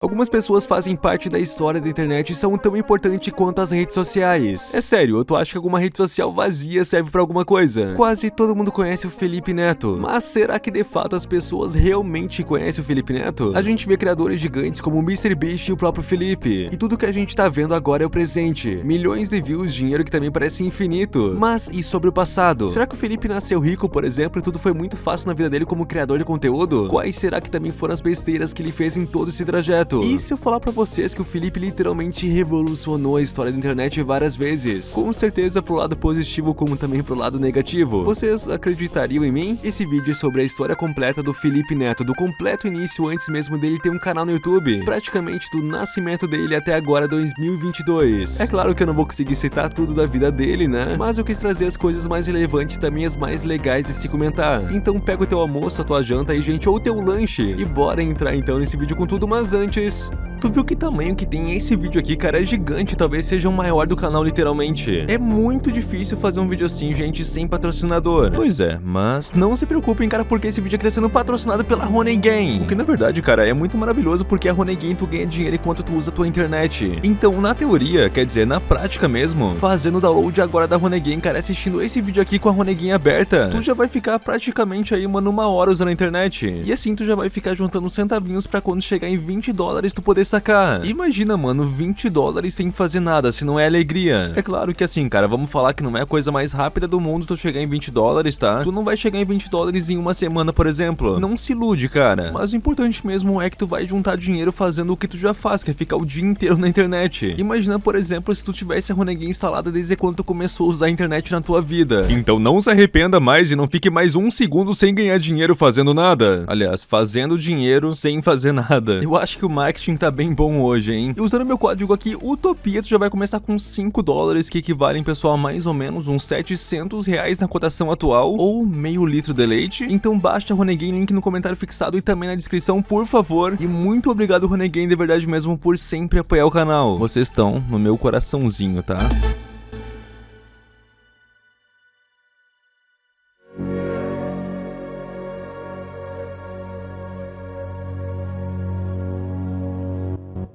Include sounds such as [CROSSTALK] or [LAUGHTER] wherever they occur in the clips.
Algumas pessoas fazem parte da história da internet e são tão importantes quanto as redes sociais. É sério, tu acha que alguma rede social vazia serve pra alguma coisa? Quase todo mundo conhece o Felipe Neto, mas será que de fato as pessoas realmente conhecem o Felipe Neto? A gente vê criadores gigantes como o MrBeast e o próprio Felipe, e tudo que a gente tá vendo agora é o presente. Milhões de views, dinheiro que também parece infinito. Mas e sobre o passado? Será que o Felipe nasceu rico, por exemplo, e tudo foi muito fácil na vida dele como criador de conteúdo? Quais será que também foram as besteiras que ele fez em todo esse trajeto? E se eu falar pra vocês que o Felipe literalmente revolucionou a história da internet várias vezes? Com certeza pro lado positivo como também pro lado negativo. Vocês acreditariam em mim? Esse vídeo é sobre a história completa do Felipe Neto, do completo início antes mesmo dele ter um canal no YouTube. Praticamente do nascimento dele até agora 2022. É claro que eu não vou conseguir citar tudo da vida dele, né? Mas eu quis trazer as coisas mais relevantes e também as mais legais de se comentar. Então pega o teu almoço, a tua janta aí, gente, ou o teu lanche. E bora entrar então nesse vídeo com tudo, mas antes antes. Tu viu que tamanho que tem esse vídeo aqui, cara? É gigante, talvez seja o maior do canal, literalmente. É muito difícil fazer um vídeo assim, gente, sem patrocinador. Pois é, mas não se preocupem, cara, porque esse vídeo aqui tá sendo patrocinado pela Honey Game. O que, na verdade, cara, é muito maravilhoso porque a Honey Game tu ganha dinheiro enquanto tu usa a tua internet. Então, na teoria, quer dizer, na prática mesmo, fazendo download agora da Honey Game, cara, assistindo esse vídeo aqui com a Honey Game aberta, tu já vai ficar praticamente aí, mano, uma hora usando a internet. E assim tu já vai ficar juntando centavinhos pra quando chegar em 20 dólares tu poder sacar. Imagina, mano, 20 dólares sem fazer nada, se não é alegria. É claro que assim, cara, vamos falar que não é a coisa mais rápida do mundo tu chegar em 20 dólares, tá? Tu não vai chegar em 20 dólares em uma semana, por exemplo. Não se ilude, cara. Mas o importante mesmo é que tu vai juntar dinheiro fazendo o que tu já faz, que é ficar o dia inteiro na internet. Imagina, por exemplo, se tu tivesse a Renegade instalada desde quando tu começou a usar a internet na tua vida. Então não se arrependa mais e não fique mais um segundo sem ganhar dinheiro fazendo nada. Aliás, fazendo dinheiro sem fazer nada. Eu acho que o marketing tá bem bom hoje, hein? E usando meu código aqui, Utopia, tu já vai começar com 5 dólares, que equivalem, pessoal, a mais ou menos uns 700 reais na cotação atual, ou meio litro de leite. Então baixa a Renegade, link no comentário fixado e também na descrição, por favor. E muito obrigado, Renegade, de verdade mesmo, por sempre apoiar o canal. Vocês estão no meu coraçãozinho, tá?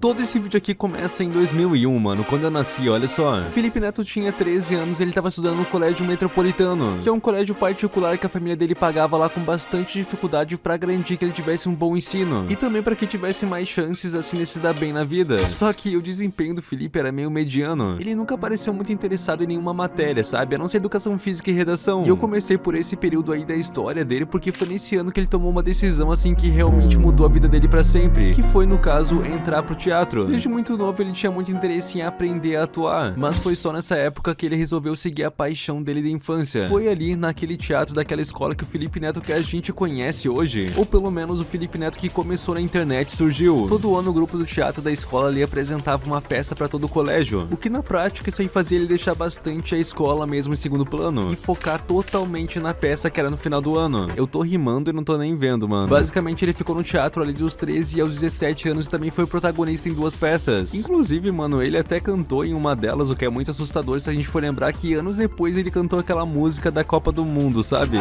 Todo esse vídeo aqui começa em 2001, mano, quando eu nasci, olha só. Felipe Neto tinha 13 anos e ele tava estudando no colégio metropolitano, que é um colégio particular que a família dele pagava lá com bastante dificuldade pra garantir que ele tivesse um bom ensino. E também pra que tivesse mais chances assim de se dar bem na vida. Só que o desempenho do Felipe era meio mediano. Ele nunca pareceu muito interessado em nenhuma matéria, sabe? A não ser educação física e redação. E eu comecei por esse período aí da história dele porque foi nesse ano que ele tomou uma decisão assim que realmente mudou a vida dele pra sempre. Que foi, no caso, entrar pro teatro teatro. Desde muito novo ele tinha muito interesse em aprender a atuar, mas foi só nessa época que ele resolveu seguir a paixão dele da infância. Foi ali naquele teatro daquela escola que o Felipe Neto que a gente conhece hoje, ou pelo menos o Felipe Neto que começou na internet surgiu. Todo ano o grupo do teatro da escola ali apresentava uma peça para todo o colégio, o que na prática isso aí fazia ele deixar bastante a escola mesmo em segundo plano e focar totalmente na peça que era no final do ano. Eu tô rimando e não tô nem vendo, mano. Basicamente ele ficou no teatro ali dos 13 aos 17 anos e também foi protagonista em duas peças. Inclusive, mano, ele até cantou em uma delas, o que é muito assustador se a gente for lembrar que anos depois ele cantou aquela música da Copa do Mundo, sabe?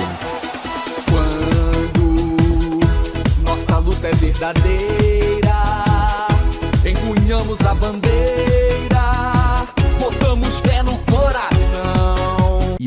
Quando nossa luta é verdadeira, empunhamos a bandeira, botamos fé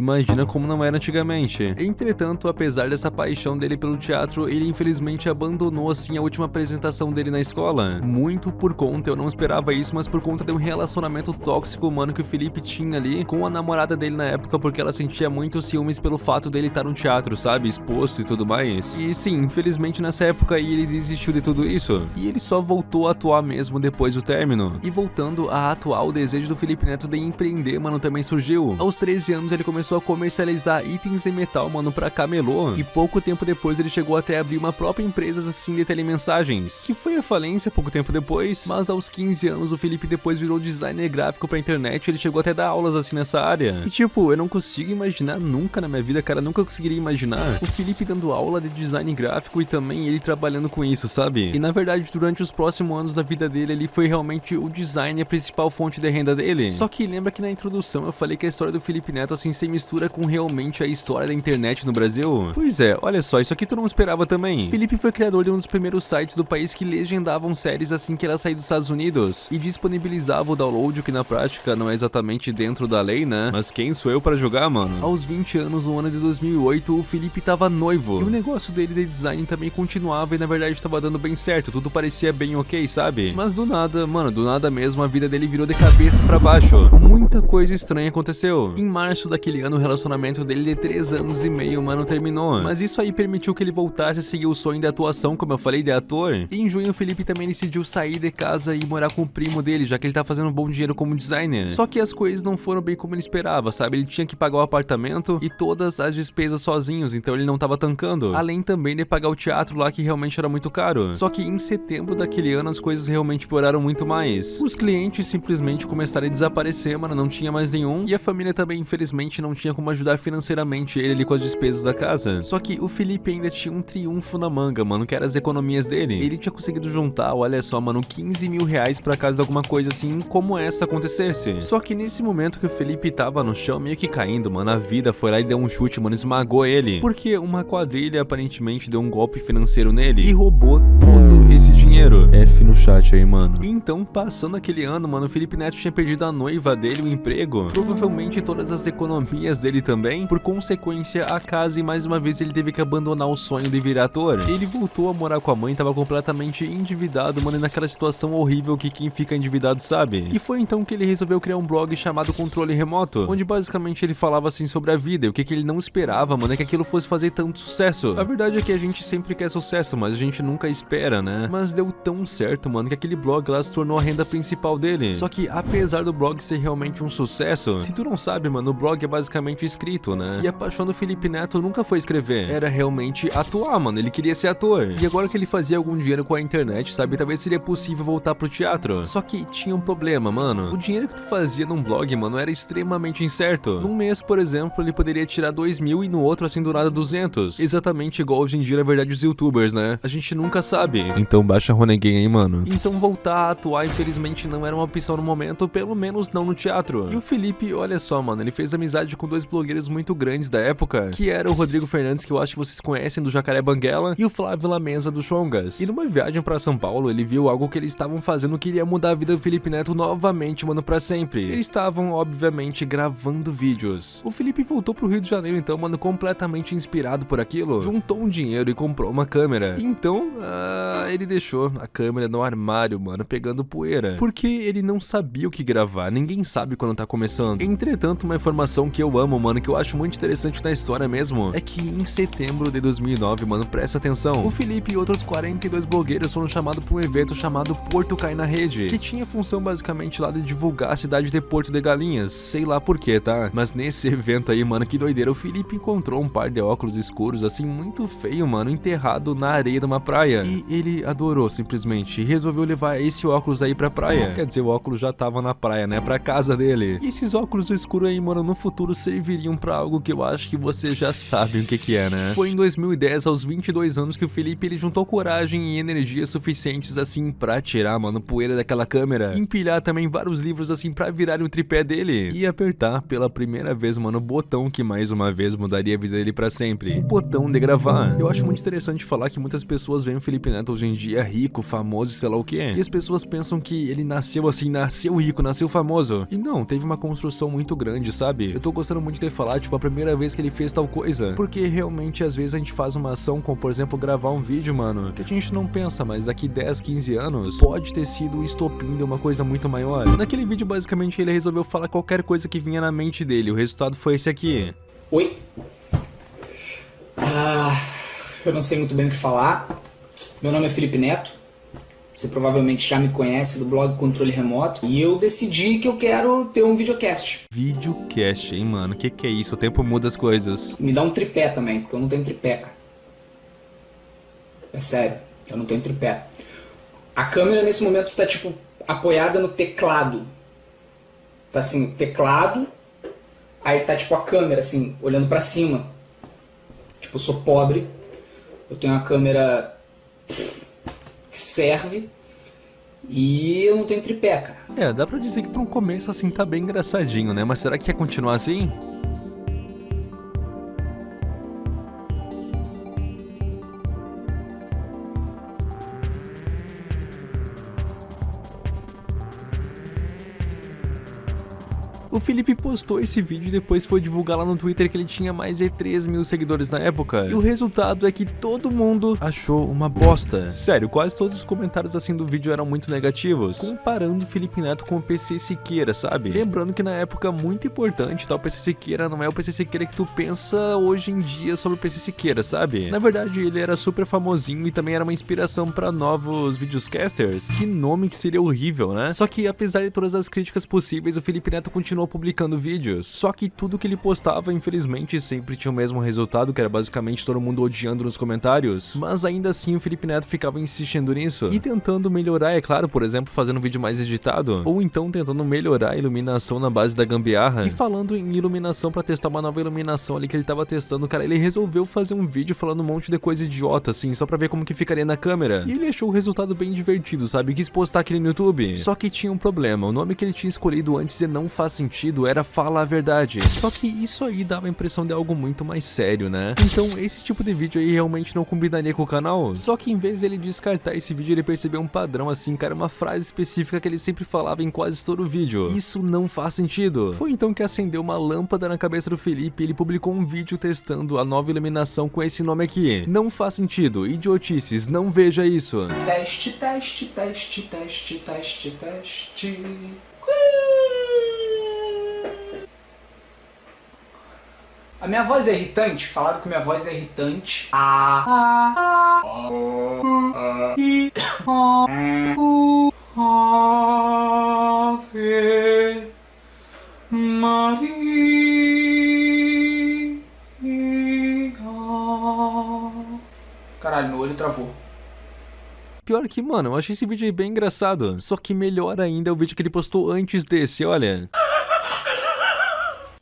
imagina como não era antigamente. Entretanto, apesar dessa paixão dele pelo teatro, ele infelizmente abandonou assim a última apresentação dele na escola. Muito por conta, eu não esperava isso, mas por conta de um relacionamento tóxico, mano, que o Felipe tinha ali com a namorada dele na época, porque ela sentia muito ciúmes pelo fato dele estar no teatro, sabe? Exposto e tudo mais. E sim, infelizmente nessa época aí ele desistiu de tudo isso. E ele só voltou a atuar mesmo depois do término. E voltando a atuar, o desejo do Felipe Neto de empreender, mano, também surgiu. Aos 13 anos ele começou começou a comercializar itens em metal, mano, pra camelô. E pouco tempo depois ele chegou até a abrir uma própria empresa assim de telemensagens, que foi a falência pouco tempo depois. Mas aos 15 anos o Felipe depois virou designer gráfico pra internet, ele chegou até a dar aulas assim nessa área. E tipo, eu não consigo imaginar nunca na minha vida, cara, nunca conseguiria imaginar o Felipe dando aula de design gráfico e também ele trabalhando com isso, sabe? E na verdade, durante os próximos anos da vida dele, ele foi realmente o design a principal fonte de renda dele. Só que lembra que na introdução eu falei que a história do Felipe Neto assim sem mistura com realmente a história da internet no Brasil? Pois é, olha só, isso aqui tu não esperava também. Felipe foi criador de um dos primeiros sites do país que legendavam séries assim que ela saía dos Estados Unidos e disponibilizava o download, o que na prática não é exatamente dentro da lei, né? Mas quem sou eu para jogar, mano? Aos 20 anos, no ano de 2008, o Felipe tava noivo. E o negócio dele de design também continuava e na verdade tava dando bem certo, tudo parecia bem ok, sabe? Mas do nada, mano, do nada mesmo, a vida dele virou de cabeça para baixo. Muita coisa estranha aconteceu. Em março daquele ano, o relacionamento dele de 3 anos e meio, mano, terminou. Mas isso aí permitiu que ele voltasse a seguir o sonho da atuação, como eu falei, de ator. E em junho, o Felipe também decidiu sair de casa e morar com o primo dele, já que ele tá fazendo bom dinheiro como designer. Só que as coisas não foram bem como ele esperava, sabe? Ele tinha que pagar o apartamento e todas as despesas sozinhos, então ele não tava tancando. Além também de pagar o teatro lá, que realmente era muito caro. Só que em setembro daquele ano, as coisas realmente pioraram muito mais. Os clientes simplesmente começaram a desaparecer, mano, não tinha mais nenhum. E a família também, infelizmente, não tinha como ajudar financeiramente ele ali com as despesas da casa. Só que o Felipe ainda tinha um triunfo na manga, mano, que era as economias dele. Ele tinha conseguido juntar, olha só, mano, 15 mil reais pra caso de alguma coisa assim como essa acontecesse. Só que nesse momento que o Felipe tava no chão, meio que caindo, mano, a vida foi lá e deu um chute, mano, esmagou ele. Porque uma quadrilha aparentemente deu um golpe financeiro nele e roubou todo esse dinheiro. F no chat aí, mano. Então, passando aquele ano, mano, o Felipe Neto tinha perdido a noiva dele, o emprego, provavelmente todas as economias dele também, por consequência, a casa e mais uma vez ele teve que abandonar o sonho de virar ator. Ele voltou a morar com a mãe, tava completamente endividado, mano, e naquela situação horrível que quem fica endividado sabe. E foi então que ele resolveu criar um blog chamado Controle Remoto, onde basicamente ele falava assim sobre a vida, e o que, que ele não esperava, mano, é que aquilo fosse fazer tanto sucesso. A verdade é que a gente sempre quer sucesso, mas a gente nunca espera, né? Mas deu tão certo, mano, que aquele blog lá se tornou a renda principal dele. Só que apesar do blog ser realmente um sucesso, se tu não sabe, mano, o blog é basicamente escrito, né? E a paixão do Felipe Neto nunca foi escrever, era realmente atuar, mano, ele queria ser ator. E agora que ele fazia algum dinheiro com a internet, sabe, talvez seria possível voltar pro teatro. Só que tinha um problema, mano. O dinheiro que tu fazia num blog, mano, era extremamente incerto. Num mês, por exemplo, ele poderia tirar 2 mil e no outro, assim, do nada 200. Exatamente igual hoje em dia, na verdade, os youtubers, né? A gente nunca sabe. Então baixa Ronegame aí, mano. Então voltar a atuar, infelizmente, não era uma opção no momento, pelo menos não no teatro. E o Felipe, olha só, mano, ele fez amizade com dois blogueiros muito grandes da época, que era o Rodrigo Fernandes, que eu acho que vocês conhecem do Jacaré Banguela, e o Flávio Lamesa do Chongas. E numa viagem pra São Paulo, ele viu algo que eles estavam fazendo que iria mudar a vida do Felipe Neto novamente, mano, pra sempre. Eles estavam, obviamente, gravando vídeos. O Felipe voltou pro Rio de Janeiro, então, mano, completamente inspirado por aquilo, juntou um dinheiro e comprou uma câmera. Então, ah, ele deixou a câmera no armário, mano, pegando poeira. Porque ele não sabia o que gravar, ninguém sabe quando tá começando. Entretanto, uma informação que eu amo, mano, que eu acho muito interessante na história mesmo, é que em setembro de 2009, mano, presta atenção, o Felipe e outros 42 blogueiros foram chamados pra um evento chamado Porto Cai na Rede, que tinha função basicamente lá de divulgar a cidade de Porto de Galinhas, sei lá porquê, tá? Mas nesse [LAUGHS] evento aí, mano, que doideira, o Felipe encontrou um par de óculos escuros, assim, muito feio, mano, enterrado na areia de uma praia. E ele adorou, simplesmente, e resolveu levar esse óculos aí pra praia. Quer dizer, o óculos já tava na praia, né? Pra casa dele. E esses óculos escuros aí, mano, no futuro serviriam pra algo que eu acho que você já sabe o que que é, né? Foi em 2010, aos 22 anos, que o Felipe ele juntou coragem e energia suficientes assim pra tirar, mano, poeira daquela câmera, empilhar também vários livros assim pra virar o tripé dele e apertar pela primeira vez, mano, o botão que mais uma vez mudaria a vida dele pra sempre, o botão de gravar. Eu acho muito interessante falar que muitas pessoas veem o Felipe Neto hoje em dia rico, famoso e sei lá o que, e as pessoas pensam que ele nasceu assim, nasceu rico, nasceu famoso. E não, teve uma construção muito grande, sabe? Eu tô gostando muito de falar, tipo, a primeira vez que ele fez tal coisa, porque realmente às vezes a gente faz uma ação como, por exemplo, gravar um vídeo, mano, que a gente não pensa, mas daqui 10, 15 anos pode ter sido o estopim de uma coisa muito maior. Naquele vídeo, basicamente, ele resolveu falar qualquer coisa que vinha na mente dele. O resultado foi esse aqui. Oi. Ah, eu não sei muito bem o que falar. Meu nome é Felipe Neto. Você provavelmente já me conhece do blog Controle Remoto. E eu decidi que eu quero ter um videocast. Videocast, hein, mano? Que que é isso? O tempo muda as coisas. Me dá um tripé também, porque eu não tenho tripé, cara. É sério, eu não tenho tripé. A câmera nesse momento está tipo apoiada no teclado. Tá assim, teclado, aí tá tipo a câmera assim, olhando para cima. Tipo, eu sou pobre. Eu tenho uma câmera que serve e eu não tenho tripé, cara. É, dá pra dizer que pra um começo assim tá bem engraçadinho, né? Mas será que quer continuar assim? O Felipe postou esse vídeo e depois foi divulgar lá no Twitter que ele tinha mais de 3 mil seguidores na época. E o resultado é que todo mundo achou uma bosta. Sério, quase todos os comentários assim do vídeo eram muito negativos, comparando o Felipe Neto com o PC Siqueira, sabe? Lembrando que na época muito importante, tá? O PC Siqueira não é o PC Siqueira que tu pensa hoje em dia sobre o PC Siqueira, sabe? Na verdade, ele era super famosinho e também era uma inspiração para novos videocasters. Que nome que seria horrível, né? Só que apesar de todas as críticas possíveis, o Felipe Neto continuou publicando vídeos. Só que tudo que ele postava, infelizmente, sempre tinha o mesmo resultado, que era basicamente todo mundo odiando nos comentários. Mas ainda assim, o Felipe Neto ficava insistindo nisso. E tentando melhorar, é claro, por exemplo, fazendo um vídeo mais editado. Ou então tentando melhorar a iluminação na base da gambiarra. E falando em iluminação para testar uma nova iluminação ali que ele tava testando, cara, ele resolveu fazer um vídeo falando um monte de coisa idiota, assim, só pra ver como que ficaria na câmera. E ele achou o resultado bem divertido, sabe? Quis postar aquele no YouTube. Só que tinha um problema, o nome que ele tinha escolhido antes e não faz sentido era Fala a Verdade. Só que isso aí dava a impressão de algo muito mais sério, né? Então esse tipo de vídeo aí realmente não combinaria com o canal. Só que em vez dele descartar esse vídeo, ele percebeu um padrão assim, cara, uma frase específica que ele sempre falava em quase todo o vídeo. Isso não faz sentido. Foi então que acendeu uma lâmpada na cabeça do Felipe e ele publicou um vídeo testando a nova iluminação com esse nome aqui. Não faz sentido, idiotices, não veja isso. Teste, teste, teste, teste, teste, teste. A minha voz é irritante? Falaram que minha voz é irritante. Ah. Caralho, meu olho travou. Pior que, mano, eu achei esse vídeo aí bem engraçado. Só que melhor ainda é o vídeo que ele postou antes desse, olha.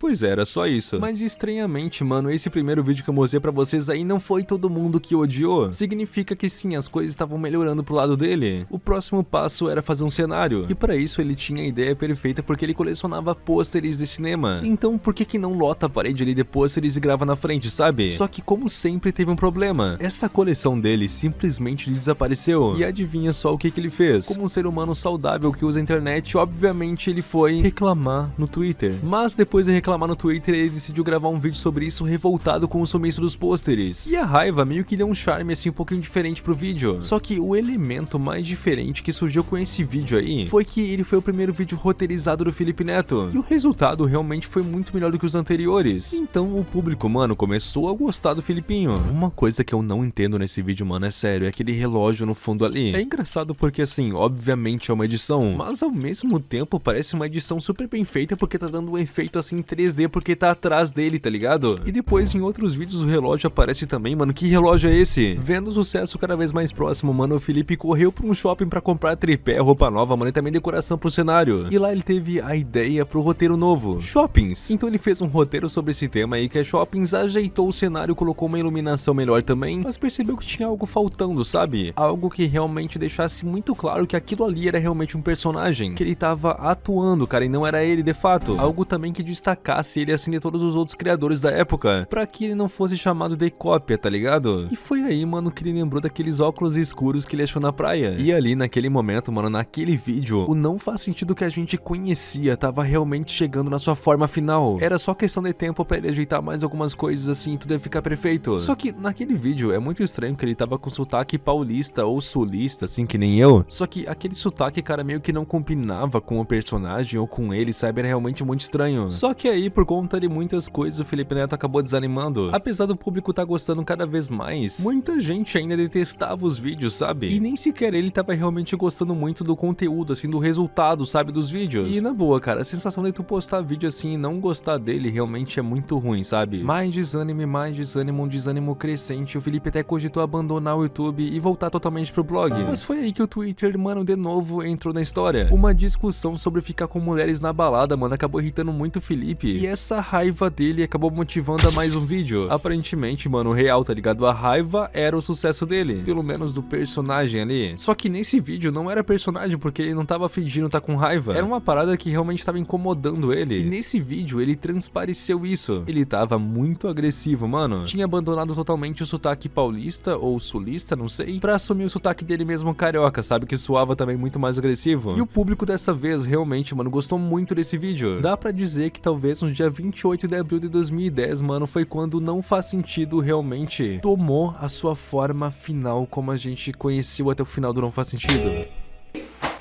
Pois é, era só isso. Mas estranhamente, mano, esse primeiro vídeo que eu mostrei pra vocês aí não foi todo mundo que odiou. Significa que sim, as coisas estavam melhorando pro lado dele. O próximo passo era fazer um cenário. E pra isso ele tinha a ideia perfeita porque ele colecionava pôsteres de cinema. Então por que que não lota a parede ali de pôsteres e grava na frente, sabe? Só que como sempre teve um problema. Essa coleção dele simplesmente desapareceu. E adivinha só o que que ele fez? Como um ser humano saudável que usa a internet, obviamente ele foi reclamar no Twitter. Mas depois de reclamar reclamar no Twitter, ele decidiu gravar um vídeo sobre isso revoltado com o sumiço dos pôsteres. E a raiva meio que deu um charme assim um pouquinho diferente pro vídeo. Só que o elemento mais diferente que surgiu com esse vídeo aí foi que ele foi o primeiro vídeo roteirizado do Felipe Neto. E o resultado realmente foi muito melhor do que os anteriores. Então o público, mano, começou a gostar do Filipinho. Uma coisa que eu não entendo nesse vídeo, mano, é sério, é aquele relógio no fundo ali. É engraçado porque assim, obviamente é uma edição, mas ao mesmo tempo parece uma edição super bem feita porque tá dando um efeito assim 3D porque tá atrás dele, tá ligado? E depois em outros vídeos o relógio aparece também, mano, que relógio é esse? Vendo o sucesso cada vez mais próximo, mano, o Felipe correu pra um shopping pra comprar tripé, roupa nova, mano, e também decoração pro cenário. E lá ele teve a ideia pro roteiro novo, shoppings. Então ele fez um roteiro sobre esse tema aí que é shoppings, ajeitou o cenário, colocou uma iluminação melhor também, mas percebeu que tinha algo faltando, sabe? Algo que realmente deixasse muito claro que aquilo ali era realmente um personagem, que ele tava atuando, cara, e não era ele de fato. Algo também que destacasse ele assim de todos os outros criadores da época, pra que ele não fosse chamado de cópia, tá ligado? E foi aí, mano, que ele lembrou daqueles óculos escuros que ele achou na praia. E ali, naquele momento, mano, naquele vídeo, o não faz sentido que a gente conhecia tava realmente chegando na sua forma final. Era só questão de tempo pra ele ajeitar mais algumas coisas assim e tudo ia ficar perfeito. Só que naquele vídeo é muito estranho que ele tava com sotaque paulista ou sulista, assim que nem eu. Só que aquele sotaque, cara, meio que não combinava com o personagem ou com ele, sabe? Era realmente muito estranho. Só que aí, por conta de muitas coisas, o Felipe Neto acabou desanimando. Apesar do público estar tá gostando cada vez mais, muita gente ainda detestava os vídeos, sabe? E nem sequer ele tava realmente gostando muito do conteúdo, assim, do resultado, sabe, dos vídeos. E na boa, cara, a sensação de tu postar vídeo assim e não gostar dele realmente é muito ruim, sabe? Mais desânimo, mais desânimo, um desânimo crescente. O Felipe até cogitou abandonar o YouTube e voltar totalmente pro blog. Mas foi aí que o Twitter, mano, de novo entrou na história. Uma discussão sobre ficar com mulheres na balada, mano, acabou irritando muito o Felipe. E essa raiva dele acabou motivando a mais um vídeo. Aparentemente, mano, real, tá ligado? A raiva era o sucesso dele. Pelo menos do personagem ali. Só que nesse vídeo não era personagem, porque ele não tava fingindo tá com raiva. Era uma parada que realmente tava incomodando ele. E nesse vídeo ele transpareceu isso. Ele tava muito agressivo, mano. Tinha abandonado totalmente o sotaque paulista ou sulista, não sei, pra assumir o sotaque dele mesmo carioca, sabe? Que soava também muito mais agressivo. E o público dessa vez realmente, mano, gostou muito desse vídeo. Dá pra dizer que talvez no dia 28 de abril de 2010, mano, foi quando não faz sentido realmente tomou a sua forma final como a gente conheceu até o final do Não Faz Sentido.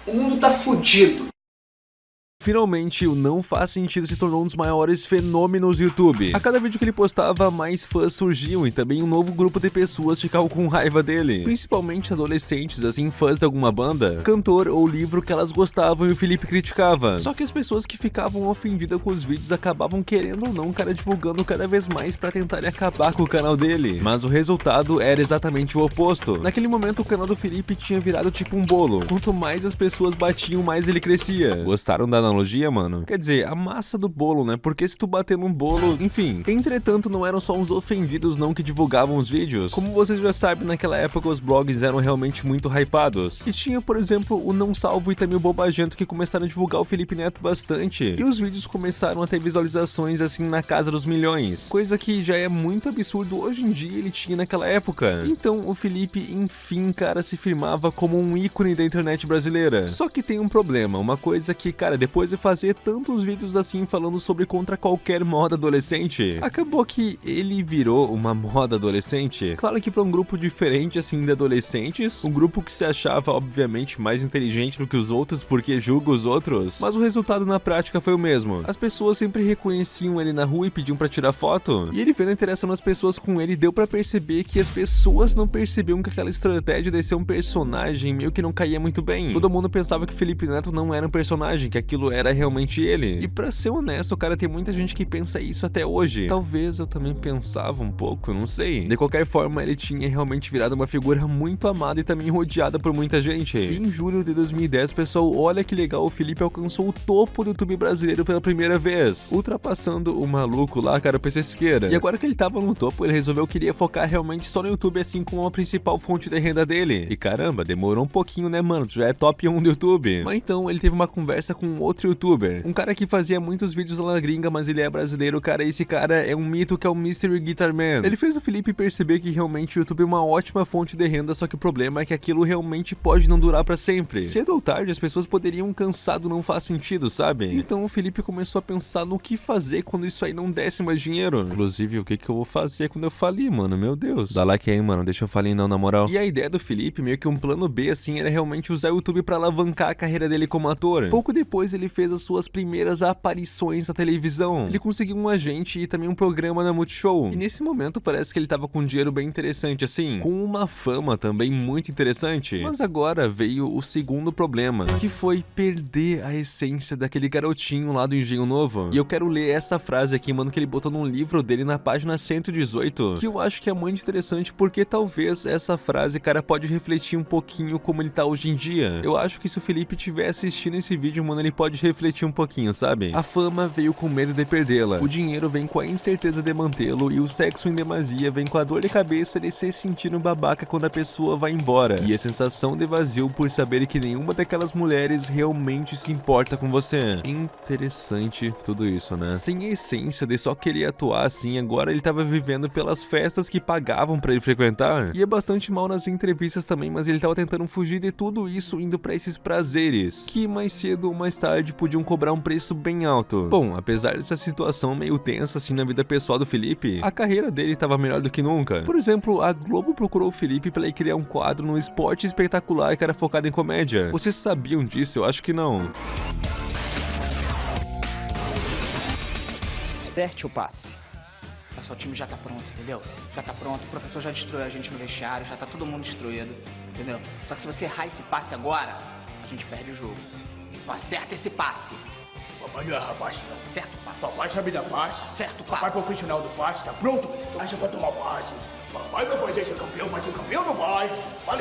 O mundo tá fudido. Finalmente, o Não Faz Sentido se tornou um dos maiores fenômenos do YouTube. A cada vídeo que ele postava, mais fãs surgiam e também um novo grupo de pessoas ficavam com raiva dele. Principalmente adolescentes, assim, fãs de alguma banda, cantor ou livro que elas gostavam e o Felipe criticava. Só que as pessoas que ficavam ofendidas com os vídeos acabavam querendo ou não o cara divulgando cada vez mais pra tentar acabar com o canal dele. Mas o resultado era exatamente o oposto. Naquele momento, o canal do Felipe tinha virado tipo um bolo. Quanto mais as pessoas batiam, mais ele crescia. Gostaram da analogia, mano? Quer dizer, a massa do bolo, né? Porque se tu bater num bolo, enfim. Entretanto, não eram só os ofendidos não que divulgavam os vídeos. Como vocês já sabem, naquela época os blogs eram realmente muito hypados. E tinha, por exemplo, o Não Salvo e também o Bobagento que começaram a divulgar o Felipe Neto bastante. E os vídeos começaram a ter visualizações assim na casa dos milhões. Coisa que já é muito absurdo hoje em dia ele tinha naquela época. Então o Felipe, enfim, cara, se firmava como um ícone da internet brasileira. Só que tem um problema, uma coisa que, cara, depois de fazer tantos vídeos assim falando sobre contra qualquer moda adolescente, acabou que ele virou uma moda adolescente. Claro que para um grupo diferente assim de adolescentes, um grupo que se achava obviamente mais inteligente do que os outros porque julga os outros, mas o resultado na prática foi o mesmo. As pessoas sempre reconheciam ele na rua e pediam para tirar foto, e ele vendo a interação das pessoas com ele deu para perceber que as pessoas não percebiam que aquela estratégia de ser um personagem meio que não caía muito bem. Todo mundo pensava que Felipe Neto não era um personagem, que aquilo era realmente ele. E pra ser honesto, cara, tem muita gente que pensa isso até hoje. Talvez eu também pensava um pouco, não sei. De qualquer forma, ele tinha realmente virado uma figura muito amada e também rodeada por muita gente. E em julho de 2010, pessoal, olha que legal, o Felipe alcançou o topo do YouTube brasileiro pela primeira vez, ultrapassando o maluco lá, cara, o PC Esqueira. E agora que ele tava no topo, ele resolveu que queria focar realmente só no YouTube, assim como a principal fonte de renda dele. E caramba, demorou um pouquinho, né, mano? Já é top 1 do YouTube. Mas então, ele teve uma conversa com outro youtuber. Um cara que fazia muitos vídeos lá na gringa, mas ele é brasileiro, cara. Esse cara é um mito que é o Mystery Guitar Man. Ele fez o Felipe perceber que realmente o YouTube é uma ótima fonte de renda, só que o problema é que aquilo realmente pode não durar pra sempre. Cedo ou tarde, as pessoas poderiam cansado não faz sentido, sabe? Então o Felipe começou a pensar no que fazer quando isso aí não desse mais dinheiro. Inclusive, o que que eu vou fazer quando eu falir, mano? Meu Deus. Dá like aí, mano. Deixa eu falir não, na moral. E a ideia do Felipe, meio que um plano B, assim, era realmente usar o YouTube pra alavancar a carreira dele como ator. Pouco depois, ele fez as suas primeiras aparições na televisão. Ele conseguiu um agente e também um programa na Multishow. E nesse momento parece que ele tava com um dinheiro bem interessante assim, com uma fama também muito interessante. Mas agora veio o segundo problema, que foi perder a essência daquele garotinho lá do Engenho Novo. E eu quero ler essa frase aqui, mano, que ele botou num livro dele na página 118, que eu acho que é muito interessante porque talvez essa frase, cara, pode refletir um pouquinho como ele tá hoje em dia. Eu acho que se o Felipe estiver assistindo esse vídeo, mano, ele pode refletir um pouquinho, sabe? A fama veio com medo de perdê-la, o dinheiro vem com a incerteza de mantê-lo e o sexo em demasia vem com a dor de cabeça de se sentir um babaca quando a pessoa vai embora e a sensação de vazio por saber que nenhuma daquelas mulheres realmente se importa com você. Interessante tudo isso, né? Sem a essência de só querer atuar assim, agora ele tava vivendo pelas festas que pagavam pra ele frequentar. E é bastante mal nas entrevistas também, mas ele tava tentando fugir de tudo isso indo pra esses prazeres, que mais cedo ou mais tarde podiam cobrar um preço bem alto. Bom, apesar dessa situação meio tensa assim na vida pessoal do Felipe, a carreira dele tava melhor do que nunca. Por exemplo, a Globo procurou o Felipe pra ele criar um quadro no esporte espetacular que era focado em comédia. Vocês sabiam disso? Eu acho que não. Derte o passe. Pessoal, o time já tá pronto, entendeu? Já tá pronto, o professor já destruiu a gente no vestiário, já tá todo mundo destruído, entendeu? Só que se você errar esse passe agora, a gente perde o jogo. Acerta esse passe. Papai não é rapaz, não. Acerta o passe. Papai sabe dar passe. Certo, Papai passe. profissional do passe, tá pronto? Acha pra tomar passe. Vai vai fazer ser campeão, campeão não vai.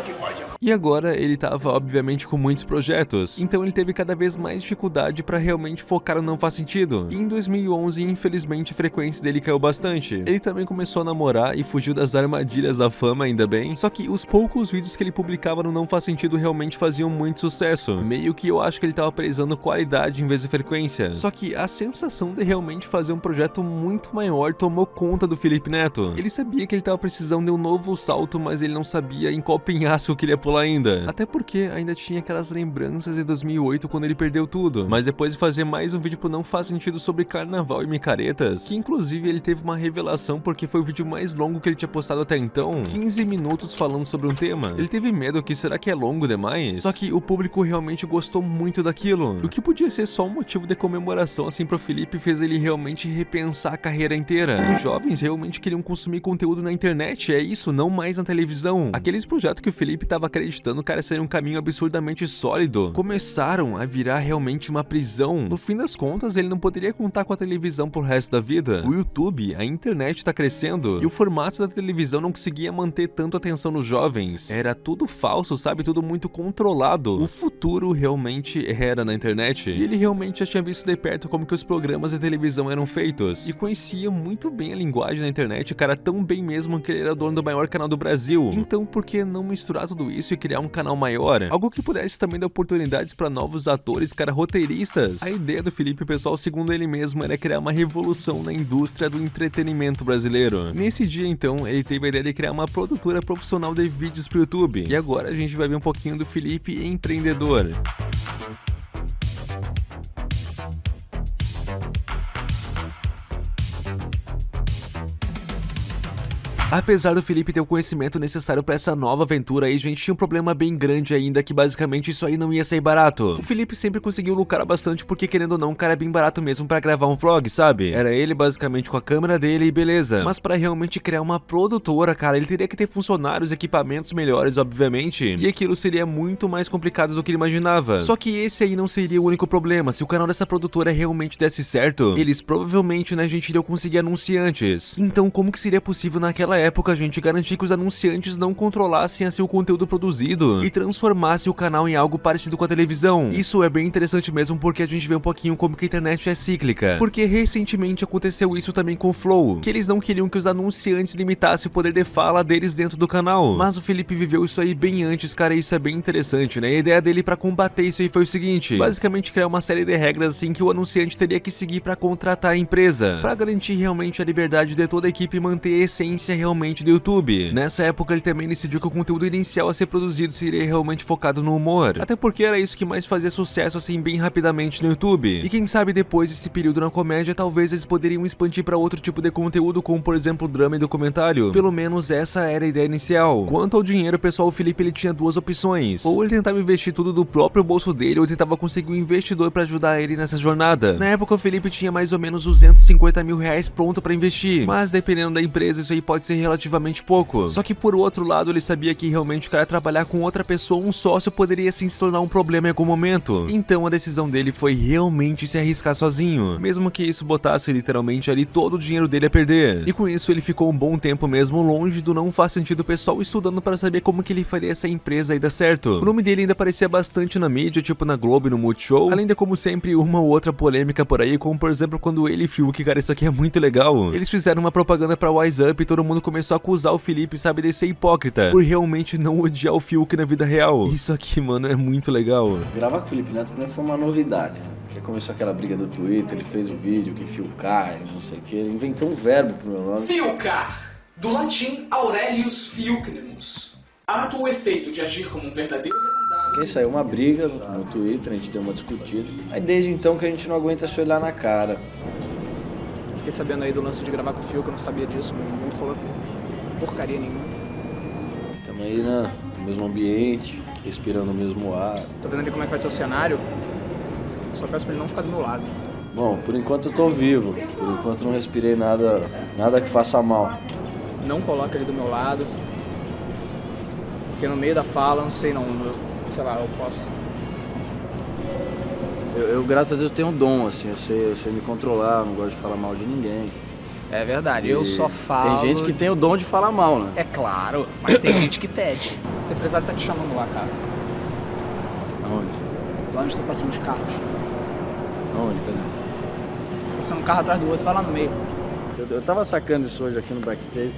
Que vai. E agora ele tava obviamente com muitos projetos, então ele teve cada vez mais dificuldade pra realmente focar no Não Faz Sentido. E em 2011, infelizmente, a frequência dele caiu bastante. Ele também começou a namorar e fugiu das armadilhas da fama, ainda bem. Só que os poucos vídeos que ele publicava no Não Faz Sentido realmente faziam muito sucesso. Meio que eu acho que ele tava prezando qualidade em vez de frequência. Só que a sensação de realmente fazer um projeto muito maior tomou conta do Felipe Neto. Ele sabia que ele tava precisando de um novo salto, mas ele não sabia em qual penhasco que ele ia pular ainda. Até porque ainda tinha aquelas lembranças de 2008 quando ele perdeu tudo. Mas depois de fazer mais um vídeo pro Não Faz Sentido sobre carnaval e micaretas, que inclusive ele teve uma revelação porque foi o vídeo mais longo que ele tinha postado até então, 15 minutos falando sobre um tema. Ele teve medo que será que é longo demais? Só que o público realmente gostou muito daquilo. O que podia ser só um motivo de comemoração assim pro Felipe fez ele realmente repensar a carreira inteira. Os jovens realmente queriam consumir conteúdo na internet, é isso, não mais na televisão. Aqueles projetos que o Felipe tava acreditando, cara, seria um caminho absurdamente sólido. Começaram a virar realmente uma prisão. No fim das contas, ele não poderia contar com a televisão pro resto da vida. O YouTube, a internet tá crescendo e o formato da televisão não conseguia manter tanto atenção nos jovens. Era tudo falso, sabe? Tudo muito controlado. O futuro realmente era na internet. E ele realmente já tinha visto de perto como que os programas de televisão eram feitos. E conhecia muito bem a linguagem da internet, cara, tão bem mesmo que ele era dono do maior canal do Brasil. Então, por que não misturar tudo isso e criar um canal maior? Algo que pudesse também dar oportunidades para novos atores, cara, roteiristas. A ideia do Felipe Pessoal, segundo ele mesmo, era criar uma revolução na indústria do entretenimento brasileiro. Nesse dia, então, ele teve a ideia de criar uma produtora profissional de vídeos pro YouTube. E agora a gente vai ver um pouquinho do Felipe empreendedor. Apesar do Felipe ter o conhecimento necessário pra essa nova aventura aí, gente, tinha um problema bem grande ainda, que basicamente isso aí não ia sair barato. O Felipe sempre conseguiu lucrar bastante porque, querendo ou não, o cara é bem barato mesmo pra gravar um vlog, sabe? Era ele basicamente com a câmera dele e beleza. Mas pra realmente criar uma produtora, cara, ele teria que ter funcionários, equipamentos melhores, obviamente, e aquilo seria muito mais complicado do que ele imaginava. Só que esse aí não seria o único problema, se o canal dessa produtora realmente desse certo, eles provavelmente, né, gente, iriam conseguir anunciantes. Então, como que seria possível naquela época a gente garantir que os anunciantes não controlassem assim o conteúdo produzido e transformassem o canal em algo parecido com a televisão. Isso é bem interessante mesmo porque a gente vê um pouquinho como que a internet é cíclica. Porque recentemente aconteceu isso também com o Flow, que eles não queriam que os anunciantes limitassem o poder de fala deles dentro do canal. Mas o Felipe viveu isso aí bem antes, cara, e isso é bem interessante, né? A ideia dele pra combater isso aí foi o seguinte, basicamente criar uma série de regras assim que o anunciante teria que seguir pra contratar a empresa, pra garantir realmente a liberdade de toda a equipe manter a essência realmente realmente do YouTube. Nessa época ele também decidiu que o conteúdo inicial a ser produzido seria realmente focado no humor, até porque era isso que mais fazia sucesso assim bem rapidamente no YouTube. E quem sabe depois desse período na comédia, talvez eles poderiam expandir para outro tipo de conteúdo, como por exemplo drama e documentário. Pelo menos essa era a ideia inicial. Quanto ao dinheiro, pessoal, o Felipe ele tinha duas opções. Ou ele tentava investir tudo do próprio bolso dele, ou tentava conseguir um investidor para ajudar ele nessa jornada. Na época o Felipe tinha mais ou menos 250 mil reais pronto para investir, mas dependendo da empresa isso aí pode ser relativamente pouco. Só que por outro lado, ele sabia que realmente o cara trabalhar com outra pessoa, um sócio, poderia sim se tornar um problema em algum momento. Então a decisão dele foi realmente se arriscar sozinho, mesmo que isso botasse literalmente ali todo o dinheiro dele a perder. E com isso ele ficou um bom tempo mesmo longe do não faz sentido pessoal estudando para saber como que ele faria essa empresa aí dar certo. O nome dele ainda aparecia bastante na mídia, tipo na Globo e no Multishow, além de como sempre uma ou outra polêmica por aí, como por exemplo quando ele e Fiuk, cara, isso aqui é muito legal. Eles fizeram uma propaganda pra Wise Up e todo mundo começou a acusar o Felipe, sabe, de ser hipócrita, por realmente não odiar o Fiuk na vida real. Isso aqui, mano, é muito legal. Gravar com o Felipe Neto pra mim foi uma novidade. né? Porque começou aquela briga do Twitter, ele fez o vídeo que fiucar, não sei o que, ele inventou um verbo pro meu nome. Fiucar, do latim Aurelius Fiucnemus. Ato ou efeito de agir como um verdadeiro. Porque saiu uma briga no Twitter, a gente deu uma discutida. Aí desde então que a gente não aguenta se olhar na cara. Fiquei sabendo aí do lance de gravar com o Fio, que eu não sabia disso, ninguém falou porcaria nenhuma. Estamos aí né, no mesmo ambiente, respirando o mesmo ar. Tô vendo ali como é que vai ser o cenário. Só peço pra ele não ficar do meu lado. Bom, por enquanto eu tô vivo. Por enquanto não respirei nada, nada que faça mal. Não coloca ele do meu lado. Porque no meio da fala, não sei não, sei lá, eu posso. Eu, eu, graças a Deus tenho um dom, assim, eu sei, eu sei me controlar, eu não gosto de falar mal de ninguém. É verdade, eu E só falo. Tem gente que tem o dom de falar mal, né? É claro, mas tem gente que pede. O empresário tá te chamando lá, cara. Aonde? Lá onde estão passando os carros. Aonde? Cadê? Passando um carro atrás do outro, vai lá no meio. Eu, eu tava sacando isso hoje aqui no backstage.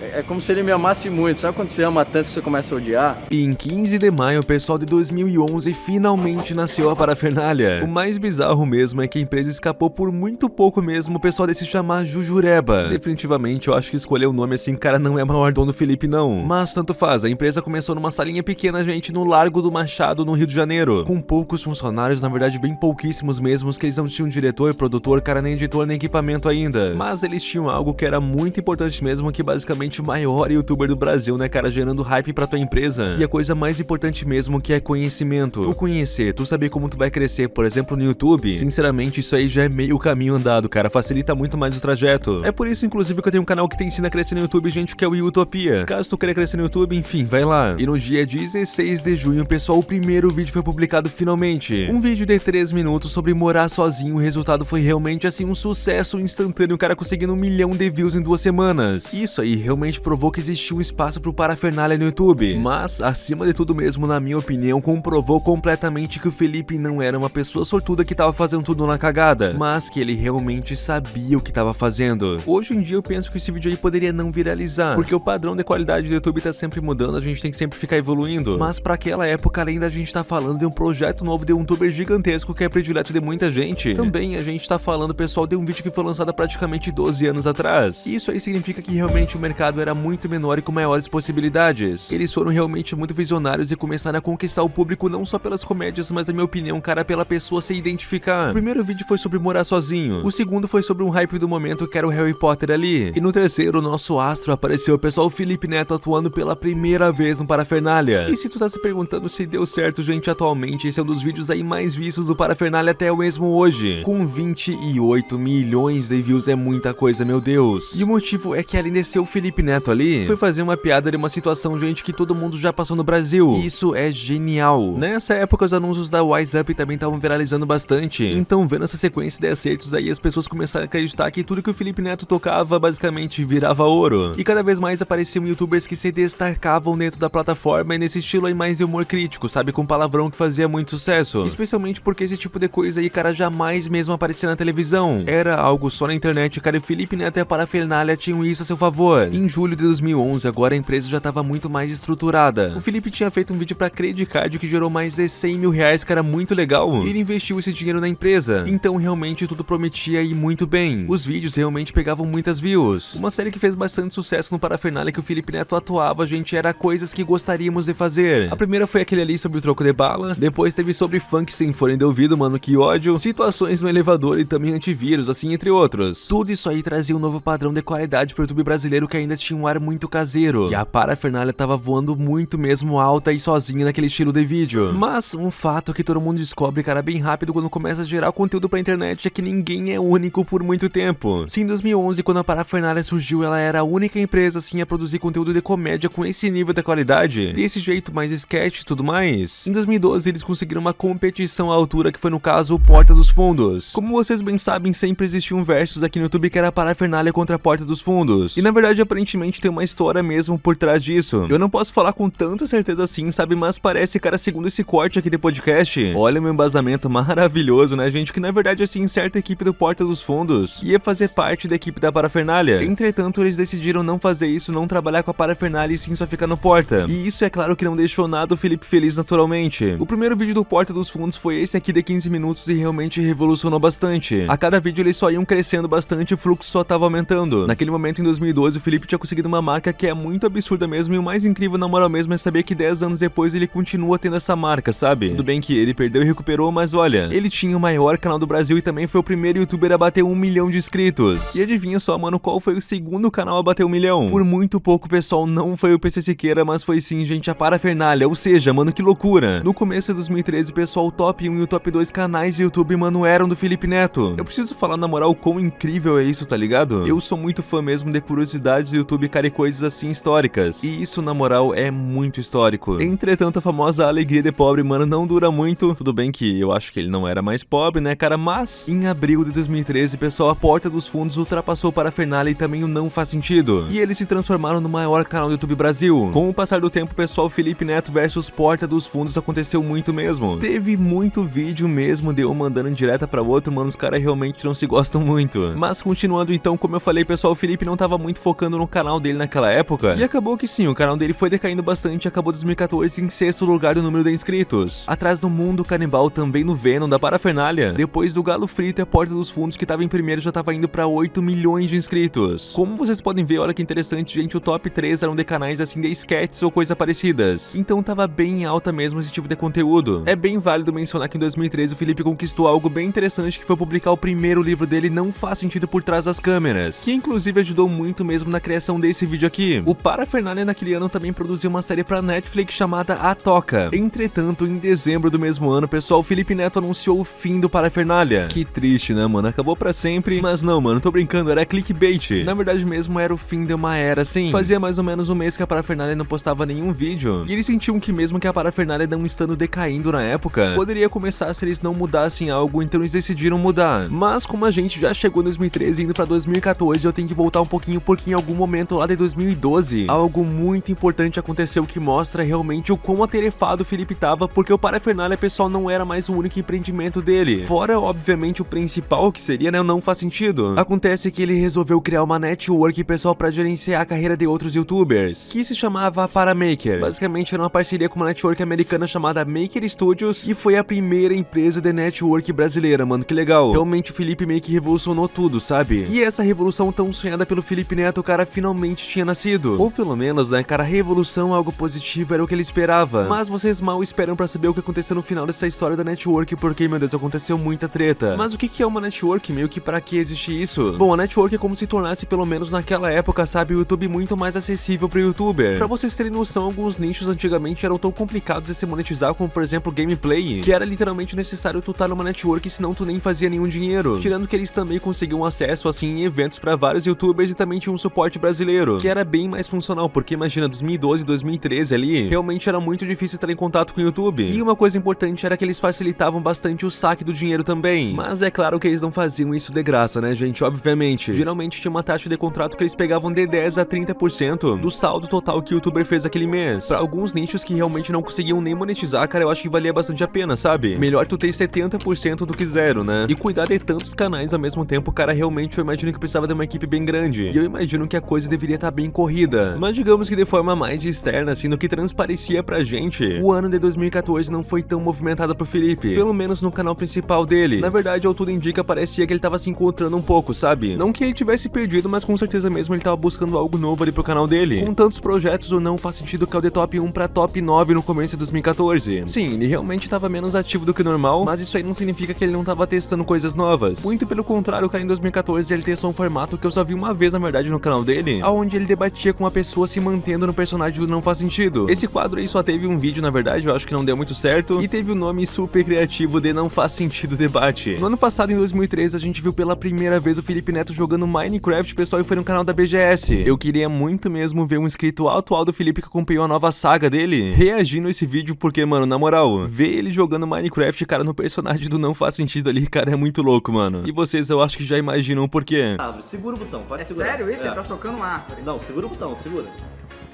É, é como se ele me amasse muito. Sabe quando você ama tanto que você começa a odiar? E em 15 de maio, o pessoal de 2011 finalmente nasceu a parafernália. O mais bizarro mesmo é que a empresa escapou por muito pouco mesmo o pessoal de se chamar Jujureba. Definitivamente, eu acho que escolher o nome assim, cara, não é maior dono Felipe, não. Mas tanto faz, a empresa começou numa salinha pequena, gente, no Largo do Machado, no Rio de Janeiro. Com poucos funcionários, na verdade, bem pouquíssimos mesmo, que eles não tinham diretor, produtor, cara, nem editor, nem equipamento ainda. Mas eles tinham algo que era muito importante mesmo, que basicamente o maior youtuber do Brasil, né, cara, gerando hype pra tua empresa. E a coisa mais importante mesmo que é conhecimento. Tu conhecer, tu saber como tu vai crescer, por exemplo, no YouTube, sinceramente, isso aí já é meio caminho andado, cara, facilita muito mais o trajeto. É por isso, inclusive, que eu tenho um canal que te ensina a crescer no YouTube, gente, que é o Utopia. Caso tu queira crescer no YouTube, enfim, vai lá. E no dia 16 de junho, pessoal, o primeiro vídeo foi publicado finalmente. Um vídeo de 3 minutos sobre morar sozinho, o resultado foi realmente, assim, um sucesso instantâneo, o cara conseguindo um milhão de views em duas semanas. Isso aí realmente provou que existia um espaço pro parafernália no YouTube. Mas, acima de tudo mesmo, na minha opinião, comprovou completamente que o Felipe não era uma pessoa sortuda que tava fazendo tudo na cagada, mas que ele realmente sabia o que tava fazendo. Hoje em dia eu penso que esse vídeo aí poderia não viralizar, porque o padrão de qualidade do YouTube tá sempre mudando, a gente tem que sempre ficar evoluindo. Mas pra aquela época, além da gente tá falando de um projeto novo de um youtuber gigantesco que é predileto de muita gente, também a gente tá falando, pessoal, de um vídeo que foi lançado praticamente 12 anos atrás. Isso aí significa que realmente o mercado era muito menor e com maiores possibilidades. Eles foram realmente muito visionários e começaram a conquistar o público não só pelas comédias, mas na minha opinião, cara, pela pessoa se identificar. O primeiro vídeo foi sobre morar sozinho, o segundo foi sobre um hype do momento que era o Harry Potter ali, e no terceiro, o nosso astro apareceu, pessoal, o Felipe Neto atuando pela primeira vez no Parafernália. E se tu tá se perguntando se deu certo, gente, atualmente, esse é um dos vídeos aí mais vistos do Parafernália até o mesmo hoje, com 28 milhões de views, é muita coisa, meu Deus. E o motivo é que além de ser o Felipe Neto ali, foi fazer uma piada de uma situação, gente, que todo mundo já passou no Brasil. E isso é genial. Nessa época, os anúncios da Wise Up também estavam viralizando bastante. Então, vendo essa sequência de acertos aí, as pessoas começaram a acreditar que tudo que o Felipe Neto tocava, basicamente, virava ouro. E cada vez mais apareciam youtubers que se destacavam dentro da plataforma e nesse estilo aí mais de humor crítico, sabe? Com palavrão que fazia muito sucesso. Especialmente porque esse tipo de coisa aí, cara, jamais mesmo aparecia na televisão. Era algo só na internet, cara, e o Felipe Neto e a Parafernália tinham isso a seu favor. Em julho de 2011, agora a empresa já estava muito mais estruturada. O Felipe tinha feito um vídeo pra Credit Card que gerou mais de 100 mil reais, cara, muito legal. E ele investiu esse dinheiro na empresa. Então realmente tudo prometia ir muito bem. Os vídeos realmente pegavam muitas views. Uma série que fez bastante sucesso no Parafernália que o Felipe Neto atuava, gente, era coisas que gostaríamos de fazer. A primeira foi aquele ali sobre o troco de bala, depois teve sobre funk sem forem de ouvido, mano, que ódio, situações no elevador e também antivírus, assim, entre outros. Tudo isso aí trazia um novo padrão de qualidade pro YouTube brasileiro que ainda tinha um ar muito caseiro. E a parafernália tava voando muito mesmo alta e sozinha naquele estilo de vídeo. Mas um fato que todo mundo descobre, cara, bem rápido quando começa a gerar conteúdo pra internet é que ninguém é único por muito tempo. Se em 2011, quando a parafernália surgiu, ela era a única empresa, assim, a produzir conteúdo de comédia com esse nível de qualidade, desse jeito mais sketch e tudo mais, em 2012 eles conseguiram uma competição à altura que foi no caso Porta dos Fundos. Como vocês bem sabem, sempre existiu um versus aqui no YouTube que era parafernália contra Porta dos Fundos. E na verdade, aparentemente tem uma história mesmo por trás disso. Eu não posso falar com tanta certeza assim, sabe? Mas parece, cara, segundo esse corte aqui de podcast, olha meu embasamento maravilhoso, né, gente? Que na verdade, assim, certa equipe do Porta dos Fundos ia fazer parte da equipe da parafernália. Entretanto, eles decidiram não fazer isso, não trabalhar com a parafernália e sim só ficar no Porta. E isso é claro que não deixou nada o Felipe feliz naturalmente. O primeiro vídeo do Porta dos Fundos foi esse aqui de 15 minutos e realmente revolucionou bastante. A cada vídeo eles só iam crescendo bastante e o fluxo só tava aumentando. Naquele momento, em 2012, o Felipe tinha conseguido uma marca que é muito absurda mesmo e o mais incrível na moral mesmo é saber que 10 anos depois ele continua tendo essa marca, sabe? Tudo bem que ele perdeu e recuperou, mas olha, ele tinha o maior canal do Brasil e também foi o primeiro youtuber a bater um milhão de inscritos. E adivinha só, mano, qual foi o segundo canal a bater um milhão? Por muito pouco, pessoal, não foi o PC Siqueira, mas foi sim, gente, a Parafernália, ou seja, mano, que loucura. No começo de 2013, pessoal, o top 1 e o top 2 canais de YouTube, mano, eram do Felipe Neto. Eu preciso falar na moral quão incrível é isso, tá ligado? Eu sou muito fã mesmo de curiosidades do YouTube, cara, coisas assim históricas. E isso, na moral, é muito histórico. Entretanto, a famosa alegria de pobre, mano, não dura muito. Tudo bem que eu acho que ele não era mais pobre, né, cara? Mas, em abril de 2013, pessoal, a Porta dos Fundos ultrapassou para a Fernalha e também o Não Faz Sentido. E eles se transformaram no maior canal do YouTube Brasil. Com o passar do tempo, pessoal, Felipe Neto versus Porta dos Fundos aconteceu muito mesmo. Teve muito vídeo mesmo de um mandando direta para outro, mano, os caras realmente não se gostam muito. Mas continuando então, como eu falei, pessoal, o Felipe não tava muito focando no canal dele naquela época. E acabou que sim, o canal dele foi decaindo bastante e acabou 2014 em sexto lugar do número de inscritos. Atrás do Mundo Canibal, também no Venom da Parafernália. Depois do Galo Frito e a Porta dos Fundos, que tava em primeiro, já tava indo pra 8 milhões de inscritos. Como vocês podem ver, olha que interessante, gente, o top 3 eram de canais assim de sketches ou coisa parecidas. Então tava bem alta mesmo esse tipo de conteúdo. É bem válido mencionar que em 2013 o Felipe conquistou algo bem interessante que foi publicar o primeiro livro dele Não Faz Sentido Por Trás das Câmeras, que inclusive ajudou muito mesmo na criação desse vídeo aqui. O Parafernália naquele ano também produziu uma série pra Netflix chamada A Toca. Entretanto, em dezembro do mesmo ano, pessoal, Felipe Neto anunciou o fim do Parafernália. Que triste, né, mano? Acabou pra sempre. Mas não, mano, tô brincando, era clickbait. Na verdade mesmo, era o fim de uma era, assim. Fazia mais ou menos um mês que a Parafernália não postava nenhum vídeo. E eles sentiam que mesmo que a Parafernália não estando decaindo na época, poderia começar se eles não mudassem algo, então eles decidiram mudar. Mas como a gente já chegou em 2013 indo pra 2014, eu tenho que voltar um pouquinho porque em algum momento lá de 2012, algo muito importante aconteceu que mostra realmente o quão atarefado o Felipe tava, porque o Parafernália, pessoal, não era mais o único empreendimento dele. Fora, obviamente, o principal, que seria, né, não faz sentido. Acontece que ele resolveu criar uma network, pessoal, pra gerenciar a carreira de outros youtubers, que se chamava Paramaker. Basicamente, era uma parceria com uma network americana chamada Maker Studios, e foi a primeira empresa de network brasileira, mano, que legal. Realmente o Felipe meio que revolucionou tudo, sabe? E essa revolução tão sonhada pelo Felipe Neto, cara finalmente tinha nascido. Ou pelo menos, né, cara, revolução, algo positivo, era o que ele esperava. Mas vocês mal esperam pra saber o que aconteceu no final dessa história da network, porque, meu Deus, aconteceu muita treta. Mas o que é uma network? Meio que pra que existe isso? Bom, a network é como se tornasse, pelo menos naquela época, sabe, o YouTube muito mais acessível pro youtuber. Pra vocês terem noção, alguns nichos antigamente eram tão complicados de se monetizar, como por exemplo gameplay, que era literalmente necessário tu estar numa network, senão tu nem fazia nenhum dinheiro. Tirando que eles também conseguiam acesso, assim, em eventos pra vários youtubers e também tinha um suporte brasileiro, que era bem mais funcional, porque imagina, 2012, 2013 ali, realmente era muito difícil estar em contato com o YouTube. E uma coisa importante era que eles facilitavam bastante o saque do dinheiro também. Mas é claro que eles não faziam isso de graça, né, gente? Obviamente. Geralmente tinha uma taxa de contrato que eles pegavam de 10 a 30% do saldo total que o youtuber fez aquele mês. Pra alguns nichos que realmente não conseguiam nem monetizar, cara, eu acho que valia bastante a pena, sabe? Melhor tu ter 70% do que zero, né? E cuidar de tantos canais ao mesmo tempo, cara, realmente eu imagino que precisava de uma equipe bem grande. E eu imagino que a coisa deveria estar tá bem corrida. Mas digamos que de forma mais externa, assim, no que transparecia pra gente, o ano de 2014 não foi tão movimentado pro Felipe. Pelo menos no canal principal dele. Na verdade, ao tudo indica, parecia que ele tava se encontrando um pouco, sabe? Não que ele tivesse perdido, mas com certeza mesmo ele tava buscando algo novo ali pro canal dele. Com tantos projetos, o não faz sentido que é o de top 1 pra top 9 no começo de 2014. Sim, ele realmente tava menos ativo do que normal, mas isso aí não significa que ele não tava testando coisas novas. Muito pelo contrário, cara, em 2014 ele testou um formato que eu só vi uma vez, na verdade, no canal dele, onde ele debatia com uma pessoa se mantendo no personagem do Não Faz Sentido. Esse quadro aí só teve um vídeo, na verdade, eu acho que não deu muito certo, e teve o nome super criativo de Não Faz Sentido Debate. No ano passado, em 2013, a gente viu pela primeira vez o Felipe Neto jogando Minecraft, pessoal, e foi no canal da BGS. Eu queria muito mesmo ver um inscrito atual do Felipe que acompanhou a nova saga dele, reagindo a esse vídeo, porque, mano, na moral, ver ele jogando Minecraft, cara, no personagem do Não Faz Sentido ali, cara, é muito louco, mano. E vocês, eu acho que já imaginam por quê. Ah, segura o botão, pode É segurar. sério isso? É. Ele tá socando uma árvore. Não, segura o botão, segura.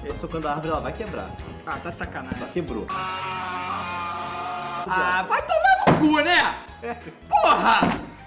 Tá socando a árvore, ela vai quebrar. Ah, tá de sacanagem. Ela quebrou. Ah, vai tomar no cu, né? Porra!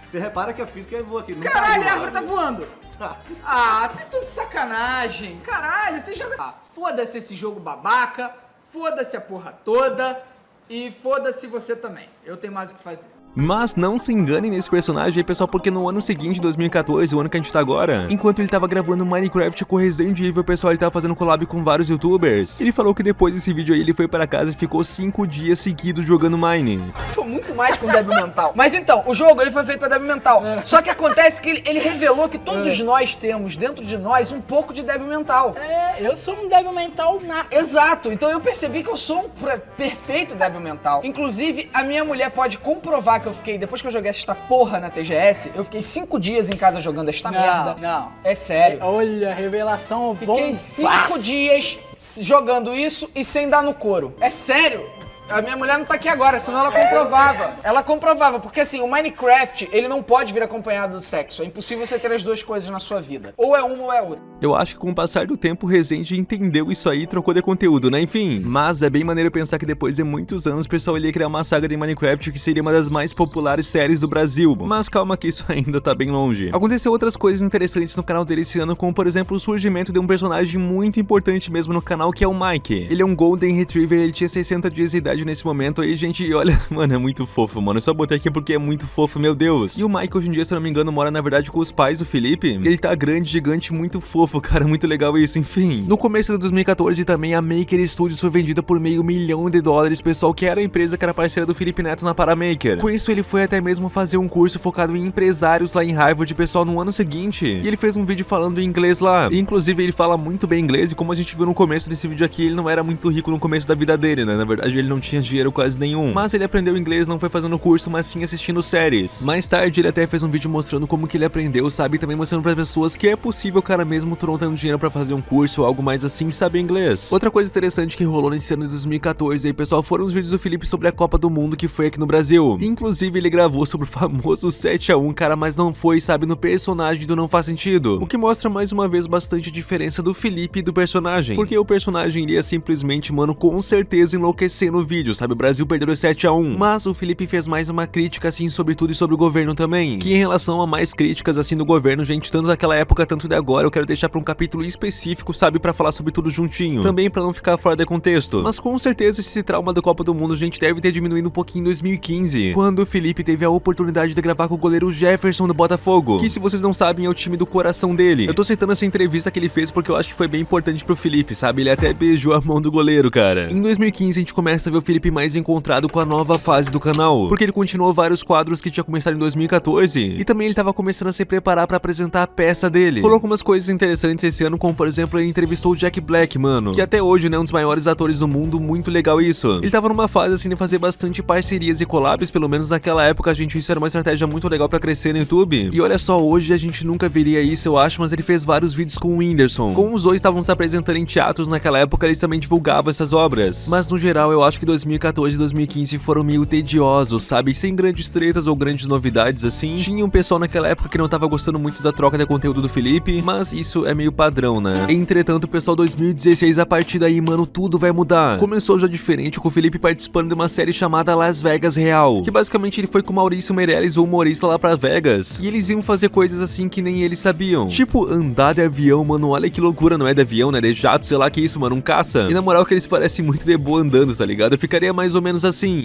Você repara que a física voa aqui. Não Caralho, caiu a árvore tá voando! [LAUGHS] Ah, vocês estão de sacanagem! Caralho, você joga. Ah, foda-se esse jogo babaca, foda-se a porra toda e foda-se você também. Eu tenho mais o que fazer. Mas não se enganem nesse personagem aí, pessoal, porque no ano seguinte, 2014, o ano que a gente tá agora, enquanto ele tava gravando Minecraft com Resident Evil, pessoal, ele tava fazendo collab com vários youtubers. Ele falou que depois desse vídeo aí, ele foi pra casa e ficou 5 dias seguidos jogando Mine. Sou muito mais com débil mental. Mas então, o jogo ele foi feito pra débil mental. Só que acontece que ele, ele revelou que todos nós temos dentro de nós um pouco de débil mental. É, eu sou um débil mental nato. Exato, então eu percebi que eu sou um perfeito débil mental. Inclusive, a minha mulher pode comprovar que eu fiquei, depois que eu joguei esta porra na TGS, eu fiquei cinco dias em casa jogando esta Não, merda. não. É sério. Olha, revelação Fiquei cinco dias jogando isso e sem dar no couro. É sério. A minha mulher não tá aqui agora, senão ela comprovava. Ela comprovava, porque assim, o Minecraft, ele não pode vir acompanhado do sexo. É impossível você ter as duas coisas na sua vida. Ou é uma ou é outra. Eu acho que com o passar do tempo o Rezende entendeu isso aí e trocou de conteúdo, né? Enfim. Mas é bem maneiro pensar que depois de muitos anos o pessoal ia criar uma saga de Minecraft que seria uma das mais populares séries do Brasil. Mas calma que isso [LAUGHS] ainda tá bem longe. Aconteceu outras coisas interessantes no canal dele esse ano, como por exemplo o surgimento de um personagem muito importante mesmo no canal, que é o Mike. Ele é um Golden Retriever, ele tinha 60 dias de idade nesse momento aí, gente, olha, [LAUGHS] mano, é muito fofo, mano. Eu só botei aqui porque é muito fofo, meu Deus. E o Mike hoje em dia, se eu não me engano, mora na verdade com os pais do Felipe. Ele tá grande, gigante, muito fofo, [LAUGHS] cara, muito legal isso, enfim. No começo de 2014 também a Maker Studios foi vendida por meio milhão de dólares, pessoal, que era a empresa que era parceira do Felipe Neto na Paramaker. Com isso ele foi até mesmo fazer um curso focado em empresários lá em Harvard, pessoal, no ano seguinte. E ele fez um vídeo falando em inglês lá. E, inclusive ele fala muito bem inglês e como a gente viu no começo desse vídeo aqui, ele não era muito rico no começo da vida dele, né? Na verdade ele não tinha dinheiro quase nenhum. Mas ele aprendeu inglês não foi fazendo curso, mas sim assistindo séries. Mais tarde ele até fez um vídeo mostrando como que ele aprendeu, sabe? E também mostrando para pessoas que é possível, cara, mesmo tendo dinheiro para fazer um curso ou algo mais assim, saber inglês. Outra coisa interessante que rolou nesse ano de 2014 aí, pessoal, foram os vídeos do Felipe sobre a Copa do Mundo que foi aqui no Brasil. Inclusive ele gravou sobre o famoso 7 a 1 cara, mas não foi, sabe, no personagem do Não Faz Sentido. O que mostra mais uma vez bastante diferença do Felipe e do personagem. Porque o personagem iria simplesmente, mano, com certeza enlouquecer no vídeo, sabe? O Brasil perdeu o 7 a 1 Mas o Felipe fez mais uma crítica, assim, sobre tudo e sobre o governo também. Que em relação a mais críticas, assim, do governo, gente, tanto daquela época, tanto de agora, eu quero deixar pra um capítulo específico, sabe? Pra falar sobre tudo juntinho. Também pra não ficar fora de contexto. Mas com certeza esse trauma da Copa do Mundo, gente, deve ter diminuído um pouquinho em 2015. Quando o Felipe teve a oportunidade de gravar com o goleiro Jefferson do Botafogo. Que se vocês não sabem, é o time do coração dele. Eu tô citando essa entrevista que ele fez porque eu acho que foi bem importante pro Felipe, sabe? Ele até beijou a mão do goleiro, cara. Em 2015 a gente começa a ver o Felipe mais encontrado com a nova fase do canal, porque ele continuou vários quadros que tinha começado em 2014 e também ele tava começando a se preparar pra apresentar a peça dele. Rolou algumas coisas interessantes esse ano, como por exemplo, ele entrevistou o Jack Black, mano, que até hoje, né, um dos maiores atores do mundo, muito legal isso. Ele tava numa fase assim de fazer bastante parcerias e collabs, pelo menos naquela época, gente, isso era uma estratégia muito legal pra crescer no YouTube. E olha só, hoje a gente nunca veria isso, eu acho, mas ele fez vários vídeos com o Whindersson. Como os dois estavam se apresentando em teatros naquela época, eles também divulgavam essas obras. Mas no geral, eu acho que 2014 e 2015 foram meio tediosos, sabe? Sem grandes tretas ou grandes novidades assim. Tinha um pessoal naquela época que não tava gostando muito da troca de conteúdo do Felipe, mas isso é meio padrão, né? Entretanto, pessoal, 2016, a partir daí, mano, tudo vai mudar. Começou já diferente com o Felipe participando de uma série chamada Las Vegas Real, que basicamente ele foi com o Maurício Meirelles, o humorista lá pra Vegas, e eles iam fazer coisas assim que nem eles sabiam. Tipo, andar de avião, mano, olha que loucura, não é de avião, né? De jato, sei lá que isso, mano, um caça. E na moral que eles parecem muito de boa andando, tá ligado? Ficaria mais ou menos assim.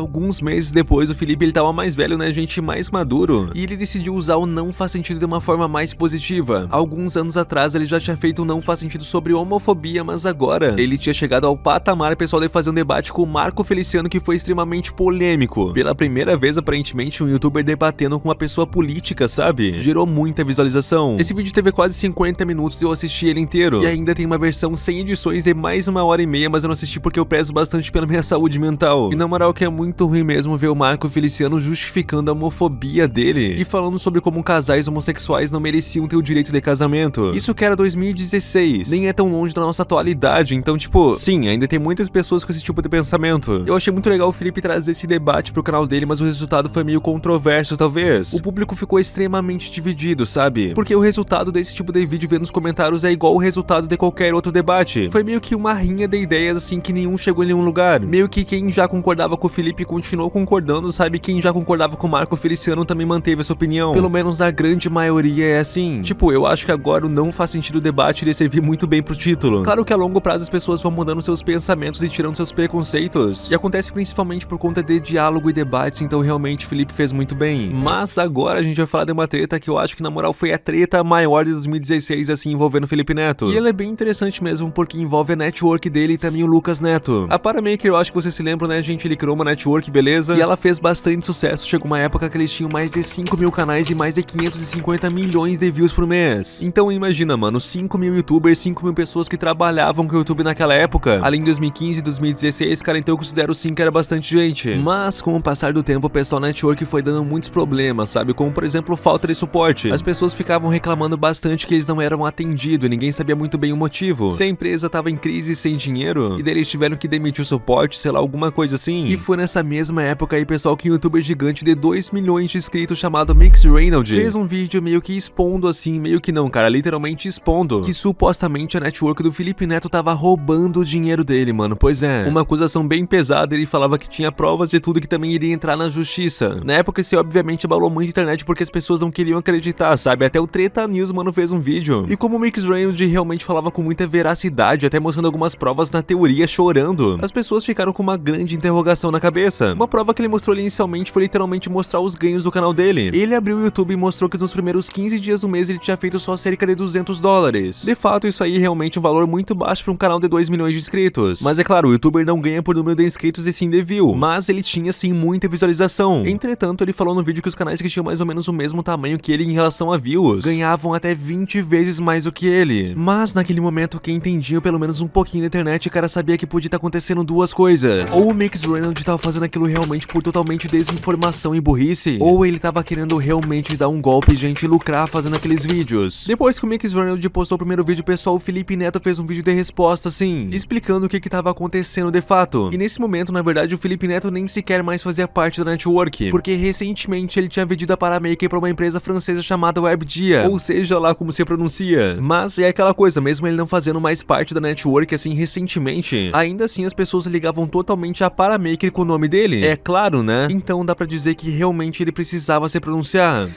Alguns meses depois, o Felipe ele tava mais velho, né, gente, mais maduro, e ele decidiu usar o não faz sentido de uma forma mais positiva. Alguns anos atrás, ele já tinha feito um não faz sentido sobre homofobia, mas agora ele tinha chegado ao patamar pessoal de fazer um debate com o Marco Feliciano que foi extremamente polêmico. Pela primeira vez, aparentemente, um youtuber debatendo com uma pessoa política, sabe? Gerou muita visualização. Esse vídeo teve quase 50 minutos e eu assisti ele inteiro. E ainda tem uma versão sem edições de mais uma hora e meia, mas eu não assisti porque eu prezo bastante pela minha saúde mental. E na moral que é muito ruim mesmo ver o Marco Feliciano justificando a homofobia dele e falando sobre como casais homossexuais não mereciam ter o direito de casamento. Isso que era 2016, nem é tão longe da nossa atualidade, então tipo, sim, ainda tem muitas pessoas com esse tipo de pensamento. Eu achei muito legal o Felipe trazer esse debate pro canal dele, mas o resultado foi meio controverso talvez. O público ficou extremamente dividido, sabe? Porque o resultado desse tipo de vídeo ver nos comentários é igual o resultado de qualquer outro debate. Foi meio que uma rinha de ideias assim que nenhum chegou em nenhum lugar. Meio que quem já concordava com o Felipe continuou concordando, sabe? Quem já concordava com o Marco Feliciano também manteve essa opinião. Pelo menos na grande maioria é assim. Tipo, eu acho que agora não faz sentido o debate iria servir muito bem pro título. Claro que a longo prazo as pessoas vão mudando seus pensamentos e tirando seus preconceitos. E acontece principalmente por conta de diálogo e debates, então realmente Felipe fez muito bem. Mas agora a gente vai falar de uma treta que eu acho que na moral foi a treta maior de 2016, assim, envolvendo Felipe Neto. E ela é bem interessante mesmo, porque envolve a network dele e também o Lucas Neto. A Paramaker, eu acho que vocês se lembram, né, gente? Ele criou uma network network, beleza? E ela fez bastante sucesso, chegou uma época que eles tinham mais de 5 mil canais e mais de 550 milhões de views por mês. Então imagina, mano, 5 mil youtubers, 5 mil pessoas que trabalhavam com o YouTube naquela época. Além de 2015 e 2016, cara, então eu considero sim que era bastante gente. Mas com o passar do tempo, o pessoal network foi dando muitos problemas, sabe? Como por exemplo, falta de suporte. As pessoas ficavam reclamando bastante que eles não eram atendidos e ninguém sabia muito bem o motivo. Se a empresa tava em crise sem dinheiro, e daí eles tiveram que demitir o suporte, sei lá, alguma coisa assim. E foi nessa mesma época aí, pessoal, que um youtuber gigante de 2 milhões de inscritos chamado Mix Reynolds fez um vídeo meio que expondo assim, meio que não, cara, literalmente expondo, que supostamente a network do Felipe Neto tava roubando o dinheiro dele, mano. Pois é, uma acusação bem pesada, ele falava que tinha provas de tudo que também iria entrar na justiça. Na época, isso obviamente abalou muito a internet porque as pessoas não queriam acreditar, sabe? Até o Treta News, mano, fez um vídeo. E como o Mix Reynolds realmente falava com muita veracidade, até mostrando algumas provas na teoria chorando, as pessoas ficaram com uma grande interrogação na cabeça. Uma prova que ele mostrou ali inicialmente foi literalmente mostrar os ganhos do canal dele. Ele abriu o YouTube e mostrou que nos primeiros 15 dias do mês ele tinha feito só cerca de 200 dólares. De fato, isso aí é realmente um valor muito baixo para um canal de 2 milhões de inscritos. Mas é claro, o youtuber não ganha por número de inscritos e sim de view, mas ele tinha sim muita visualização. Entretanto, ele falou no vídeo que os canais que tinham mais ou menos o mesmo tamanho que ele em relação a views, ganhavam até 20 vezes mais do que ele. Mas naquele momento, quem entendia pelo menos um pouquinho da internet, o cara sabia que podia estar acontecendo duas coisas. Ou o Mix Reynolds estava fazendo aquilo realmente por totalmente desinformação e burrice, ou ele estava querendo realmente dar um golpe, gente, e lucrar fazendo aqueles vídeos. Depois que o Mix Reynolds postou o primeiro vídeo, pessoal, o Felipe Neto fez um vídeo de resposta, assim, explicando o que estava acontecendo de fato. E nesse momento, na verdade, o Felipe Neto nem sequer mais fazia parte da network, porque recentemente ele tinha vendido a Paramaker para uma empresa francesa chamada WebDia, ou seja lá como se pronuncia. Mas é aquela coisa, mesmo ele não fazendo mais parte da network assim recentemente, ainda assim as pessoas ligavam totalmente a Paramaker com o nome dele. É claro, né? Então dá pra dizer que realmente ele precisava se pronunciar.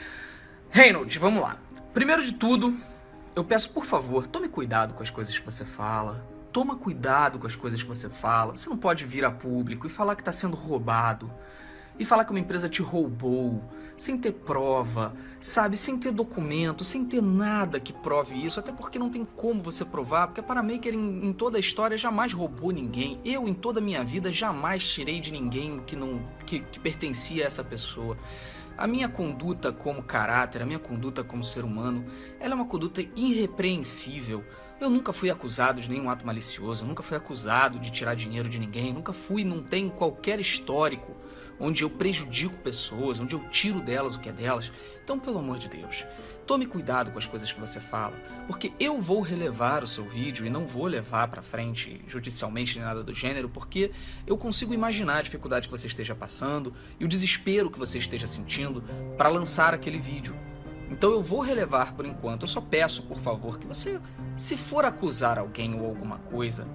Reynolds, vamos lá. Primeiro de tudo, eu peço por favor, tome cuidado com as coisas que você fala. Toma cuidado com as coisas que você fala. Você não pode vir a público e falar que está sendo roubado. E falar que uma empresa te roubou, sem ter prova, sabe? Sem ter documento, sem ter nada que prove isso. Até porque não tem como você provar, porque a Paramaker em, em toda a história jamais roubou ninguém. Eu, em toda a minha vida, jamais tirei de ninguém que, não, que, que pertencia a essa pessoa. A minha conduta como caráter, a minha conduta como ser humano, ela é uma conduta irrepreensível. Eu nunca fui acusado de nenhum ato malicioso, nunca fui acusado de tirar dinheiro de ninguém, nunca fui, não tem qualquer histórico onde eu prejudico pessoas, onde eu tiro delas o que é delas. Então, pelo amor de Deus, tome cuidado com as coisas que você fala, porque eu vou relevar o seu vídeo e não vou levar para frente judicialmente nem nada do gênero, porque eu consigo imaginar a dificuldade que você esteja passando e o desespero que você esteja sentindo para lançar aquele vídeo. Então eu vou relevar por enquanto. Eu só peço, por favor, que você, se for acusar alguém ou alguma coisa,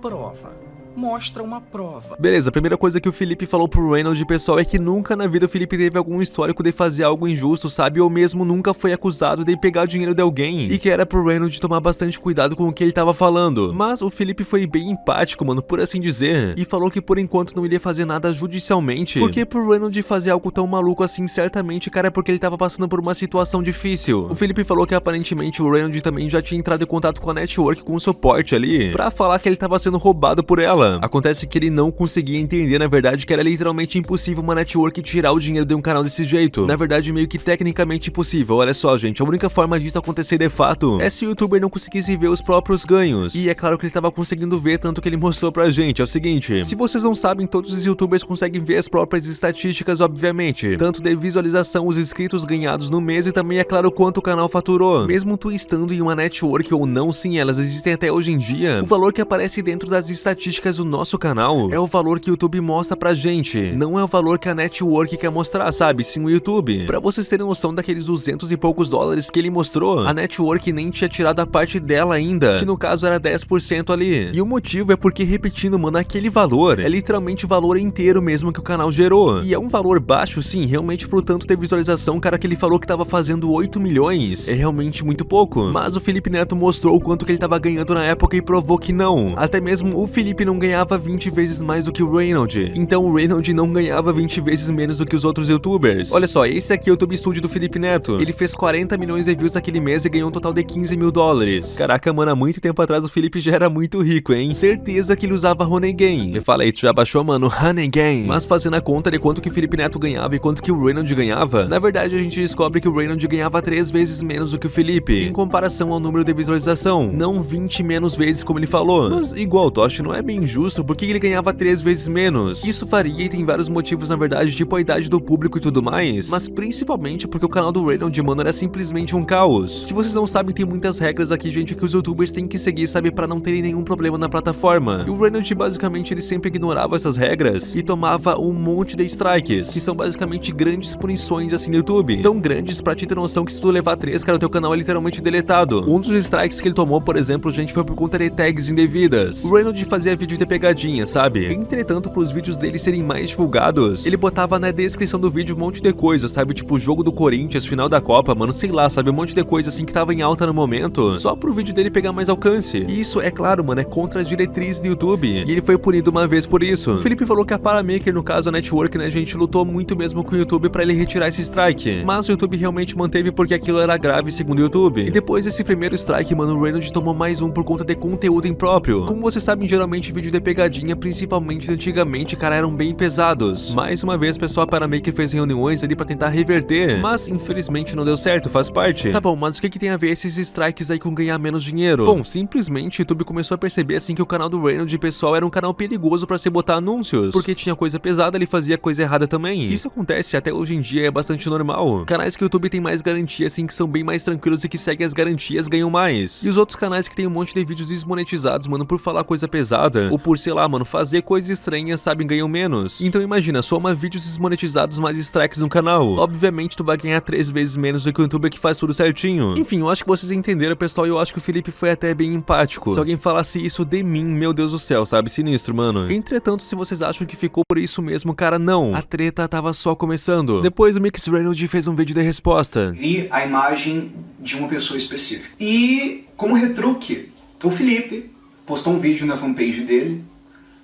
prova mostra uma prova. Beleza, a primeira coisa que o Felipe falou pro Reynolds, pessoal, é que nunca na vida o Felipe teve algum histórico de fazer algo injusto, sabe? Ou mesmo nunca foi acusado de pegar dinheiro de alguém. E que era pro Reynolds tomar bastante cuidado com o que ele tava falando. Mas o Felipe foi bem empático, mano, por assim dizer. E falou que por enquanto não iria fazer nada judicialmente. Porque pro Reynolds fazer algo tão maluco assim, certamente, cara, é porque ele tava passando por uma situação difícil. O Felipe falou que aparentemente o Reynolds também já tinha entrado em contato com a network, com o suporte ali, pra falar que ele tava sendo roubado por ela. Acontece que ele não conseguia entender, na verdade, que era literalmente impossível uma network tirar o dinheiro de um canal desse jeito. Na verdade, meio que tecnicamente impossível. Olha só, gente, a única forma disso acontecer de fato é se o youtuber não conseguisse ver os próprios ganhos. E é claro que ele tava conseguindo ver, tanto que ele mostrou pra gente. É o seguinte, se vocês não sabem, todos os youtubers conseguem ver as próprias estatísticas, obviamente. Tanto de visualização, os inscritos ganhados no mês e também, é claro, quanto o canal faturou. Mesmo tu estando em uma network ou não, sim, elas existem até hoje em dia, o valor que aparece dentro das estatísticas do nosso canal é o valor que o YouTube mostra pra gente, não é o valor que a network quer mostrar, sabe? Sim, o YouTube. Pra vocês terem noção daqueles 200 e poucos dólares que ele mostrou, a network nem tinha tirado a parte dela ainda, que no caso era 10% ali. E o motivo é porque, repetindo, mano, aquele valor é literalmente o valor inteiro mesmo que o canal gerou. E é um valor baixo, sim, realmente por tanto ter visualização, cara, que ele falou que tava fazendo 8 milhões, é realmente muito pouco. Mas o Felipe Neto mostrou o quanto que ele tava ganhando na época e provou que não. Até mesmo o Felipe não ganhava ganhava 20 vezes mais do que o Reynolds. Então o Reynolds não ganhava 20 vezes menos do que os outros youtubers. Olha só, esse aqui é o YouTube Studio do Felipe Neto. Ele fez 40 milhões de views naquele mês e ganhou um total de 15 mil dólares. Caraca, mano, há muito tempo atrás o Felipe já era muito rico, hein? Certeza que ele usava Honey Game. Me fala aí, tu já baixou, mano, Honey Game. Mas fazendo a conta de quanto que o Felipe Neto ganhava e quanto que o Reynolds ganhava, na verdade a gente descobre que o Reynolds ganhava 3 vezes menos do que o Felipe, em comparação ao número de visualização, não 20 menos vezes como ele falou. Mas igual, acha não é bem justo porque ele ganhava 3 vezes menos. Isso faria e tem vários motivos na verdade, tipo a idade do público e tudo mais, mas principalmente porque o canal do Reynolds, mano, era simplesmente um caos. Se vocês não sabem, tem muitas regras aqui, gente, que os youtubers têm que seguir, sabe, para não terem nenhum problema na plataforma. E o Reynolds, basicamente, ele sempre ignorava essas regras e tomava um monte de strikes, que são basicamente grandes punições assim no YouTube. Tão grandes pra te ter noção que se tu levar 3, cara, o teu canal é literalmente deletado. Um dos strikes que ele tomou, por exemplo, gente, foi por conta de tags indevidas. O Reynolds fazia vídeo de pegadinha, sabe? Entretanto, pros vídeos dele serem mais divulgados, ele botava na descrição do vídeo um monte de coisa, sabe? Tipo, jogo do Corinthians, final da Copa, mano, sei lá, sabe? Um monte de coisa assim que tava em alta no momento, só pro vídeo dele pegar mais alcance. E isso, é claro, mano, é contra as diretrizes do YouTube. E ele foi punido uma vez por isso. O Felipe falou que a Paramaker, no caso a Network, né, gente, lutou muito mesmo com o YouTube pra ele retirar esse strike. Mas o YouTube realmente manteve porque aquilo era grave segundo o YouTube. E depois desse primeiro strike, mano, o Reynolds tomou mais um por conta de conteúdo impróprio. Como vocês sabem, geralmente vídeos de pegadinha, principalmente antigamente, cara, eram bem pesados. Mais uma vez, pessoal, a Paramaker fez reuniões ali pra tentar reverter, mas infelizmente não deu certo, faz parte. Tá bom, mas o que que tem a ver esses strikes aí com ganhar menos dinheiro? Bom, simplesmente o YouTube começou a perceber assim que o canal do Reynolds, pessoal, era um canal perigoso pra se botar anúncios, porque tinha coisa pesada, ele fazia coisa errada também. Isso acontece até hoje em dia, é bastante normal. Canais que o YouTube tem mais garantia, assim, que são bem mais tranquilos e que seguem as garantias, ganham mais. E os outros canais que tem um monte de vídeos desmonetizados, mano, por falar coisa pesada, ou por, sei lá, mano, fazer coisas estranhas, sabem, ganham menos. Então imagina, soma vídeos desmonetizados mais strikes no canal. Obviamente tu vai ganhar três vezes menos do que o youtuber que faz tudo certinho. Enfim, eu acho que vocês entenderam, pessoal, e eu acho que o Felipe foi até bem empático. Se alguém falasse isso de mim, meu Deus do céu, sabe? Sinistro, mano. Entretanto, se vocês acham que ficou por isso mesmo, cara, não. A treta tava só começando. Depois o Mix Reynolds fez um vídeo de resposta. Vi a imagem de uma pessoa específica. E, como retruque, o Felipe postou um vídeo na fanpage dele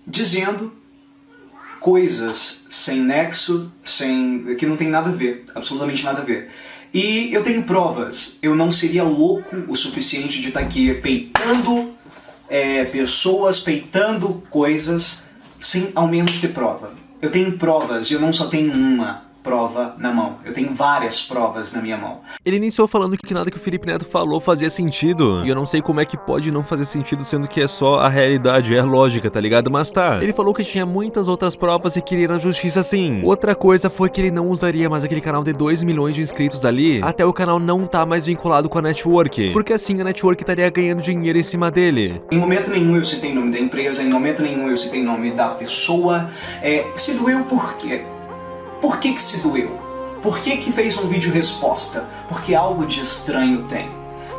dizendo coisas sem nexo, sem que não tem nada a ver, absolutamente nada a ver. E eu tenho provas. Eu não seria louco o suficiente de estar aqui peitando é, pessoas, peitando coisas, sem ao menos ter prova. Eu tenho provas e eu não só tenho uma prova na mão. Eu tenho várias provas na minha mão. Ele iniciou falando que nada que o Felipe Neto falou fazia sentido. E eu não sei como é que pode não fazer sentido, sendo que é só a realidade, é a lógica, tá ligado? Mas tá. Ele falou que tinha muitas outras provas e queria ir na justiça sim. Outra coisa foi que ele não usaria mais aquele canal de 2 milhões de inscritos ali, até o canal não tá mais vinculado com a network. Porque assim a network estaria ganhando dinheiro em cima dele. Em momento nenhum eu citei nome da empresa, em momento nenhum eu citei nome da pessoa. É, se doeu por quê? Por que que se doeu? Por que que fez um vídeo resposta? Porque algo de estranho tem.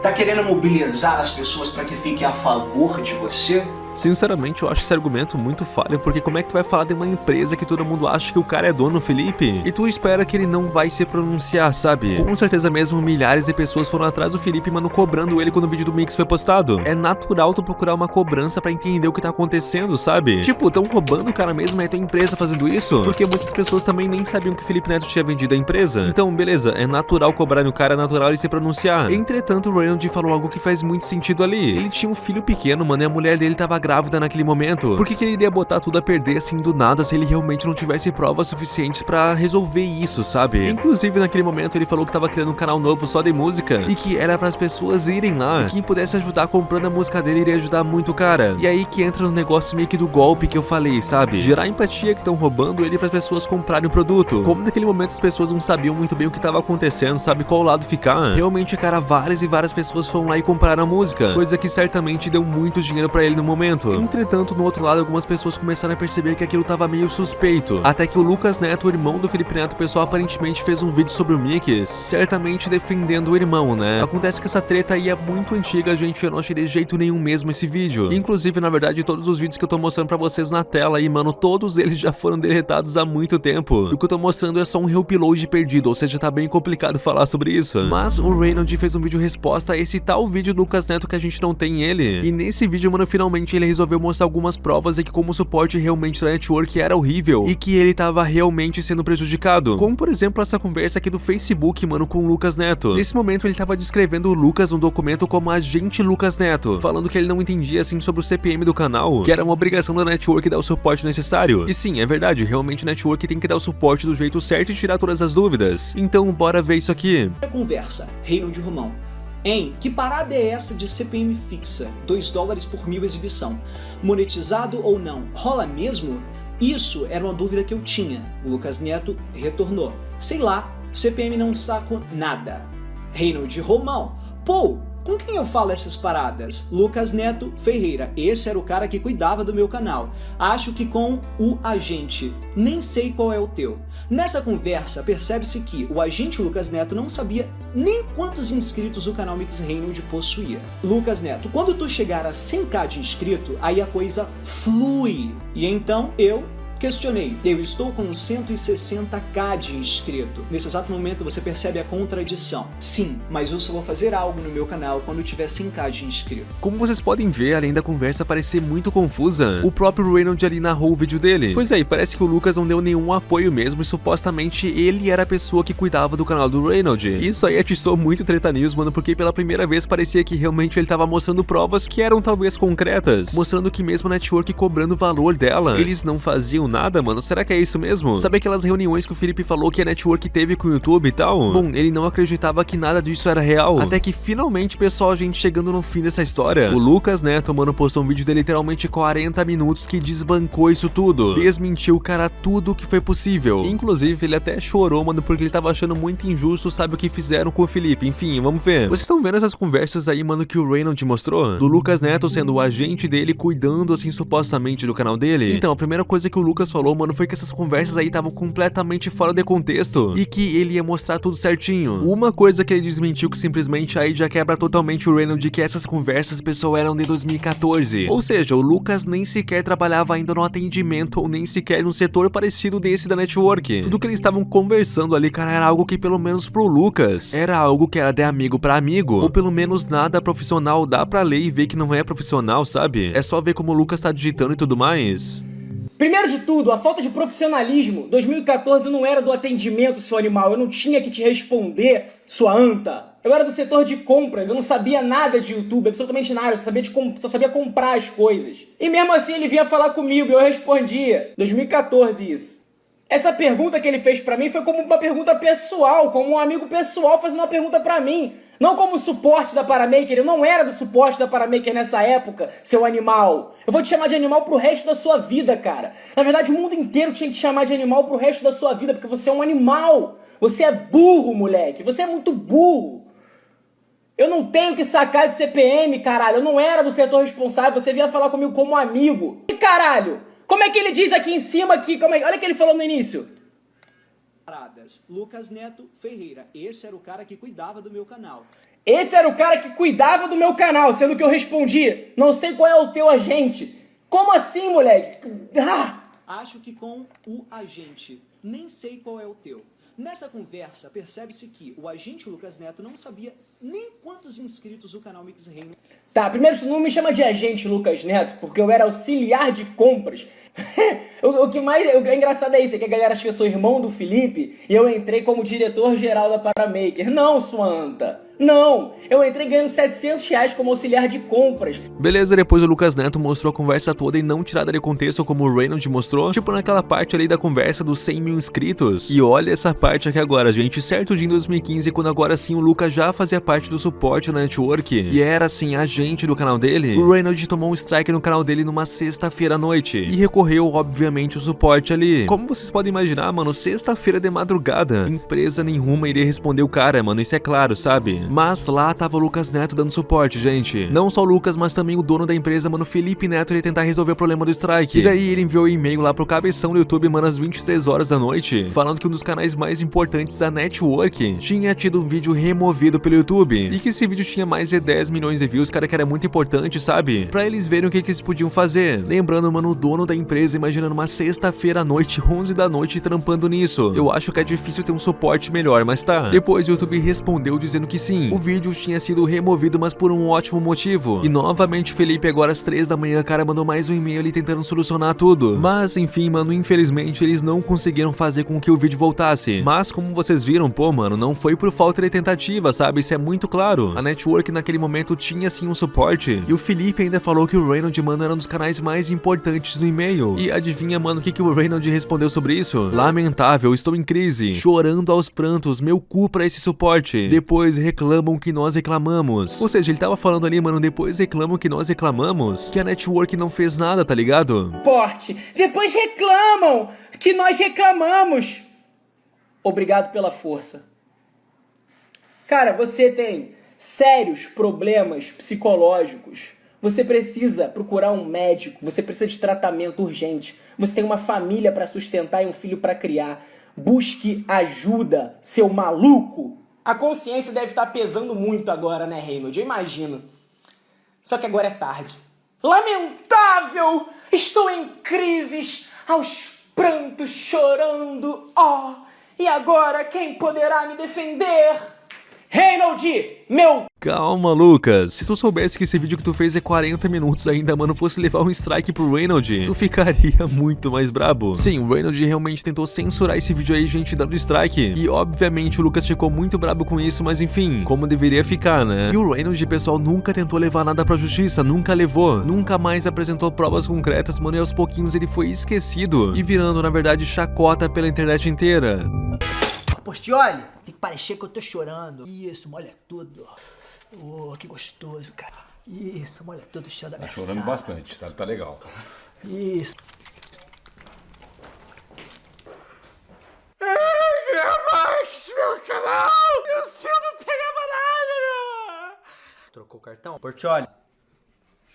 Tá querendo mobilizar as pessoas para que fiquem a favor de você? Sinceramente, eu acho esse argumento muito falho, porque como é que tu vai falar de uma empresa que todo mundo acha que o cara é dono, Felipe? E tu espera que ele não vai se pronunciar, sabe? Com certeza mesmo, milhares de pessoas foram atrás do Felipe, mano, cobrando ele quando o vídeo do Mix foi postado. É natural tu procurar uma cobrança pra entender o que tá acontecendo, sabe? Tipo, tão roubando o cara mesmo, é tua empresa fazendo isso? Porque muitas pessoas também nem sabiam que o Felipe Neto tinha vendido a empresa. Então, beleza, é natural cobrar no cara, é natural ele se pronunciar. Entretanto, o Reynolds falou algo que faz muito sentido ali. Ele tinha um filho pequeno, mano, e a mulher dele tava grávida naquele momento. Por que, que ele iria botar tudo a perder assim do nada se ele realmente não tivesse provas suficientes pra resolver isso, sabe? Inclusive, naquele momento, ele falou que tava criando um canal novo só de música e que era para as pessoas irem lá. E quem pudesse ajudar comprando a música dele iria ajudar muito o cara. E aí que entra no negócio meio que do golpe que eu falei, sabe? Gerar empatia que estão roubando ele para as pessoas comprarem o produto. Como naquele momento as pessoas não sabiam muito bem o que tava acontecendo, sabe qual lado ficar. Realmente, cara, várias e várias pessoas foram lá e compraram a música, coisa que certamente deu muito dinheiro para ele no momento. Entretanto, no outro lado, algumas pessoas começaram a perceber que aquilo tava meio suspeito. Até que o Lucas Neto, o irmão do Felipe Neto, pessoal aparentemente fez um vídeo sobre o Mix, certamente defendendo o irmão, né? Acontece que essa treta aí é muito antiga, gente, eu não achei de jeito nenhum mesmo esse vídeo. Inclusive, na verdade, todos os vídeos que eu tô mostrando pra vocês na tela aí, mano, todos eles já foram deletados há muito tempo. E o que eu tô mostrando é só um reupload perdido, ou seja, tá bem complicado [LAUGHS] falar sobre isso. Mas o Reynolds fez um vídeo resposta a esse tal vídeo do Lucas Neto que a gente não tem ele. E nesse vídeo, mano, finalmente ele ele resolveu mostrar algumas provas de que como o suporte realmente da network era horrível e que ele tava realmente sendo prejudicado. Como por exemplo essa conversa aqui do Facebook, mano, com o Lucas Neto. Nesse momento ele tava descrevendo o Lucas no documento como agente Lucas Neto, falando que ele não entendia assim sobre o CPM do canal, que era uma obrigação da network dar o suporte necessário. E sim, é verdade, realmente a network tem que dar o suporte do jeito certo e tirar todas as dúvidas. Então bora ver isso aqui. Conversa, Reino de Romão. Em que parada é essa de CPM fixa? 2 dólares por mil exibição. Monetizado ou não? Rola mesmo? Isso era uma dúvida que eu tinha. O Lucas Neto retornou. Sei lá, CPM não saco nada. Reino de Romão. Pô, com quem eu falo essas paradas? Lucas Neto Ferreira. Esse era o cara que cuidava do meu canal. Acho que com o agente. Nem sei qual é o teu. Nessa conversa, percebe-se que o agente Lucas Neto não sabia nem quantos inscritos o canal Mix Reynolds possuía. Lucas Neto, quando tu chegar a 100k de inscrito, aí a coisa flui. E então eu Questionei, eu estou com 160k de inscrito. Nesse exato momento você percebe a contradição. Sim, mas eu só vou fazer algo no meu canal quando tiver 100k de inscrito. Como vocês podem ver, além da conversa parecer muito confusa, o próprio Reynolds ali narrou o vídeo dele. Pois é, parece que o Lucas não deu nenhum apoio mesmo e supostamente ele era a pessoa que cuidava do canal do Reynolds. Isso aí atiçou muito treta news, mano, porque pela primeira vez parecia que realmente ele tava mostrando provas que eram talvez concretas, mostrando que mesmo a network cobrando o valor dela, eles não faziam nada, mano. Será que é isso mesmo? Sabe aquelas reuniões que o Felipe falou que a network teve com o YouTube e tal? Bom, ele não acreditava que nada disso era real. Até que finalmente, pessoal, a gente chegando no fim dessa história. O Lucas Neto, mano, postou um vídeo de literalmente 40 minutos que desbancou isso tudo. Desmentiu, cara, tudo que foi possível. Inclusive, ele até chorou, mano, porque ele tava achando muito injusto, sabe o que fizeram com o Felipe. Enfim, vamos ver. Vocês estão vendo essas conversas aí, mano, que o Reynolds mostrou? Do Lucas Neto sendo o agente dele, cuidando, assim, supostamente do canal dele? Então, a primeira coisa que o Lucas falou, mano, foi que essas conversas aí estavam completamente fora de contexto e que ele ia mostrar tudo certinho. Uma coisa que ele desmentiu que simplesmente aí já quebra totalmente o Reynolds de que essas conversas, pessoal, eram de 2014. Ou seja, o Lucas nem sequer trabalhava ainda no atendimento ou nem sequer num setor parecido desse da network. Tudo que eles estavam conversando ali, cara, era algo que pelo menos pro Lucas, era algo que era de amigo pra amigo, ou pelo menos nada profissional dá pra ler e ver que não é profissional, sabe? É só ver como o Lucas tá digitando e tudo mais. Primeiro de tudo, a falta de profissionalismo. 2014 eu não era do atendimento, seu animal. Eu não tinha que te responder, sua anta. Eu era do setor de compras, eu não sabia nada de YouTube, absolutamente nada, eu só sabia, de só sabia comprar as coisas. E mesmo assim ele vinha falar comigo e eu respondia. 2014 isso. Essa pergunta que ele fez pra mim foi como uma pergunta pessoal, como um amigo pessoal fazendo uma pergunta pra mim. Não como suporte da Paramaker, eu não era do suporte da Paramaker nessa época, seu animal. Eu vou te chamar de animal pro resto da sua vida, cara. Na verdade, o mundo inteiro tinha que te chamar de animal pro resto da sua vida, porque você é um animal. Você é burro, moleque. Você é muito burro. Eu não tenho que sacar de CPM, caralho. Eu não era do setor responsável. Você vinha falar comigo como amigo. E caralho, como é que ele diz aqui em cima que. Como é... Olha o que ele falou no início. Lucas Neto Ferreira. Esse era o cara que cuidava do meu canal. Esse era o cara que cuidava do meu canal, sendo que eu respondi, não sei qual é o teu agente. Como assim, moleque? Ah! Acho que com o agente. Nem sei qual é o teu. Nessa conversa, percebe-se que o agente Lucas Neto não sabia nem quantos inscritos o canal Mix Reino. Tá, primeiro não me chama de agente Lucas Neto, porque eu era auxiliar de compras. [LAUGHS] o, o, que mais o, é engraçado é isso, é que a galera acha que eu sou irmão do Felipe e eu entrei como diretor-geral da Paramaker. Não, sua anta. Não, eu entrei ganhando 700 reais como auxiliar de compras. Beleza, depois o Lucas Neto mostrou a conversa toda e não tirada de contexto como o Reynolds mostrou, tipo naquela parte ali da conversa dos 100 mil inscritos. E olha essa parte aqui agora, gente, certo dia em 2015, quando agora sim o Lucas já fazia parte do suporte na network e era assim agente do canal dele, o Reynolds tomou um strike no canal dele numa sexta-feira à noite e recorreu, obviamente, o suporte ali. Como vocês podem imaginar, mano, sexta-feira de madrugada, empresa nenhuma iria responder o cara, mano, isso é claro, sabe? Mas lá tava o Lucas Neto dando suporte, gente. Não só o Lucas, mas também o dono da empresa, mano, Felipe Neto, ia tentar resolver o problema do strike. E daí ele enviou um e-mail lá pro cabeção do YouTube, mano, às 23 horas da noite, falando que um dos canais mais importantes da network tinha tido um vídeo removido pelo YouTube. E que esse vídeo tinha mais de 10 milhões de views, cara, que era muito importante, sabe? Pra eles verem o que, que eles podiam fazer. Lembrando, mano, o dono da empresa, imaginando uma sexta-feira à noite, 11 da noite, trampando nisso. Eu acho que é difícil ter um suporte melhor, mas tá. Depois o YouTube respondeu dizendo que sim, o vídeo tinha sido removido, mas por um ótimo motivo. E novamente Felipe agora às 3 da manhã, cara, mandou mais um e-mail ali tentando solucionar tudo. Mas enfim, mano, infelizmente eles não conseguiram fazer com que o vídeo voltasse. Mas como vocês viram, pô, mano, não foi por falta de tentativa, sabe? Isso é muito claro. A network naquele momento tinha sim um suporte. E o Felipe ainda falou que o Reynolds, mano, era um dos canais mais importantes do e-mail. E adivinha, mano, o que, que o Reynolds respondeu sobre isso? Lamentável, estou em crise. Chorando aos prantos, meu cu pra esse suporte. Depois reclamam que nós reclamamos. Ou seja, ele tava falando ali, mano, depois reclamam que nós reclamamos. Que a network não fez nada, tá ligado? Porte. Depois reclamam que nós reclamamos. Obrigado pela força. Cara, você tem sérios problemas psicológicos. Você precisa procurar um médico, você precisa de tratamento urgente. Você tem uma família para sustentar e um filho para criar. Busque ajuda, seu maluco. A consciência deve estar pesando muito agora, né, Reynold? Eu imagino. Só que agora é tarde. Lamentável! Estou em crises, aos prantos, chorando. Oh, e agora quem poderá me defender? Reynold, meu Calma, Lucas. Se tu soubesse que esse vídeo que tu fez é 40 minutos ainda, mano, fosse levar um strike pro Reynolds, tu ficaria [LAUGHS] muito mais brabo. Sim, o Reynolds realmente tentou censurar esse vídeo aí, gente, dando strike. E, obviamente, o Lucas ficou muito brabo com isso, mas enfim, como deveria ficar, né? E o Reynolds, pessoal, nunca tentou levar nada pra justiça, nunca levou. Nunca mais apresentou provas concretas, mano, e aos pouquinhos ele foi esquecido. E virando, na verdade, chacota pela internet inteira. Postioli, tem que parecer que eu tô chorando. Isso, molha tudo. Oh, que gostoso, cara. Isso, molha tudo o chão da Tá chorando sala. bastante, tá, tá legal. Isso. Meu canal! E o seu não pegava nada, meu! Trocou o cartão? Portioli.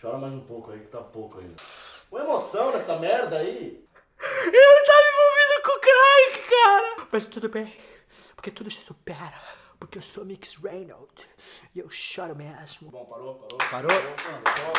Chora mais um pouco aí, que tá pouco ainda. Uma emoção nessa merda aí. Ele tava envolvido com o crack, cara! Mas tudo bem, porque tudo se supera. Porque eu sou Mix Reynolds e eu choro mesmo. Bom, parou, parou. Parou?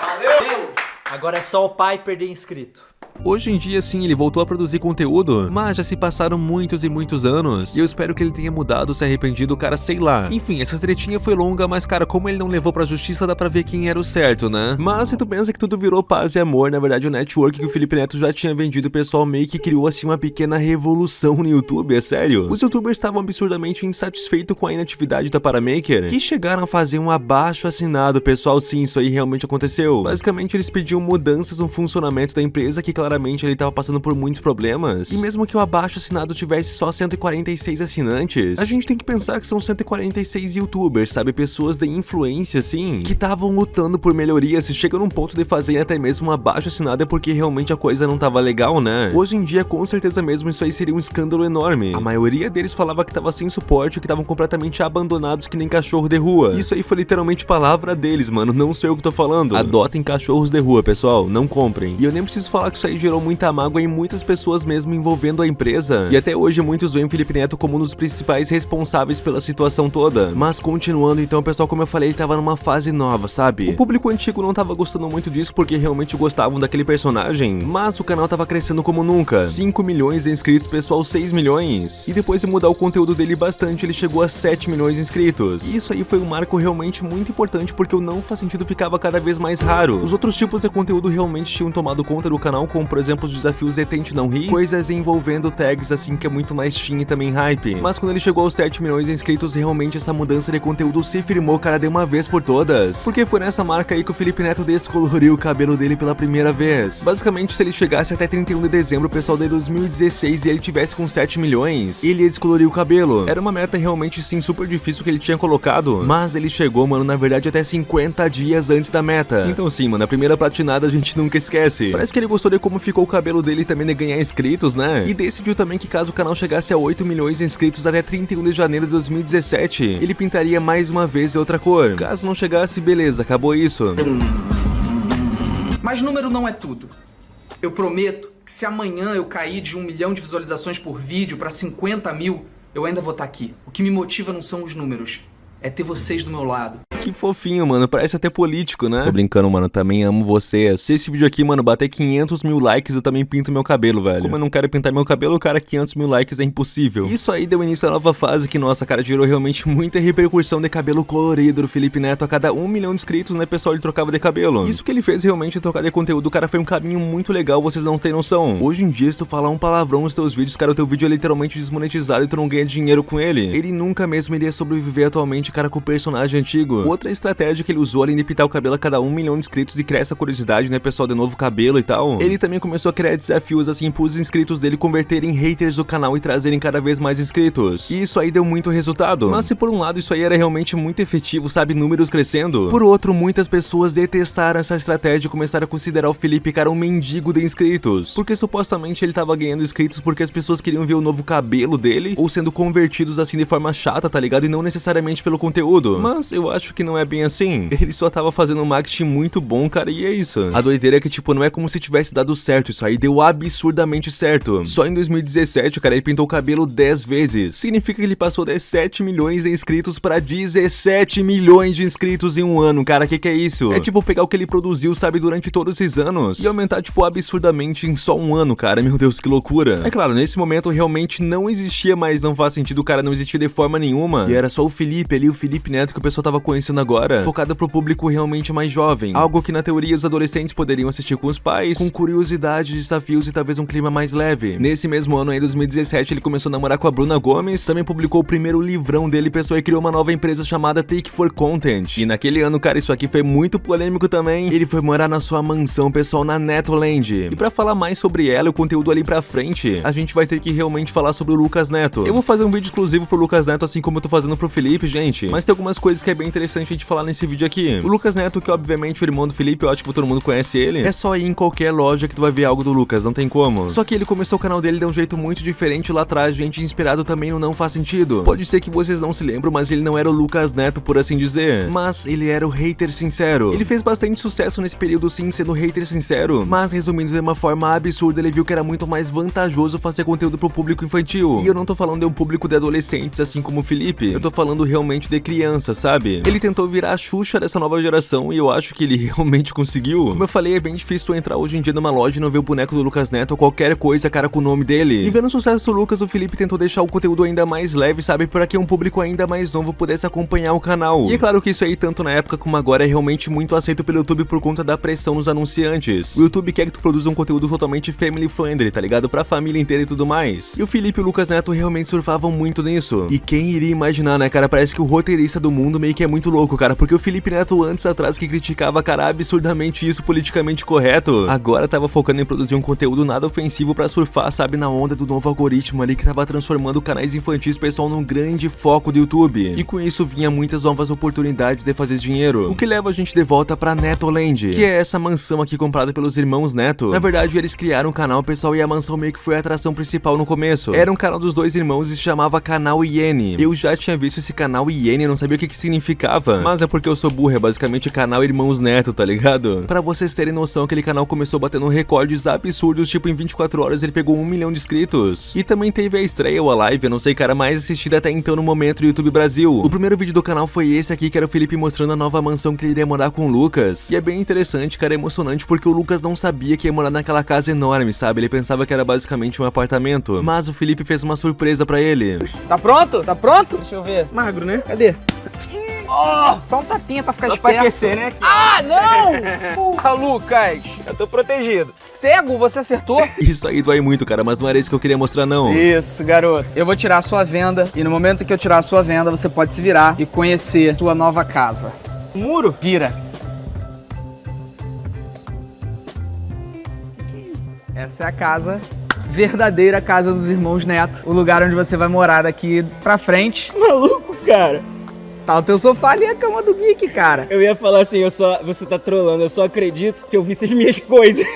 Valeu! Agora é só o pai perder inscrito. Hoje em dia, sim, ele voltou a produzir conteúdo, mas já se passaram muitos e muitos anos. E eu espero que ele tenha mudado, se arrependido, cara, sei lá. Enfim, essa tretinha foi longa, mas, cara, como ele não levou pra justiça, dá pra ver quem era o certo, né? Mas se tu pensa que tudo virou paz e amor, na verdade o network que o Felipe Neto já tinha vendido, o pessoal meio que criou, assim, uma pequena revolução no YouTube, é sério. Os youtubers estavam absurdamente insatisfeitos com a inatividade da Paramaker, que chegaram a fazer um abaixo assinado, pessoal, sim, isso aí realmente aconteceu. Basicamente, eles pediam mudanças no funcionamento da empresa, que claramente ele tava passando por muitos problemas. E mesmo que o abaixo assinado tivesse só 146 assinantes, a gente tem que pensar que são 146 youtubers, sabe? Pessoas de influência, assim, que estavam lutando por melhorias. Se chega num ponto de fazer até mesmo um abaixo assinado é porque realmente a coisa não tava legal, né? Hoje em dia, com certeza mesmo, isso aí seria um escândalo enorme. A maioria deles falava que tava sem suporte, que estavam completamente abandonados que nem cachorro de rua. Isso aí foi literalmente palavra deles, mano. Não sou eu que tô falando. Adotem cachorros de rua, pessoal. Não comprem. E eu nem preciso falar que isso aí gerou muita mágoa em muitas pessoas mesmo envolvendo a empresa. E até hoje muitos veem o Felipe Neto como um dos principais responsáveis pela situação toda. Mas continuando, então, pessoal, como eu falei, ele tava numa fase nova, sabe? O público antigo não tava gostando muito disso porque realmente gostavam daquele personagem. Mas o canal tava crescendo como nunca. 5 milhões de inscritos, pessoal, 6 milhões. E depois de mudar o conteúdo dele bastante, ele chegou a 7 milhões de inscritos. E isso aí foi um marco realmente muito importante porque o não faz sentido ficava cada vez mais raro. Os outros tipos de conteúdo realmente tinham tomado conta do canal, como por exemplo os desafios de Tente Não Rir, coisas envolvendo tags assim que é muito mais teen e também hype. Mas quando ele chegou aos 7 milhões de inscritos, realmente essa mudança de conteúdo se firmou, cara, de uma vez por todas. Porque foi nessa marca aí que o Felipe Neto descoloriu o cabelo dele pela primeira vez. Basicamente, se ele chegasse até 31 de dezembro, pessoal, de 2016, e ele tivesse com 7 milhões, ele ia descolorir o cabelo. Era uma meta realmente, sim, super difícil que ele tinha colocado, mas ele chegou, mano, na verdade, até 50 dias antes da meta. Então sim, mano, a primeira platinada a gente nunca esquece. Parece que ele gostou de como ficou o cabelo dele também de ganhar inscritos, né? E decidiu também que caso o canal chegasse a 8 milhões de inscritos até 31 de janeiro de 2017, ele pintaria mais uma vez outra cor. Caso não chegasse, beleza, acabou isso. Mas número não é tudo. Eu prometo que se amanhã eu cair de um milhão de visualizações por vídeo pra 50 mil, eu ainda vou estar aqui. O que me motiva não são os números, é ter vocês do meu lado. Que fofinho, mano. Parece até político, né? Tô brincando, mano. Também amo vocês. Se esse vídeo aqui, mano, bater 500 mil likes, eu também pinto meu cabelo, velho. Como eu não quero pintar meu cabelo, cara, 500 mil likes é impossível. Isso aí deu início à nova fase que, nossa, cara, gerou realmente muita repercussão de cabelo colorido do Felipe Neto. A cada um milhão de inscritos, né, pessoal, ele trocava de cabelo. Isso que ele fez realmente trocar de conteúdo, cara, foi um caminho muito legal, vocês não têm noção. Hoje em dia, se tu falar um palavrão nos teus vídeos, cara, o teu vídeo é literalmente desmonetizado e tu não ganha dinheiro com ele. Ele nunca mesmo iria sobreviver atualmente, cara, com o personagem antigo. Outra estratégia que ele usou além de pintar o cabelo a cada um milhão de inscritos e criar essa curiosidade, né, pessoal, de novo cabelo e tal. Ele também começou a criar desafios assim pros inscritos dele converterem haters do canal e trazerem cada vez mais inscritos. E isso aí deu muito resultado. Mas se por um lado isso aí era realmente muito efetivo, sabe, números crescendo, por outro, muitas pessoas detestaram essa estratégia e começaram a considerar o Felipe, cara, um mendigo de inscritos. Porque supostamente ele tava ganhando inscritos porque as pessoas queriam ver o novo cabelo dele, ou sendo convertidos assim de forma chata, tá ligado? E não necessariamente pelo conteúdo. Mas eu acho que não é bem assim. Ele só tava fazendo um marketing muito bom, cara, e é isso. A doideira é que, tipo, não é como se tivesse dado certo, isso aí deu absurdamente certo. Só em 2017, o cara, ele pintou o cabelo 10 vezes. Significa que ele passou de 7 milhões de inscritos pra 17 milhões de inscritos em um ano, cara, que que é isso? É tipo pegar o que ele produziu, sabe, durante todos esses anos, e aumentar, tipo, absurdamente em só um ano, cara, meu Deus, que loucura. É claro, nesse momento realmente não existia mais, não faz sentido, o cara não existia de forma nenhuma, e era só o Felipe ali, o Felipe Neto que o pessoal tava conhecendo agora, focado pro público realmente mais jovem, algo que na teoria os adolescentes poderiam assistir com os pais, com curiosidade, desafios e talvez um clima mais leve. Nesse mesmo ano, em 2017, ele começou a namorar com a Bruna Gomes, também publicou o primeiro livrão dele, pessoal, e criou uma nova empresa chamada Take for Content. E naquele ano, cara, isso aqui foi muito polêmico também, ele foi morar na sua mansão, pessoal, na Netoland. E pra falar mais sobre ela e o conteúdo ali pra frente, a gente vai ter que realmente falar sobre o Lucas Neto. Eu vou fazer um vídeo exclusivo pro Lucas Neto, assim como eu tô fazendo pro Felipe, gente, mas tem algumas coisas que é bem interessante a gente falar nesse vídeo aqui. O Lucas Neto, que obviamente o irmão do Felipe, eu acho que todo mundo conhece ele, é só ir em qualquer loja que tu vai ver algo do Lucas, não tem como. Só que ele começou o canal dele de um jeito muito diferente lá atrás, gente, inspirado também no Não Faz Sentido. Pode ser que vocês não se lembram, mas ele não era o Lucas Neto, por assim dizer. Mas ele era o hater sincero. Ele fez bastante sucesso nesse período sim, sendo hater sincero. Mas resumindo de uma forma absurda, ele viu que era muito mais vantajoso fazer conteúdo pro público infantil. E eu não tô falando de um público de adolescentes, assim como o Felipe. Eu tô falando realmente de crianças, sabe? Ele tentou virar a Xuxa dessa nova geração e eu acho que ele [LAUGHS] realmente conseguiu. Como eu falei, é bem difícil entrar hoje em dia numa loja e não ver o boneco do Lucas Neto ou qualquer coisa, cara, com o nome dele. E vendo o sucesso do Lucas, o Felipe tentou deixar o conteúdo ainda mais leve, sabe? Para que um público ainda mais novo pudesse acompanhar o canal. E é claro que isso aí, tanto na época como agora, é realmente muito aceito pelo YouTube por conta da pressão nos anunciantes. O YouTube quer que tu produza um conteúdo totalmente family friendly, tá ligado? Pra família inteira e tudo mais. E o Felipe e o Lucas Neto realmente surfavam muito nisso. E quem iria imaginar, né, cara? Parece que o roteirista do mundo meio que é muito louco, cara. Porque o Felipe Neto, antes atrás, que criticava, cara, absurdamente isso politicamente correto, agora tava focando em produzir um conteúdo nada ofensivo pra surfar, sabe, na onda do novo algoritmo ali que tava transformando canais infantis pessoal num grande foco do YouTube. E com isso vinha muitas novas oportunidades de fazer dinheiro. O que leva a gente de volta pra Netoland, que é essa mansão aqui comprada pelos irmãos Neto. Na verdade, eles criaram um canal, pessoal, e a mansão meio que foi a atração principal no começo. Era um canal dos dois irmãos e se chamava Canal Iene. Eu já tinha visto esse canal Iene, não sabia o que que significava. Mas é porque eu sou burro, é basicamente canal Irmãos Neto, tá ligado? Pra vocês terem noção, aquele canal começou batendo recordes absurdos, tipo em 24 horas ele pegou um milhão de inscritos. E também teve a estreia ou a live, eu não sei, cara, mais assistida até então no momento do YouTube Brasil. O primeiro vídeo do canal foi esse aqui, que era o Felipe mostrando a nova mansão que ele iria morar com o Lucas. E é bem interessante, cara, é emocionante porque o Lucas não sabia que ia morar naquela casa enorme, sabe? Ele pensava que era basicamente um apartamento. Mas o Felipe fez uma surpresa pra ele. Tá pronto? Tá pronto? Deixa eu ver. Magro, né? Cadê? Oh, só um tapinha pra ficar Só esperto. pra aquecer, né? Ah, não! Porra, [LAUGHS] Lucas. Eu tô protegido. Cego, você acertou? [LAUGHS] Isso aí dói muito, cara, mas não era isso que eu queria mostrar, não. Isso, garoto. Eu vou tirar a sua venda e no momento que eu tirar a sua venda, você pode se virar e conhecer sua nova casa. Muro? Vira. Essa é a casa, verdadeira casa dos irmãos Neto. O lugar onde você vai morar daqui pra frente. Maluco, cara. Tá o teu sofá ali, a cama do Geek, cara. Eu ia falar assim, eu só, você tá trolando, eu só acredito se eu visse as minhas [LAUGHS] coisas.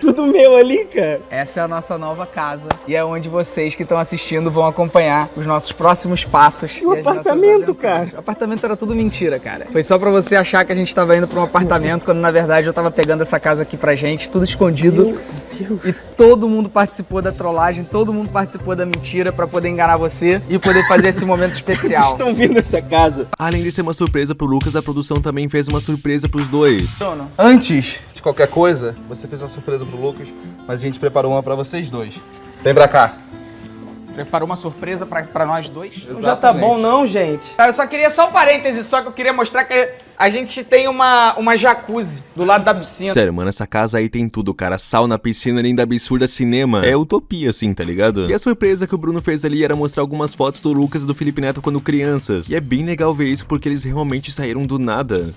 Tudo meu ali, cara. Essa é a nossa nova casa e é onde vocês que estão assistindo vão acompanhar os nossos próximos passos. E o apartamento, cara? O apartamento era tudo mentira, cara. Foi só pra você achar que a gente tava indo pra um apartamento, quando na verdade eu tava pegando essa casa aqui pra gente, tudo escondido. Deus. E todo mundo participou da trollagem, todo mundo participou da mentira pra poder enganar você e poder fazer esse momento [LAUGHS] especial. Estão vindo essa casa. Além de ser uma surpresa pro Lucas, a produção também fez uma surpresa pros dois. Antes de qualquer coisa, você fez uma surpresa pro Lucas, mas a gente preparou uma pra vocês dois. Vem pra cá. Preparou uma surpresa pra, pra nós dois? Não já tá bom não, gente. Eu só queria só um parêntese, só que eu queria mostrar que a gente tem uma, uma jacuzzi do lado da piscina. Sério, mano, essa casa aí tem tudo, cara. Sauna, piscina, linda absurda, cinema. É utopia, assim, tá ligado? E a surpresa que o Bruno fez ali era mostrar algumas fotos do Lucas e do Felipe Neto quando crianças. E é bem legal ver isso porque eles realmente saíram do nada.